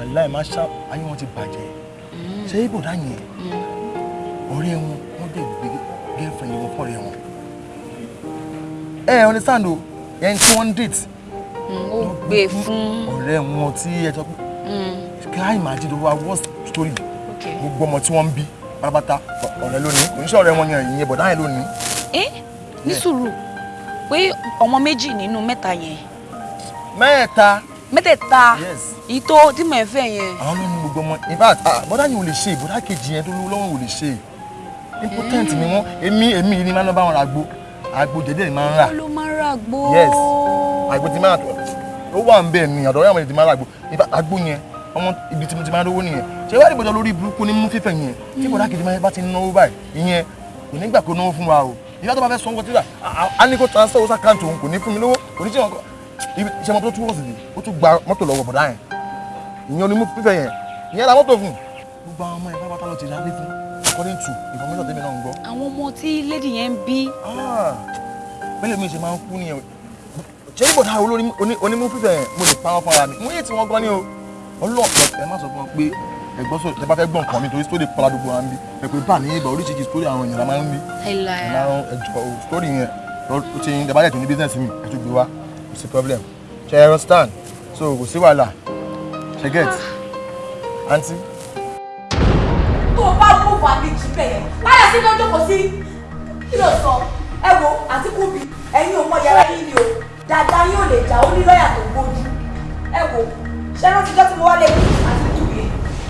aláì má ṣá ayé wọn ti bàjẹ́ ṣé ibòdá yẹn ọ̀rẹ́ wọn wọ́n dẹ̀ gbé girlfriend wọn fọ́ọ̀rẹ́ wọn. ẹ ẹ understand o yẹn tí wọ́n ń date. Ó gbé fún. ọ̀rẹ́ wọn tí ẹ sọ pé. Ká imagine tó wá worst story gbogbo ọmọ tí wọ́n ń bí pátápátá ọ̀rẹ́ lónìí. Kò ní ṣe ọ̀rẹ́ wọn yẹn ìyẹn bọ̀dá yẹn lónìí. ẹ ní sùúrù. Pé ọmọ méjì nínú mẹ́ta yẹn. mẹ́ta. mẹ́tẹ̀ẹ̀ta. Èyí tó tí mo fẹ́ yẹn. àwọn ló ní gbogbo ọmọ. In fact ah, bọ́dá yẹn ò lè ṣe bọ́dá kejì yẹn tó lówó lọ́wọ́ ò lè ṣe. Impotent ni wọ́n. Èmi èmi ni máa ń bá wọn ra jẹjẹrẹ ni máa ń rà. ló máa ń ra yes àgbo ti máa ó wà ń bẹ̀ ni àwọn ènìyàn ti máa ra àgbo. Yẹn ọmọ ibi tí mo ti máa rówó nìyẹn. Ṣé wàá dìbò lórí burúkú ní mú fífẹ̀ yẹn? Tí bọ́dá kejì máa bá ti náwó báyìí ìyẹn kò ní gbà kó náwó fún wa o. Ìyá tó bá fẹ́ sọ nǹkan tí wà á ní kó transfer owó sàkáǹtì òun kò ní fún mi lówó. Kò ní ṣe wọn iṣẹ́ mọ́tò tún wọ̀ sí i ó tún gba mọ́tò lọ́wọ́ bọ̀dá yẹn. Ìyẹn onímú fífẹ́ yẹn. Ìyẹn la mọ́tò fún. Gbogbo àwọn ọmọ ẹ̀ pápátá ló ti rálé fún. According to information tèmi náà ń gbọ́. àwọn ọmọ tí lady yẹn ń bí. bẹ́ẹ̀ mi ṣe máa ń kú nìyẹn ṣé ní bọ̀dá olórí onímú fífẹ́ mo lè pa wọn fúnra mi. Mo yé tí wọ́n gan ni o. Ọlọ́ọ̀pẹ ẹ má sọ fún wọn pé ẹgbọ́n sọ ẹ bá fẹ́ gbọ́n nǹkan mi torí sítórì pọ́lá gbogbo ń bí. Ẹ pé bá ní ibà oríṣiríṣi sítórì àwọn èèyàn la máa ń bí. Ìlànà ẹjọ sítórì yẹn ó ti ń dẹ́bàjẹ́ tó ní bísíǹsì mi ẹ gbé wá. Kò sí problem. Ṣe ẹ understand? So kò sí wàhálà. Ṣe get? Aunty. tó o bá mú wà ní jù bẹ́ẹ̀ láyà sí lọ́jọ́ kò sí kí ló sọ? Ẹ wo àti kúbi ẹ̀yin ò mọ yàrá yín ni o dáadáa yóò lè jà ó ní lọ́ọ̀yà tó gbójú ẹ wo ṣé rántí jọ́ tí mo wá lé ní àti kúbi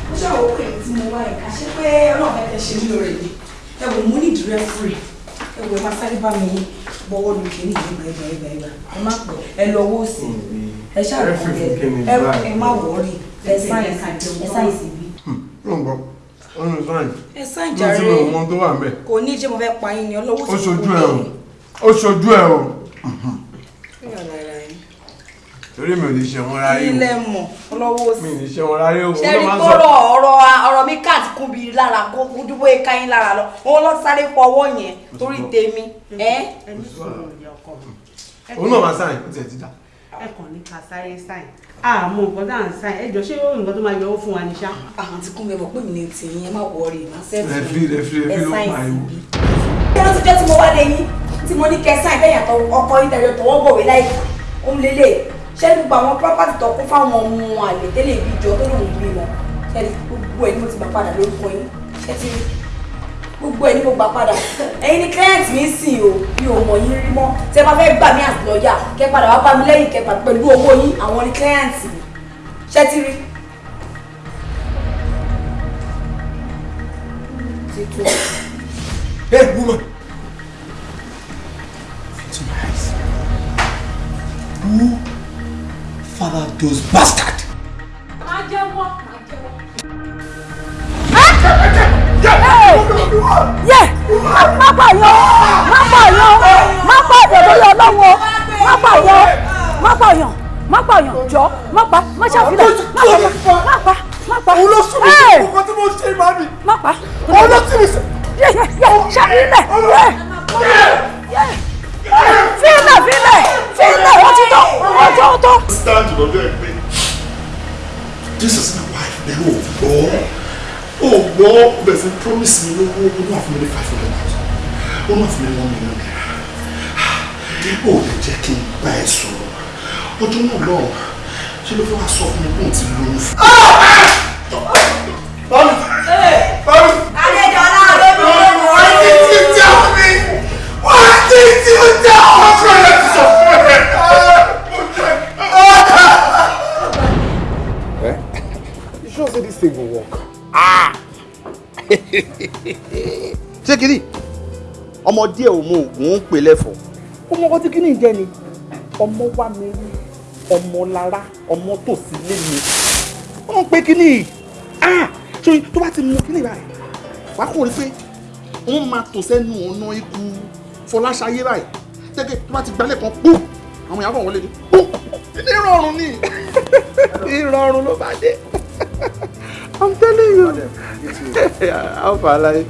mo ṣe àwọn òkè tí mo wá yìí ká ṣe pé ọlọ́run fẹ́ ṣe mí lóore ni. Ẹ wo mo ní ìdúró free ẹ wo ẹ máa sáré bá mi bọ́wọ́ lu kìíní ìgbà ìgbà ìgbà ìgbà ẹ má pọ̀ ẹ lọ owó sí ẹ ṣàròkọ ẹ ẹ má wọrí ẹ sáyẹn ẹ sáyẹn sí bí. ọ̀nà sáyẹn. ẹ sáyẹn ló jàre ti mọ ọmọ tó wà ń bẹ̀. kò ní jẹ́ mo fẹ́ pa yín ni ọlọ́wọ́ ó ṣojú ẹ o. Ó ṣojú ẹ o torí mi ò lè ṣe wọn ráyè o. Ilé mọ̀? Ọlọ́wọ́ sí. mi ò lè ṣe wọn ráyè o. ṣe rí kọ́rọ̀ ọ̀rọ̀ ọ̀rọ̀ mi káàtì kún bí lára kó dúpọ̀ ẹ̀ka yín lára lọ. Wọn lọ sáré fọwọ́ yẹn torí tèmi. òun náà máa sáyìn ó tiẹ̀ ti dà. ẹ kàn ní ká sáré sáyìn àmọ́ nǹkan tá à ń sáyìn ẹ jọ ṣé nǹkan tó máa yọ owó fún wa ní ṣá. àwọn tí kún mi mọ̀ pé mi ní tìyín ẹ má wọrí ẹ má sẹ́ẹ̀tì ló ṣé wọ́n ti jẹ́ tí mo wá lé yín tí mo ní kẹ́ sáyìn bẹ́ẹ̀ yàtọ̀ ọkọ yín tẹ̀lé tọwọ́ bọ̀wé láì òun lélẹ̀. Ṣé gbogbo àwọn property tó kún fáwọn ọmọ àlè tẹ́lẹ̀ ìbí jọ tó lòun bí wọn ṣé gbogbo ẹ̀ ni mo ti gbà padà lórúkọ yín? Ṣé ti gbogbo ẹ̀ ni mo gbà padà? Ẹ̀yin ni client mi sìn o mi ò mọ̀ yín rí mọ́. Tí ẹ bá fẹ́ gbà mí àti kẹ́ padà wá bá mi lẹ́yìn kẹfà pẹ̀lú owó yín àwọn ni client mi. Ṣé ti rí. Hey, woman. To my eyes. Who fathered those bastards? máa jẹ́wọ́ máa jẹ́wọ́. yẹ má pààyàn má pààyàn má pààyàn lórí ọlọ́wọ́ má pààyàn má pààyàn má pààyàn jọ má pa má ṣàfihàn má pa má pa má pa. òun ló sún mi sí nǹkan tí mo ṣe mi. má pa. òun ló sún mi sí. yẹ yẹ yẹ ṣàfihàn yẹ fílẹ̀ fílẹ̀ fílẹ̀ ó ti tó ó tó tó. stand lọ́jọ́ ẹ̀ pé this is my wife ẹ̀ ò gbọ́ ò gbọ́ bẹ̀rẹ̀ sí promise mi lówó náà fún mi ní five hundred thousand náà fún mi ní one million naira ó lè jẹ́ kí n bá ẹ sọ̀rọ̀ ọjọ́ náà lọ́wọ́ ṣé ló fẹ́ wá sọ fún mi pé òun ti lóyún fún mi. Ọmọ díẹ̀ ò mọ òògùn ń pè lẹ́fọ̀ọ́. ọmọ ọkọ tí kí ni jẹ ni? Ọmọ wa mi rí ọmọ lára ọmọ tòsí lé mi. Wọn ń pe kíní ah ṣé tó bá ti mú kíní báyìí wàá kò rí pé wọ́n máa tò sẹ́nu ọ̀nà ikú fọláṣayé báyìí. Tẹ́kẹ́ tó bá ti gbalẹ̀ kan pú! Àwọn ìyàwó wọlé ni. Pú! Ìrọ̀rùn ni. Ìrọ̀rùn ló bá dé. I'm telling you. How far like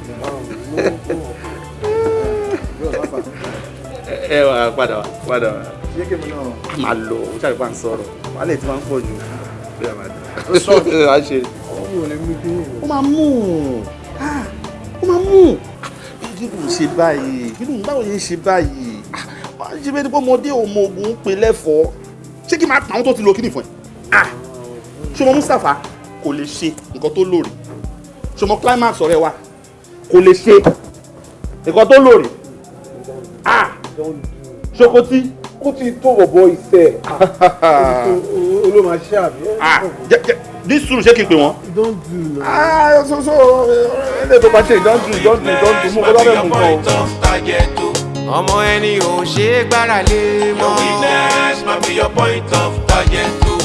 ẹ wà padà wá padà wá. Ṣé kí mi náà. máa lọ ó ṣàlùfà bá ń sọ̀rọ̀. Wàhálà tí wọ́n ń pọ̀ jù. Bí a máa dé. Ó sọ. a ṣe. ọmọ ò lè mú kí ni. ó máa mú. Ó máa mú. Kí ló ń ṣe báyìí? Kí ló ń báwo ń ṣe báyìí? Wọ́n á ṣe bẹ́ẹ̀ ni pé ọmọdé ò mọ oògùn ń pè lẹ́fọ̀ọ́. Ṣé kí n máa pa àwọn tó ti lo kíní fún ẹ. ṣọmọ Mustapha kò lè ṣe nǹkan tó lóore? Ṣọmọ climax ọ̀rẹ́ wa kò lè ṣe nǹkan tó lóore ṣokotí. ó ti tó bọ̀bọ̀ ìṣe olóma ṣe àbí. ní sùúrù ṣé kí n pè wọ́n. don't do na. ah so so ẹlẹ́ tó bá ṣe don't do don't do don't do mú kó lọ́dọ̀ mú o. ọmọ ẹni ò ṣe é gbára lé mọ́. your weakness might be your point of target too.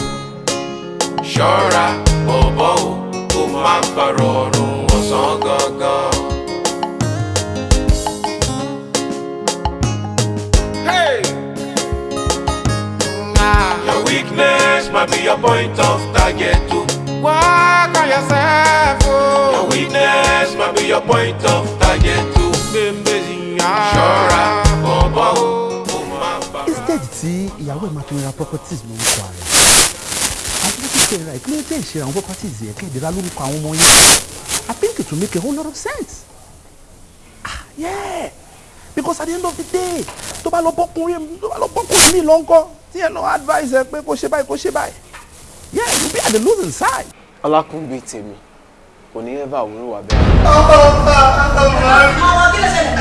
ṣọ́ra bọ̀bọ̀ o kó má parọ́ ọ̀run ọ̀sán gangan. Hey! Your weakness might be your point of target too. Work on yourself, oh. Your weakness might be your point of target too. Ṣọ́ra bọ̀bọ̀ o, ó máa bá. instead tí ìyàwó ẹ̀ máa fi ra properties lórúkọ rẹ̀ àti bí kíkẹ́ ra ìpínlẹ̀ tẹ̀ ṣe àwọn properties yẹn kẹ́ẹ̀dẹ̀ ra lórúkọ àwọn ọmọ yẹn I think it will make a whole lot of sense ah yeah because at the end of the day tó bá lọ bọ́kùnrin tó bá lọ bọ́kùnrin mi lọ́nkọ́ tí ẹ̀ náà advice ẹ pé kó ṣe báyìí kó ṣe báyìí yeah you be at the losing side. ọlákùngbé tèmi kò ní ẹ́fà òun wà bẹ́ẹ̀. Àwọn kí ló ṣẹlẹ̀?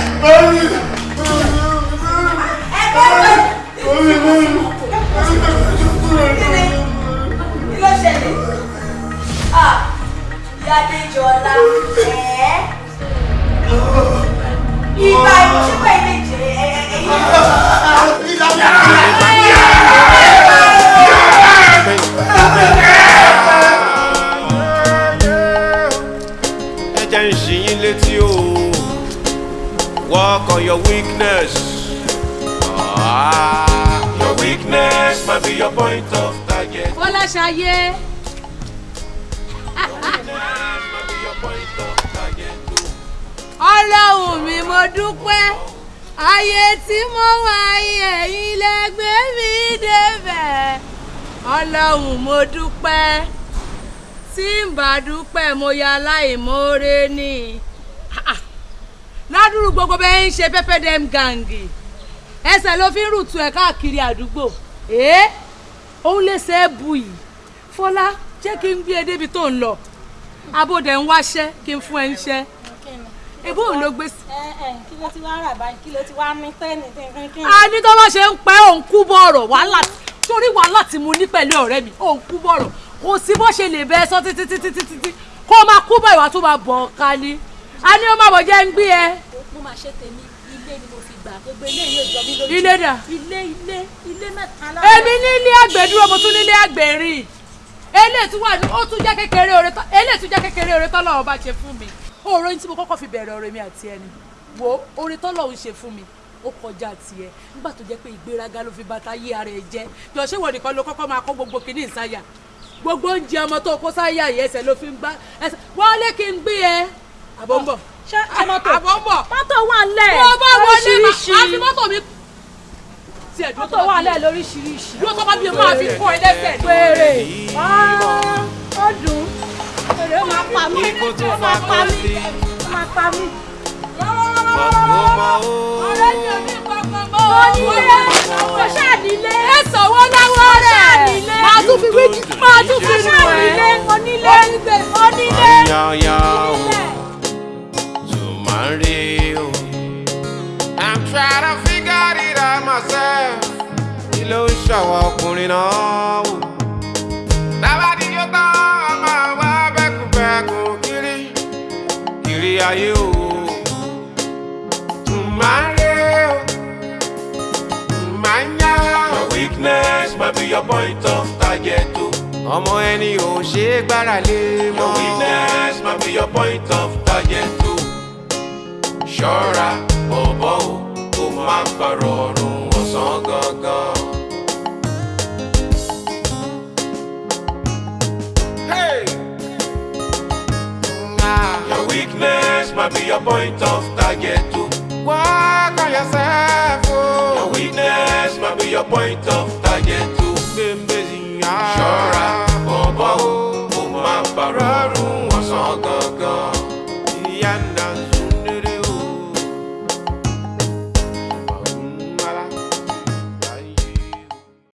Kí ló ṣẹlẹ̀? Ah, ìyá Adéjọlá, ẹ̀ ìgbà ìṣẹ́pẹ̀ ilé jẹ́ ẹ̀yìn. ẹ jẹ́ ń ṣí yín létí o work on your weakness ah, your weakness might be your point of target. Fọláṣayé. Ọlọ́run mi mo dúpẹ́. Ayé tí mo wà ẹ̀yin lẹ́gbẹ́ mi débẹ̀. Ọlọ́run mo dúpẹ́. Tí n bá dúpẹ́ mo ya aláìmoore ni. Ládùúrú gbogbo bẹ́ẹ̀ ń ṣe pẹ́pẹ́ dem gangi ẹsẹ̀ ló fi ń rùtù ẹ̀ káàkiri àdúgbò. Ẹ́ òun lè ṣe é bu yìí. Fọlá jẹ́ kí n gbé e débi tó ń lọ. Abóde ń wáṣẹ́ kí n fún ẹ ń ṣẹ́ ebó òun ló gbé sí. kí ló ti wá rà báyìí kí ló ti wá ní tẹ́ẹ̀nì tí n a ní tó bá ṣe ń pẹ́ òun kú bọ̀rọ̀ wàhálà torí wàhálà tí mo ní pẹ̀lú ọ̀rẹ́ mi òun kú bọ̀rọ̀ kò sí bó ṣe lè bẹ́ẹ̀ sọ títí títí títí kó o máa kú bọ̀ ìwà tó máa bọ̀ ká ní a ní ó máa bọ̀ jẹ́ ń gbé ẹ. mo máa ṣe tèmi ilé ni mo fi gbà gbogbo ilé yóò jọ mí lójú. Ilé dà? ilé ilé ilé mẹ́ta lára. èmi ní ilé àgbẹ̀ dúró mo tún ní ilé àgbẹ̀ rìn eléyìí tún wà ní ó tún jẹ́ kékeré oore tán eléyìí tún jẹ́ kékeré oore tán lọ́wọ́ bá ṣe fún mi òòrò yín tí mo kọ́kọ́ fi bẹ̀rẹ̀ ọ̀rẹ́ mi àti ẹni wo oore tán lọ́wọ́ ṣe fún mi ó kọjá tiẹ̀. Nígbà tó jẹ́ pé ìgbéraga ló fi bàtà yí ara ẹ̀ jẹ́. Jọ ṣé wọ́n nìkan ló kọ́kọ́ máa kó gbogbo kìíní ìsáyà? Gbogbo oúnjẹ ọmọ tó kó sáyà yìí ẹsẹ̀ ló fi ń gbá. Ẹsẹ̀ wọ́n lé kí n gbé ẹ. Àbọ̀ ń bọ̀. Ṣé ṣé mọ́tò? Àbọ̀ ń bọ̀. Mọ́tò wà tó wọlé máa lóríṣiríṣi. fi mọ́tò mi. Tiẹ̀ dúró mọ́tò wà ńlẹ̀ lóríṣiríṣi. dúró tó bá bí máa fi kọ́ ẹ lẹ́sẹ̀. Péré ó dùn ó máa pa mí ó máa pa mí ó máa pa mí. ọ̀rẹ́ mi ò ní kankan mọ́. onílé ó ṣàdílé. ẹ sanwó láwọ́ rẹ̀ máa tún fi wíjì máa tún fi nù ẹ́. onílé onílé onílé. Yanya o, Tumare o. I'm trying to figure it out myself. Kí ló ń ṣàwọn ọkùnrin náà wò? Tábàdí yóò tán, a máa Kiri ayé o. Tumare o. Your weakness might be your point of target o. Ọmọ ẹni ò ṣe é gbára lé mọ́. Your weakness might be your point of target o. Ṣọ́ra bọ̀bọ̀ o, kó má gbàrọ̀ ọ̀run ọ̀sán gangan. might be your point of target too. Work on yourself, oh. Your weakness might be your point of target too. Bembezinya. Ṣọ́ra, bọ̀bọ̀, ó máa bàrọ̀.